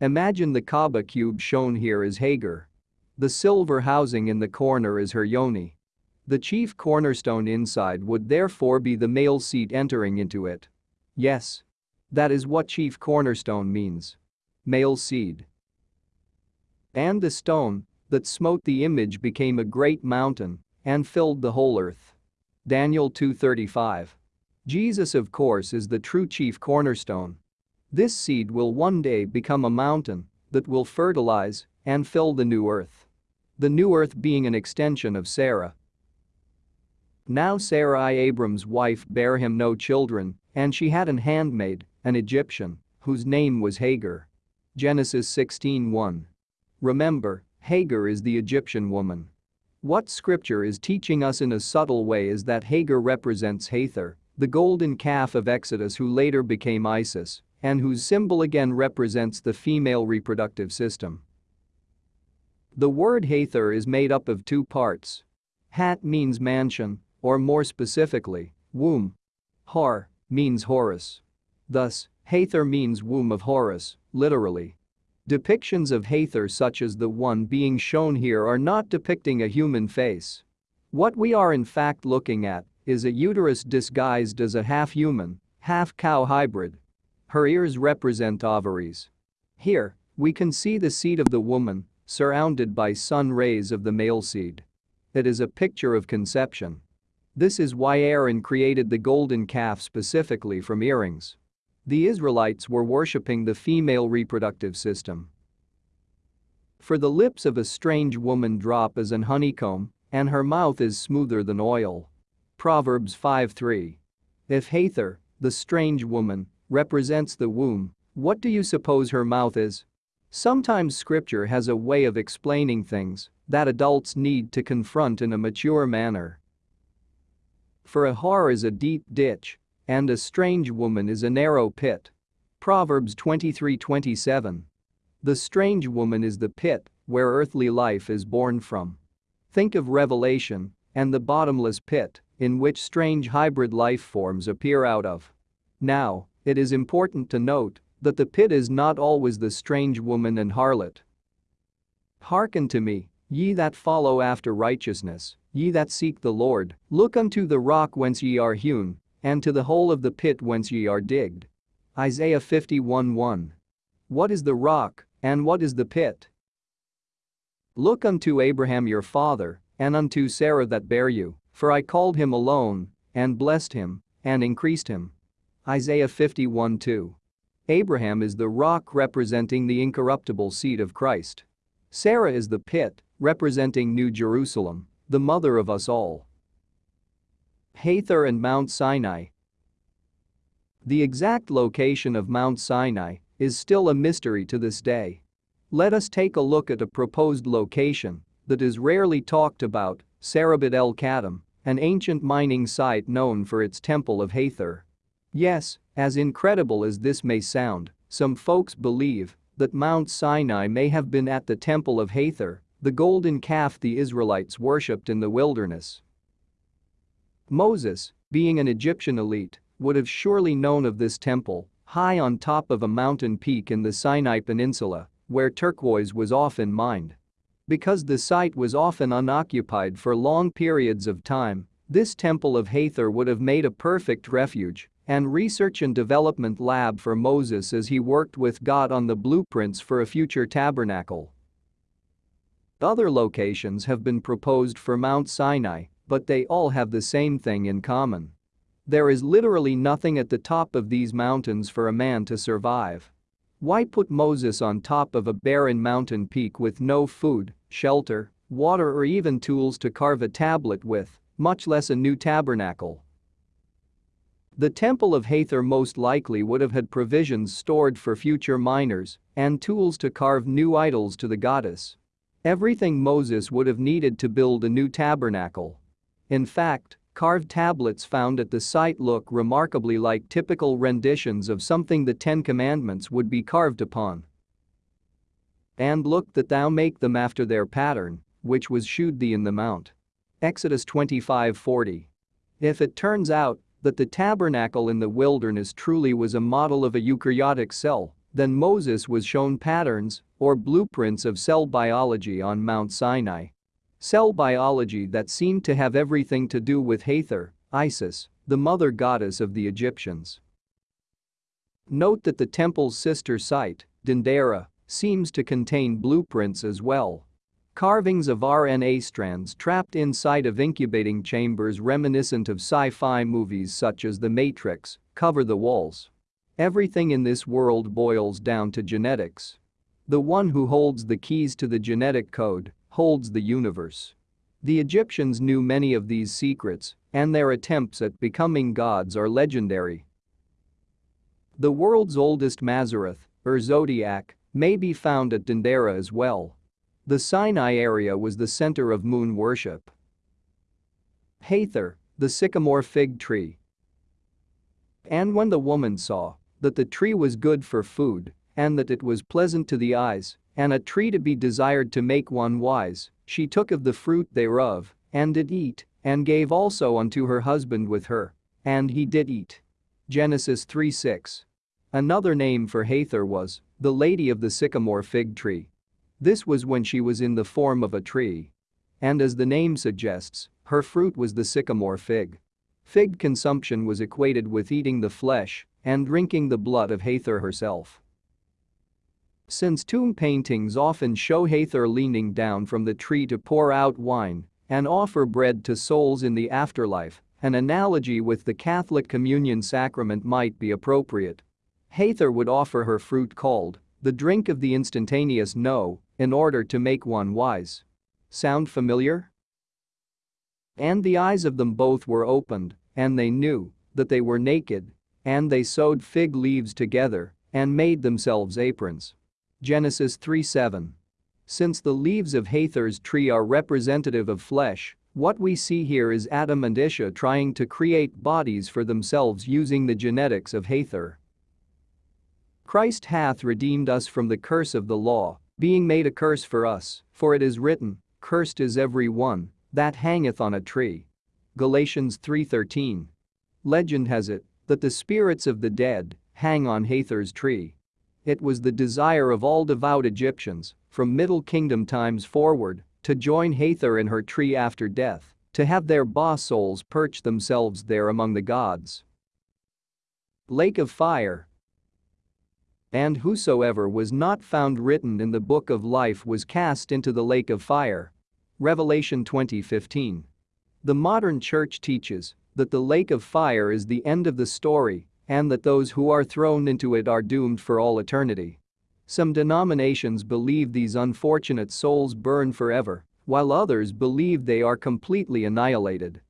Imagine the Kaaba cube shown here as Hagar. The silver housing in the corner is her yoni. The chief cornerstone inside would therefore be the male seed entering into it. Yes. That is what chief cornerstone means. Male seed. And the stone that smote the image became a great mountain and filled the whole earth. Daniel 2:35. Jesus of course is the true chief cornerstone. This seed will one day become a mountain that will fertilize and fill the new earth. The new earth being an extension of Sarah. Now Sarai Abram's wife bare him no children, and she had an handmaid, an Egyptian, whose name was Hagar. Genesis 16:1. Remember, Hagar is the Egyptian woman. What scripture is teaching us in a subtle way is that Hagar represents Hathor, the golden calf of Exodus who later became Isis, and whose symbol again represents the female reproductive system. The word Hathor is made up of two parts. Hat means mansion, or more specifically, womb. Har means Horus. Thus, Hathor means womb of Horus, literally. Depictions of Hathor such as the one being shown here are not depicting a human face. What we are in fact looking at is a uterus disguised as a half-human, half-cow hybrid. Her ears represent ovaries. Here, we can see the seed of the woman, surrounded by sun rays of the male seed. It is a picture of conception. This is why Aaron created the golden calf specifically from earrings. The Israelites were worshipping the female reproductive system. For the lips of a strange woman drop as an honeycomb, and her mouth is smoother than oil. Proverbs 5:3. If Hathor, the strange woman, represents the womb, what do you suppose her mouth is? Sometimes scripture has a way of explaining things that adults need to confront in a mature manner. For a whore is a deep ditch, and a strange woman is a narrow pit. Proverbs 23:27. The strange woman is the pit where earthly life is born from. Think of Revelation and the bottomless pit in which strange hybrid life forms appear out of. Now, it is important to note that the pit is not always the strange woman and harlot. Hearken to me, ye that follow after righteousness, ye that seek the Lord, look unto the rock whence ye are hewn, and to the hole of the pit whence ye are digged. Isaiah 51:1. What is the rock, and what is the pit? Look unto Abraham your father, and unto Sarah that bare you, for I called him alone, and blessed him, and increased him. Isaiah 51:2. Abraham is the rock representing the incorruptible seed of Christ. Sarah is the pit, representing New Jerusalem, the mother of us all. Hathor and Mount Sinai The exact location of Mount Sinai is still a mystery to this day. Let us take a look at a proposed location that is rarely talked about, Sarabit el Khadim, an ancient mining site known for its Temple of Hathor. Yes, as incredible as this may sound, some folks believe that Mount Sinai may have been at the Temple of Hathor, the golden calf the Israelites worshipped in the wilderness. Moses, being an Egyptian elite, would have surely known of this temple, high on top of a mountain peak in the Sinai Peninsula, where turquoise was often mined. Because the site was often unoccupied for long periods of time, this temple of Hathor would have made a perfect refuge and research and development lab for Moses as he worked with God on the blueprints for a future tabernacle. Other locations have been proposed for Mount Sinai, but they all have the same thing in common. There is literally nothing at the top of these mountains for a man to survive. Why put Moses on top of a barren mountain peak with no food, shelter, water or even tools to carve a tablet with, much less a new tabernacle? The Temple of Hathor most likely would have had provisions stored for future miners and tools to carve new idols to the goddess. Everything Moses would have needed to build a new tabernacle. In fact, Carved tablets found at the site look remarkably like typical renditions of something the Ten Commandments would be carved upon. And look that thou make them after their pattern, which was shewed thee in the mount. Exodus 25:40. If it turns out that the tabernacle in the wilderness truly was a model of a eukaryotic cell, then Moses was shown patterns or blueprints of cell biology on Mount Sinai. Cell biology that seemed to have everything to do with Hathor, Isis, the mother goddess of the Egyptians. Note that the temple's sister site, Dendera, seems to contain blueprints as well. Carvings of RNA strands trapped inside of incubating chambers reminiscent of sci-fi movies such as The Matrix cover the walls. Everything in this world boils down to genetics. The one who holds the keys to the genetic code holds the universe. The Egyptians knew many of these secrets, and their attempts at becoming gods are legendary. The world's oldest Mazzaroth, or zodiac, may be found at Dendera as well. The Sinai area was the center of moon worship. Hathor, the sycamore fig tree. And when the woman saw that the tree was good for food and that it was pleasant to the eyes and a tree to be desired to make one wise, she took of the fruit thereof, and did eat, and gave also unto her husband with her. And he did eat. Genesis 3:6. Another name for Hathor was the Lady of the Sycamore Fig Tree. This was when she was in the form of a tree. And as the name suggests, her fruit was the sycamore fig. Fig consumption was equated with eating the flesh and drinking the blood of Hathor herself. Since tomb paintings often show Hathor leaning down from the tree to pour out wine and offer bread to souls in the afterlife, an analogy with the Catholic communion sacrament might be appropriate. Hathor would offer her fruit called the drink of the instantaneous no in order to make one wise. Sound familiar? And the eyes of them both were opened, and they knew that they were naked, and they sewed fig leaves together and made themselves aprons. Genesis 3:7. Since the leaves of Hathor's tree are representative of flesh, what we see here is Adam and Isha trying to create bodies for themselves using the genetics of Hathor. Christ hath redeemed us from the curse of the law, being made a curse for us, for it is written, Cursed is every one that hangeth on a tree. Galatians 3:13. Legend has it that the spirits of the dead hang on Hathor's tree. It was the desire of all devout Egyptians, from Middle Kingdom times forward, to join Hathor in her tree after death, to have their bas souls perch themselves there among the gods. Lake of Fire And whosoever was not found written in the book of life was cast into the lake of fire. Revelation 20:15. The modern church teaches that the lake of fire is the end of the story and that those who are thrown into it are doomed for all eternity. Some denominations believe these unfortunate souls burn forever, while others believe they are completely annihilated.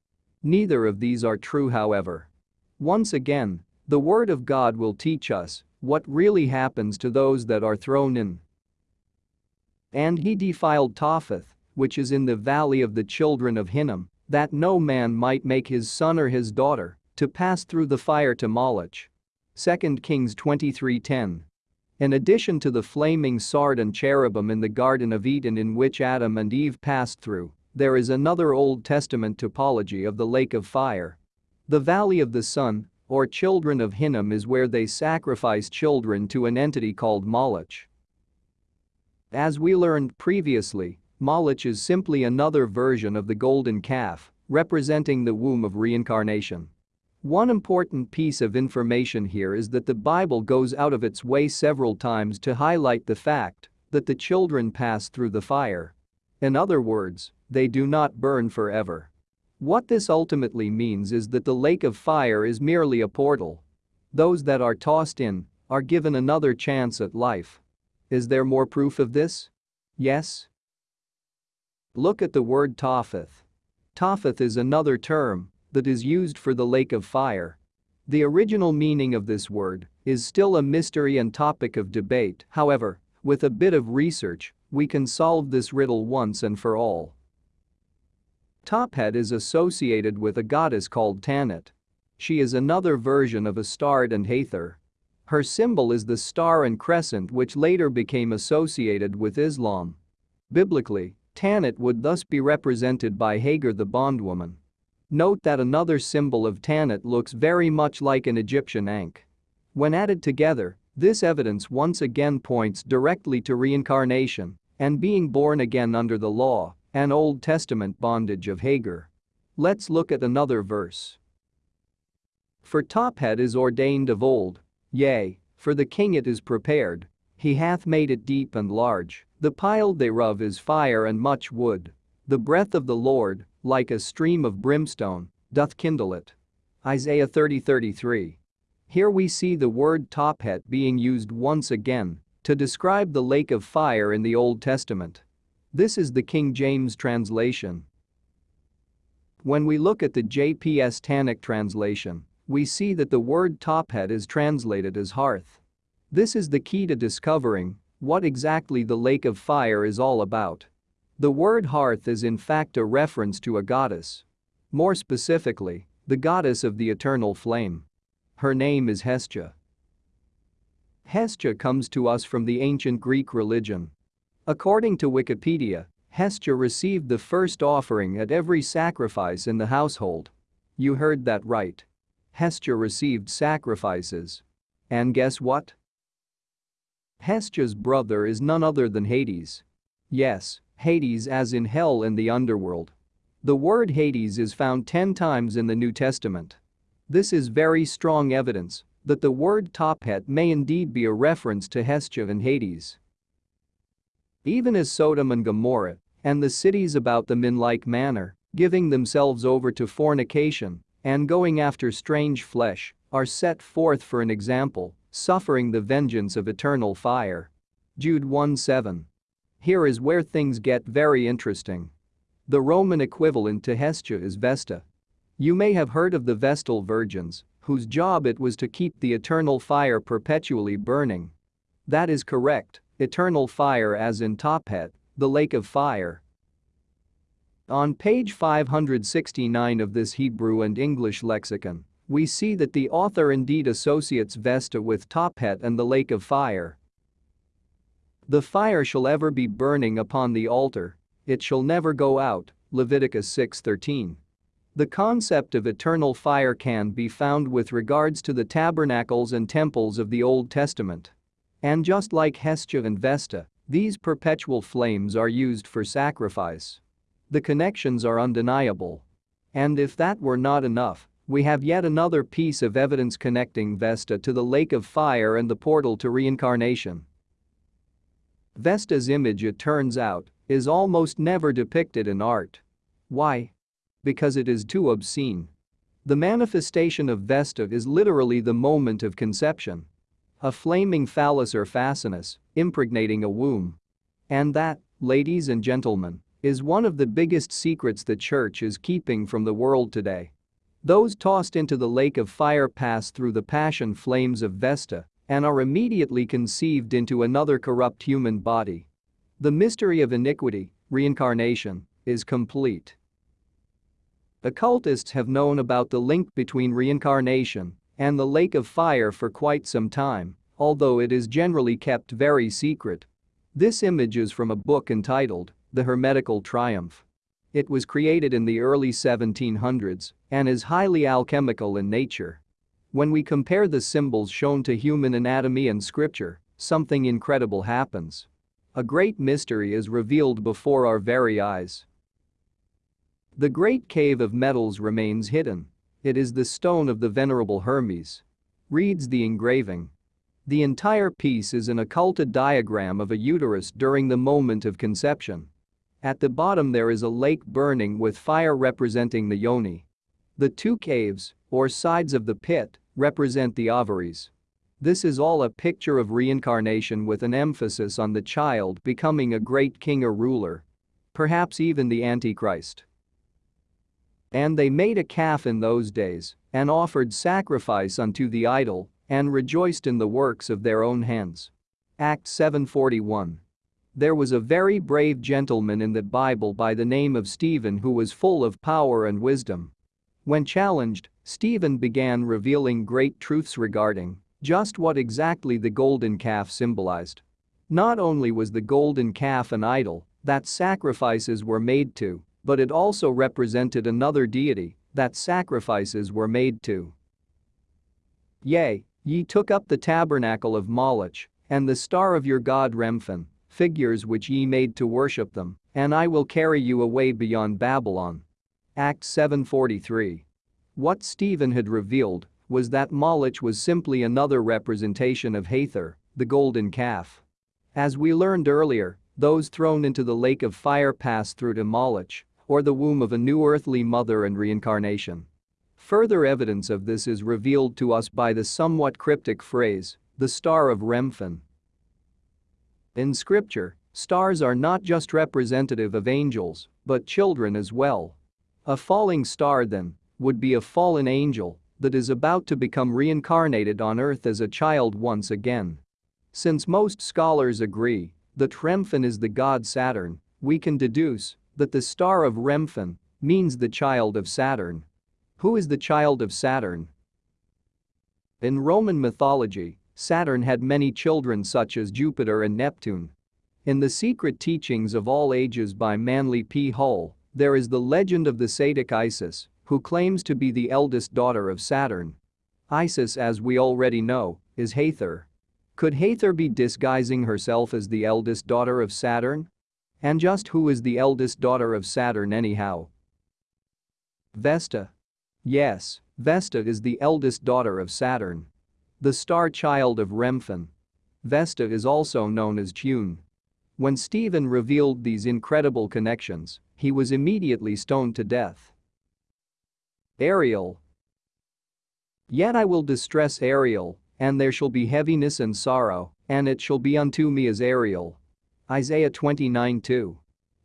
Neither of these are true however. Once again, the Word of God will teach us what really happens to those that are thrown in. And he defiled Topheth, which is in the valley of the children of Hinnom, that no man might make his son or his daughter to pass through the fire to Moloch. 2 Kings 23:10. In addition to the flaming sword and cherubim in the Garden of Eden in which Adam and Eve passed through, there is another Old Testament typology of the lake of fire. The Valley of the Son, or Children of Hinnom is where they sacrifice children to an entity called Moloch. As we learned previously, Moloch is simply another version of the golden calf, representing the womb of reincarnation. One important piece of information here is that the Bible goes out of its way several times to highlight the fact that the children pass through the fire. In other words, they do not burn forever. What this ultimately means is that the lake of fire is merely a portal. Those that are tossed in are given another chance at life. Is there more proof of this? Yes? Look at the word Topheth. Topheth is another term that is used for the lake of fire. The original meaning of this word is still a mystery and topic of debate, however, with a bit of research, we can solve this riddle once and for all. Tophet is associated with a goddess called Tanit. She is another version of Astarte and Hathor. Her symbol is the star and crescent which later became associated with Islam. Biblically, Tanit would thus be represented by Hagar the bondwoman. Note that another symbol of Tanit looks very much like an Egyptian ankh. When added together, this evidence once again points directly to reincarnation and being born again under the law, an Old Testament bondage of Hagar. Let's look at another verse. For Tophet is ordained of old, yea, for the king it is prepared, he hath made it deep and large, the pile thereof is fire and much wood. The breath of the Lord, like a stream of brimstone, doth kindle it. Isaiah 30:33. Here we see the word Tophet being used once again to describe the lake of fire in the Old Testament. This is the King James translation. When we look at the JPS Tanakh translation, we see that the word Tophet is translated as hearth. This is the key to discovering what exactly the lake of fire is all about. The word hearth is in fact a reference to a goddess. More specifically, the goddess of the eternal flame. Her name is Hestia. Hestia comes to us from the ancient Greek religion. According to Wikipedia, Hestia received the first offering at every sacrifice in the household. You heard that right. Hestia received sacrifices And guess what? Hestia's brother is none other than Hades. Yes, Hades as in hell in the underworld. The word Hades is found 10 times in the New Testament. This is very strong evidence that the word Tophet may indeed be a reference to Hestia and Hades. Even as Sodom and Gomorrah and the cities about them in like manner, giving themselves over to fornication and going after strange flesh, are set forth for an example, suffering the vengeance of eternal fire. Jude 1:7. Here is where things get very interesting. The Roman equivalent to Hestia is Vesta. You may have heard of the Vestal virgins, whose job it was to keep the eternal fire perpetually burning. That is correct, eternal fire as in Tophet, the lake of fire. On page 569 of this Hebrew and English lexicon, we see that the author indeed associates Vesta with Tophet and the lake of fire. The fire shall ever be burning upon the altar, it shall never go out, Leviticus 6:13. The concept of eternal fire can be found with regards to the tabernacles and temples of the Old Testament. And just like Hestia and Vesta, these perpetual flames are used for sacrifice. The connections are undeniable. And if that were not enough, we have yet another piece of evidence connecting Vesta to the lake of fire and the portal to reincarnation. Vesta's image it turns out, is almost never depicted in art. Why? Because it is too obscene. The manifestation of Vesta is literally the moment of conception. A flaming phallus or fascinus, impregnating a womb. And that, ladies and gentlemen, is one of the biggest secrets the church is keeping from the world today. Those tossed into the lake of fire pass through the passion flames of Vesta and are immediately conceived into another corrupt human body. The mystery of iniquity, reincarnation, is complete. Occultists have known about the link between reincarnation and the lake of fire for quite some time, although it is generally kept very secret. This image is from a book entitled the Hermetical Triumph. It was created in the early 1700s and is highly alchemical in nature. When we compare the symbols shown to human anatomy and scripture, something incredible happens. A great mystery is revealed before our very eyes. The great cave of metals remains hidden. It is the stone of the venerable Hermes. Reads the engraving. The entire piece is an occulted diagram of a uterus during the moment of conception. At the bottom there is a lake burning with fire representing the yoni. The two caves, or sides of the pit, represent the ovaries. This is all a picture of reincarnation with an emphasis on the child becoming a great king or ruler. Perhaps even the Antichrist. And they made a calf in those days and offered sacrifice unto the idol and rejoiced in the works of their own hands. Acts 741. There was a very brave gentleman in the Bible by the name of Stephen who was full of power and wisdom. When challenged, Stephen began revealing great truths regarding just what exactly the golden calf symbolized. Not only was the golden calf an idol that sacrifices were made to, but it also represented another deity that sacrifices were made to. Yea, ye took up the tabernacle of Moloch and the star of your god Remphan figures which ye made to worship them, and I will carry you away beyond Babylon. Acts 7:43. What Stephen had revealed was that Moloch was simply another representation of Hathor, the golden calf. As we learned earlier, those thrown into the lake of fire pass through to Moloch, or the womb of a new earthly mother and reincarnation. Further evidence of this is revealed to us by the somewhat cryptic phrase, the star of Remphan, in scripture, stars are not just representative of angels, but children as well. A falling star then would be a fallen angel that is about to become reincarnated on earth as a child once again. Since most scholars agree that Remphan is the god Saturn, we can deduce that the star of Remphan means the child of Saturn. Who is the child of Saturn? In Roman mythology, Saturn had many children such as Jupiter and Neptune. In the Secret Teachings of All Ages by Manly P. Hall, there is the legend of the Saitic Isis, who claims to be the eldest daughter of Saturn. Isis as we already know, is Hathor. Could Hathor be disguising herself as the eldest daughter of Saturn? And just who is the eldest daughter of Saturn anyhow? Vesta. Yes, Vesta is the eldest daughter of Saturn. The star child of Remphan. Vesta is also known as June. When Stephen revealed these incredible connections, he was immediately stoned to death. Ariel. Yet I will distress Ariel, and there shall be heaviness and sorrow, and it shall be unto me as Ariel. Isaiah 29:2.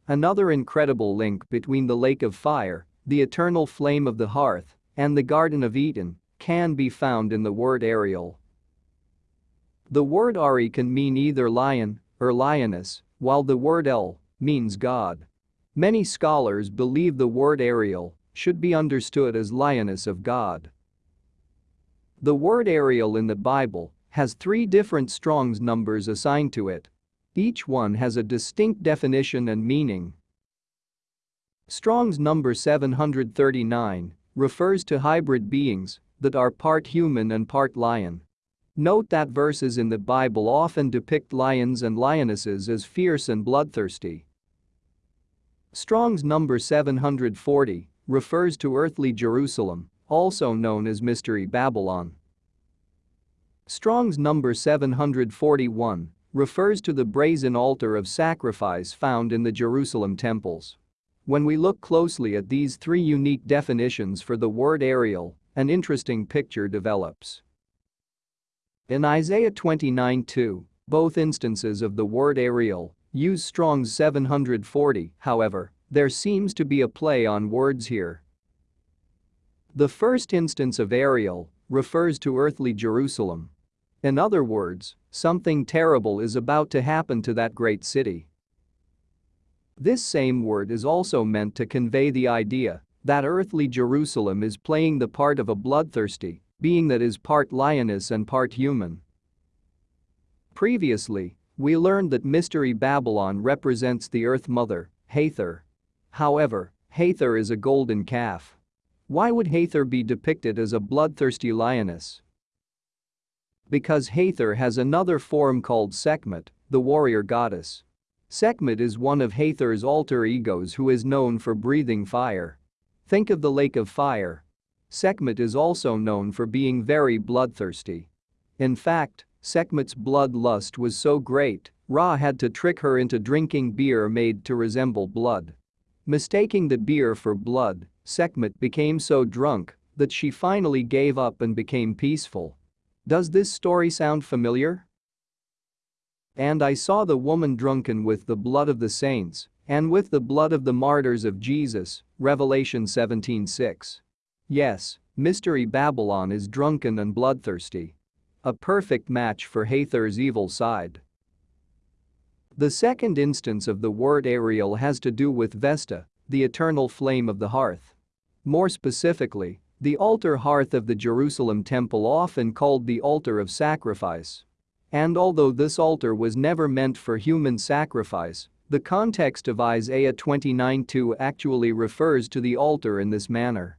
Another incredible link between the lake of fire, the eternal flame of the hearth, and the Garden of Eden can be found in the word Ariel. The word Ari can mean either lion or lioness, while the word El means God. Many scholars believe the word Ariel should be understood as lioness of God. The word Ariel in the Bible has three different Strong's numbers assigned to it. Each one has a distinct definition and meaning. Strong's number 739 refers to hybrid beings that are part human and part lion. Note that verses in the Bible often depict lions and lionesses as fierce and bloodthirsty. Strong's number 740 refers to earthly Jerusalem, also known as Mystery Babylon. Strong's number 741 refers to the brazen altar of sacrifice found in the Jerusalem temples. When we look closely at these three unique definitions for the word Ariel, an interesting picture develops. In Isaiah 29:2, both instances of the word Ariel use Strong's 740, however, there seems to be a play on words here. The first instance of Ariel refers to earthly Jerusalem. In other words, something terrible is about to happen to that great city. This same word is also meant to convey the idea that earthly Jerusalem is playing the part of a bloodthirsty, being that is part lioness and part human. Previously, we learned that Mystery Babylon represents the Earth Mother, Hathor. However, Hathor is a golden calf. Why would Hathor be depicted as a bloodthirsty lioness? Because Hathor has another form called Sekhmet, the warrior goddess. Sekhmet is one of Hathor's alter egos who is known for breathing fire. Think of the lake of fire, Sekhmet is also known for being very bloodthirsty. In fact, Sekhmet's bloodlust was so great, Ra had to trick her into drinking beer made to resemble blood. Mistaking the beer for blood, Sekhmet became so drunk that she finally gave up and became peaceful. Does this story sound familiar? And I saw the woman drunken with the blood of the saints and with the blood of the martyrs of Jesus, Revelation 17:6. Yes, Mystery Babylon is drunken and bloodthirsty. A perfect match for Hathor's evil side. The second instance of the word Ariel has to do with Vesta, the eternal flame of the hearth. More specifically, the altar hearth of the Jerusalem temple often called the altar of sacrifice. And although this altar was never meant for human sacrifice, the context of Isaiah 29:2 actually refers to the altar in this manner.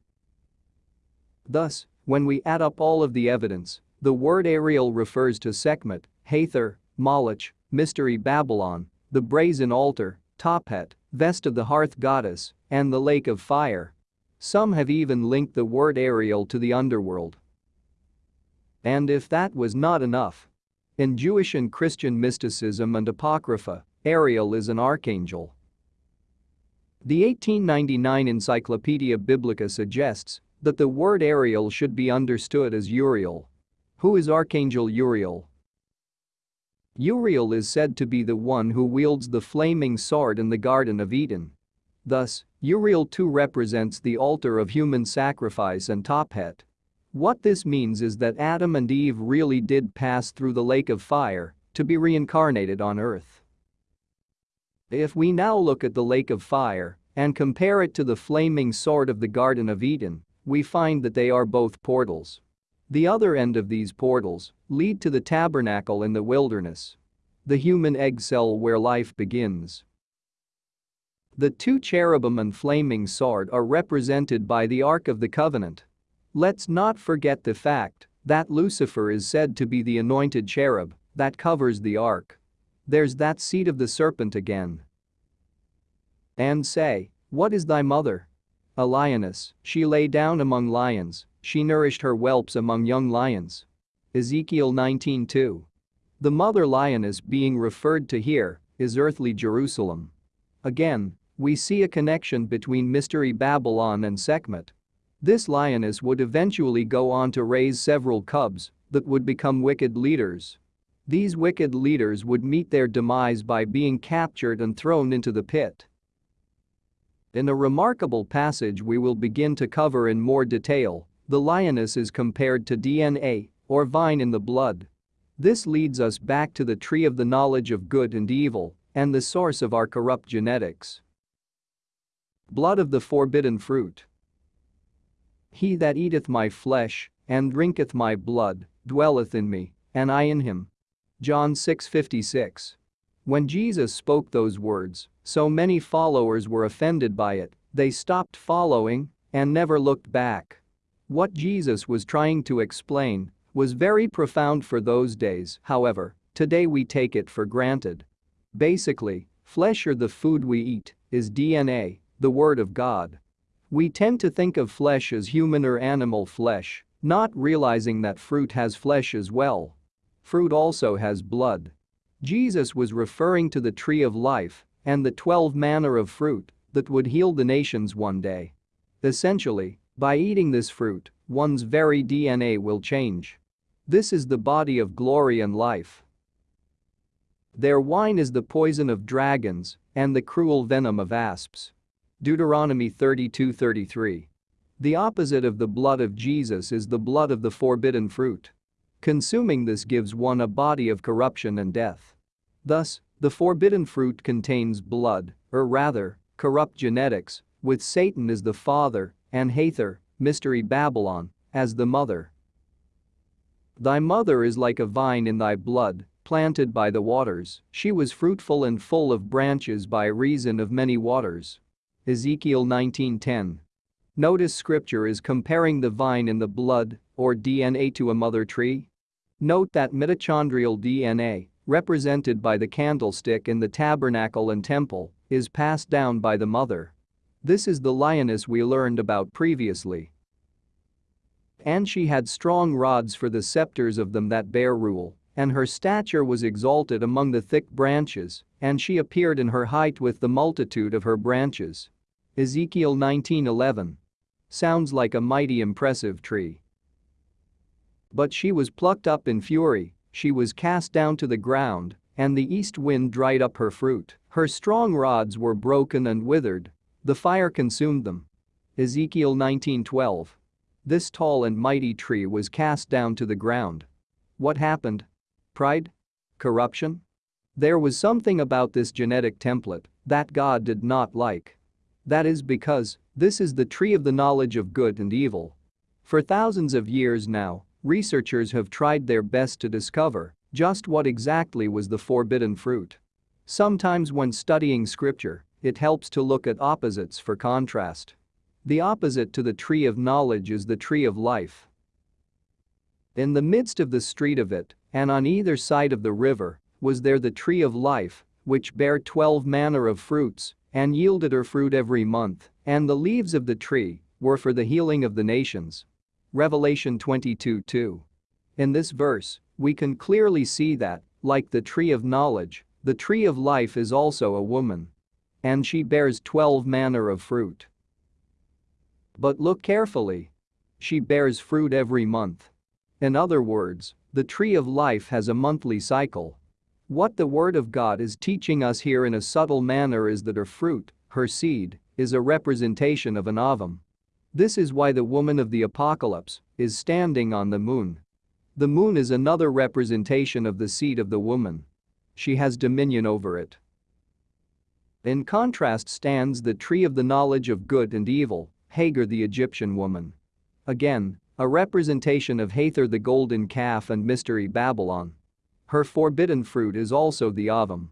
Thus, when we add up all of the evidence, the word Ariel refers to Sekhmet, Hathor, Moloch, Mystery Babylon, the brazen altar, Tophet, vest of the hearth goddess, and the lake of fire. Some have even linked the word Ariel to the underworld. And if that was not enough, in Jewish and Christian mysticism and Apocrypha, Ariel is an archangel. The 1899 Encyclopedia Biblica suggests that the word Ariel should be understood as Uriel. Who is Archangel Uriel? Uriel is said to be the one who wields the flaming sword in the Garden of Eden. Thus, Uriel too represents the altar of human sacrifice and Tophet. What this means is that Adam and Eve really did pass through the lake of fire to be reincarnated on earth. If we now look at the lake of fire and compare it to the flaming sword of the Garden of Eden, we find that they are both portals. The other end of these portals lead to the tabernacle in the wilderness. The human egg cell where life begins. The two cherubim and flaming sword are represented by the Ark of the Covenant. Let's not forget the fact That Lucifer is said to be the anointed cherub that covers the ark. There's that seed of the serpent again. And say, What is thy mother? A lioness, she lay down among lions, she nourished her whelps among young lions. Ezekiel 19:2. The mother lioness being referred to here is earthly Jerusalem. Again, we see a connection between Mystery Babylon and Sekhmet. This lioness would eventually go on to raise several cubs that would become wicked leaders. These wicked leaders would meet their demise by being captured and thrown into the pit. In a remarkable passage we will begin to cover in more detail, the lioness is compared to DNA, or vine in the blood. This leads us back to the tree of the knowledge of good and evil, and the source of our corrupt genetics. Blood of the forbidden fruit. He that eateth my flesh, and drinketh my blood, dwelleth in me, and I in him. John 6:56. When Jesus spoke those words, so many followers were offended by it, they stopped following and never looked back. What Jesus was trying to explain was very profound for those days, however, today we take it for granted. Basically, flesh or the food we eat is DNA, the Word of God. We tend to think of flesh as human or animal flesh, not realizing that fruit has flesh as well. Fruit also has blood. Jesus was referring to the tree of life and the 12 manner of fruit that would heal the nations one day. Essentially, by eating this fruit, one's very DNA will change. This is the body of glory and life. Their wine is the poison of dragons and the cruel venom of asps. Deuteronomy 32:33. The opposite of the blood of Jesus is the blood of the forbidden fruit. Consuming this gives one a body of corruption and death. Thus, the forbidden fruit contains blood, or rather, corrupt genetics, with Satan as the father and Hathor, mystery Babylon, as the mother. Thy mother is like a vine in thy blood, planted by the waters, she was fruitful and full of branches by reason of many waters. Ezekiel 19:10. Notice scripture is comparing the vine in the blood, or DNA to a mother tree. Note that mitochondrial DNA, represented by the candlestick in the tabernacle and temple, is passed down by the mother. This is the lioness we learned about previously. And she had strong rods for the scepters of them that bear rule, and her stature was exalted among the thick branches, and she appeared in her height with the multitude of her branches. Ezekiel 19:11. Sounds like a mighty impressive tree. But she was plucked up in fury, she was cast down to the ground, and the east wind dried up her fruit, her strong rods were broken and withered. The fire consumed them. Ezekiel 19:12. This tall and mighty tree was cast down to the ground. What happened? Pride? Corruption? There was something about this genetic template that God did not like. That is because this is the tree of the knowledge of good and evil. For thousands of years now, researchers have tried their best to discover just what exactly was the forbidden fruit. Sometimes when studying scripture, it helps to look at opposites for contrast. The opposite to the tree of knowledge is the tree of life. In the midst of the street of it, and on either side of the river, was there the tree of life, which bare twelve manner of fruits, and yielded her fruit every month, and the leaves of the tree were for the healing of the nations. Revelation 22:2. In this verse, we can clearly see that, like the tree of knowledge, the tree of life is also a woman. And she bears 12 manner of fruit. But look carefully. She bears fruit every month. In other words, the tree of life has a monthly cycle. What the Word of God is teaching us here in a subtle manner is that her fruit, her seed, is a representation of an ovum. This is why the woman of the apocalypse is standing on the moon. The moon is another representation of the seed of the woman. She has dominion over it. In contrast stands the tree of the knowledge of good and evil, Hagar the Egyptian woman. Again, a representation of Hathor the golden calf and mystery Babylon. Her forbidden fruit is also the ovum.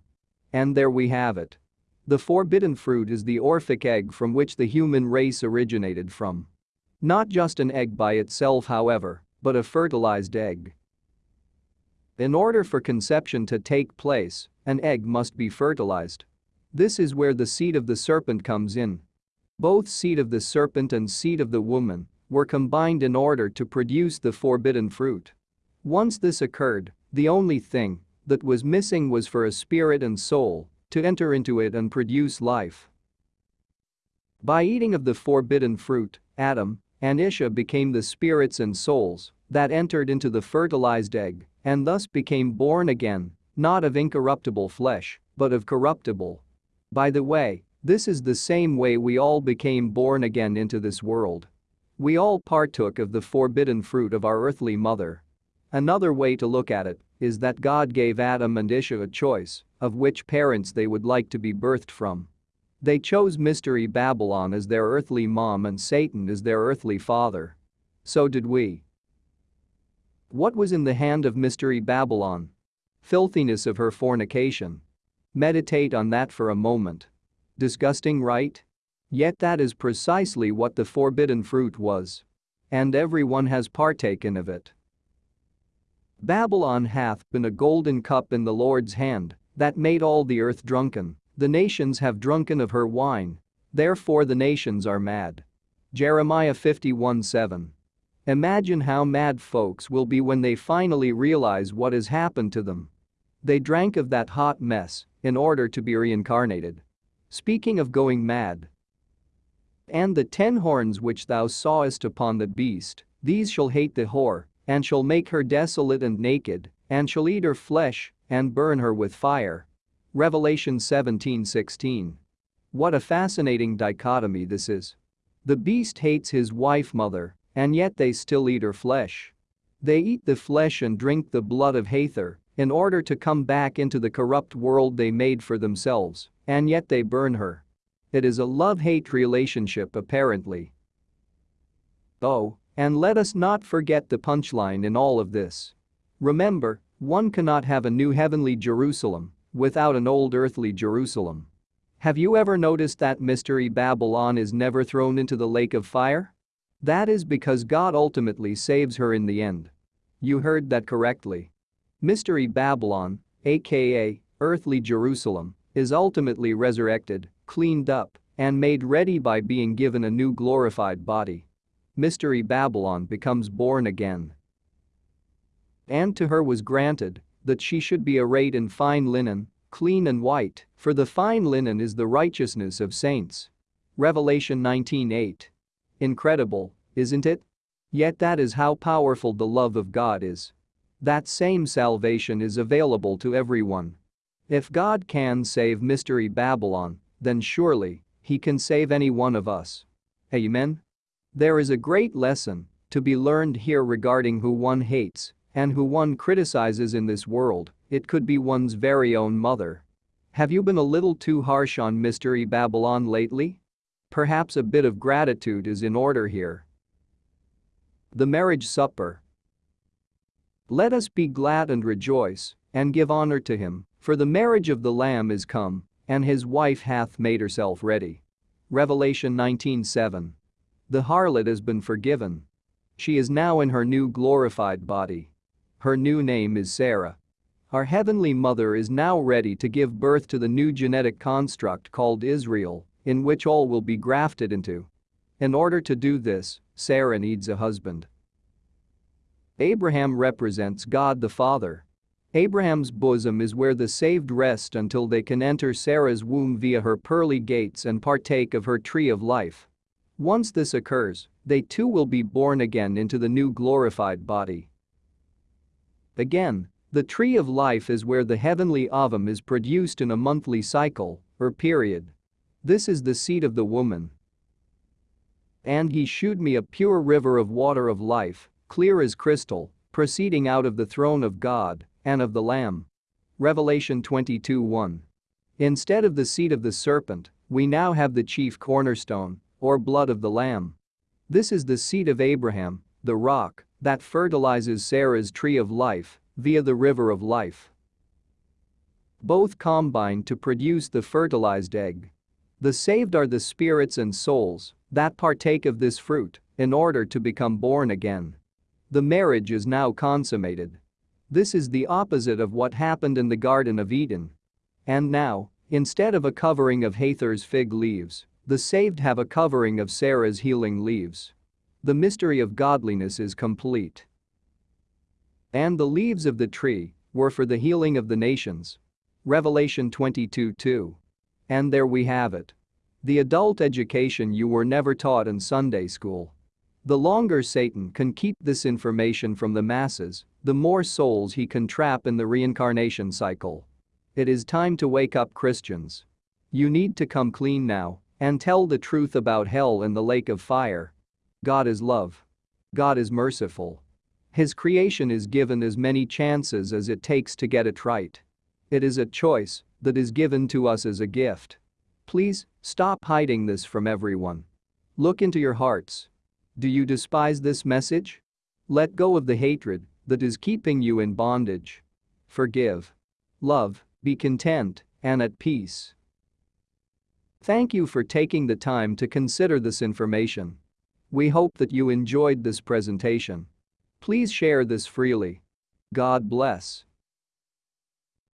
And there we have it. The forbidden fruit is the Orphic egg from which the human race originated from. Not just an egg by itself however, but a fertilized egg. In order for conception to take place, an egg must be fertilized. This is where the seed of the serpent comes in. Both seed of the serpent and seed of the woman were combined in order to produce the forbidden fruit. Once this occurred, the only thing that was missing was for a spirit and soul to enter into it and produce life. By eating of the forbidden fruit, Adam and Isha became the spirits and souls that entered into the fertilized egg and thus became born again, not of incorruptible flesh, but of corruptible. By the way, this is the same way we all became born again into this world. We all partook of the forbidden fruit of our earthly mother. Another way to look at it is that God gave Adam and Isha a choice of which parents they would like to be birthed from. They chose Mystery Babylon as their earthly mom and Satan as their earthly father. So did we. What was in the hand of Mystery Babylon? Filthiness of her fornication. Meditate on that for a moment. Disgusting, right? Yet that is precisely what the forbidden fruit was. And everyone has partaken of it. Babylon hath been a golden cup in the Lord's hand that made all the earth drunken, the nations have drunken of her wine, therefore the nations are mad. Jeremiah 51 7. Imagine how mad folks will be when they finally realize what has happened to them. They drank of that hot mess in order to be reincarnated. Speaking of going mad. And the ten horns which thou sawest upon the beast, these shall hate the whore, and shall make her desolate and naked, and shall eat her flesh, and burn her with fire. Revelation 17:16. What a fascinating dichotomy this is. The beast hates his wife mother and yet they still eat her flesh. They eat the flesh and drink the blood of Hathor in order to come back into the corrupt world they made for themselves, and yet they burn her. It is a love-hate relationship apparently. Oh, and let us not forget the punchline in all of this. Remember, one cannot have a new heavenly Jerusalem without an old earthly Jerusalem. Have you ever noticed that mystery Babylon is never thrown into the lake of fire? That is because God ultimately saves her in the end. You heard that correctly. Mystery Babylon, aka earthly Jerusalem, is ultimately resurrected, cleaned up, and made ready by being given a new glorified body. Mystery Babylon becomes born again. And to her was granted that she should be arrayed in fine linen, clean and white, for the fine linen is the righteousness of saints. Revelation 19:8. Incredible, isn't it? Yet that is how powerful the love of God is. That same salvation is available to everyone. If God can save Mystery Babylon, then surely, he can save any one of us. Amen? There is a great lesson to be learned here regarding who one hates and who one criticizes in this world, it could be one's very own mother. Have you been a little too harsh on Mystery Babylon lately? Perhaps a bit of gratitude is in order here. The Marriage Supper Let us be glad and rejoice, and give honor to him, for the marriage of the Lamb is come, and his wife hath made herself ready. Revelation 19:7. The harlot has been forgiven. She is now in her new glorified body. Her new name is Sarah. Our Heavenly Mother is now ready to give birth to the new genetic construct called Israel, in which all will be grafted into. In order to do this, Sarah needs a husband. Abraham represents God the Father. Abraham's bosom is where the saved rest until they can enter Sarah's womb via her pearly gates and partake of her tree of life. Once this occurs, they too will be born again into the new glorified body. Again, the tree of life is where the heavenly ovum is produced in a monthly cycle, or period. This is the seed of the woman. And he shewed me a pure river of water of life, clear as crystal, proceeding out of the throne of God and of the Lamb. Revelation 22:1. Instead of the seed of the serpent, we now have the chief cornerstone, or blood of the Lamb. This is the seed of Abraham, the rock, that fertilizes Sarah's tree of life via the river of life. Both combine to produce the fertilized egg. The saved are the spirits and souls that partake of this fruit in order to become born again. The marriage is now consummated. This is the opposite of what happened in the Garden of Eden. And now, instead of a covering of Hathor's fig leaves, the saved have a covering of Sarah's healing leaves. The mystery of godliness is complete. And the leaves of the tree were for the healing of the nations. Revelation 22:2. And there we have it. The adult education you were never taught in Sunday school. The longer Satan can keep this information from the masses, the more souls he can trap in the reincarnation cycle. It is time to wake up Christians. You need to come clean now and tell the truth about hell and the lake of fire. God is love. God is merciful. His creation is given as many chances as it takes to get it right. It is a choice that is given to us as a gift. Please, stop hiding this from everyone. Look into your hearts. Do you despise this message? Let go of the hatred that is keeping you in bondage. Forgive. Love, be content and at peace. Thank you for taking the time to consider this information. We hope that you enjoyed this presentation. Please share this freely. God bless.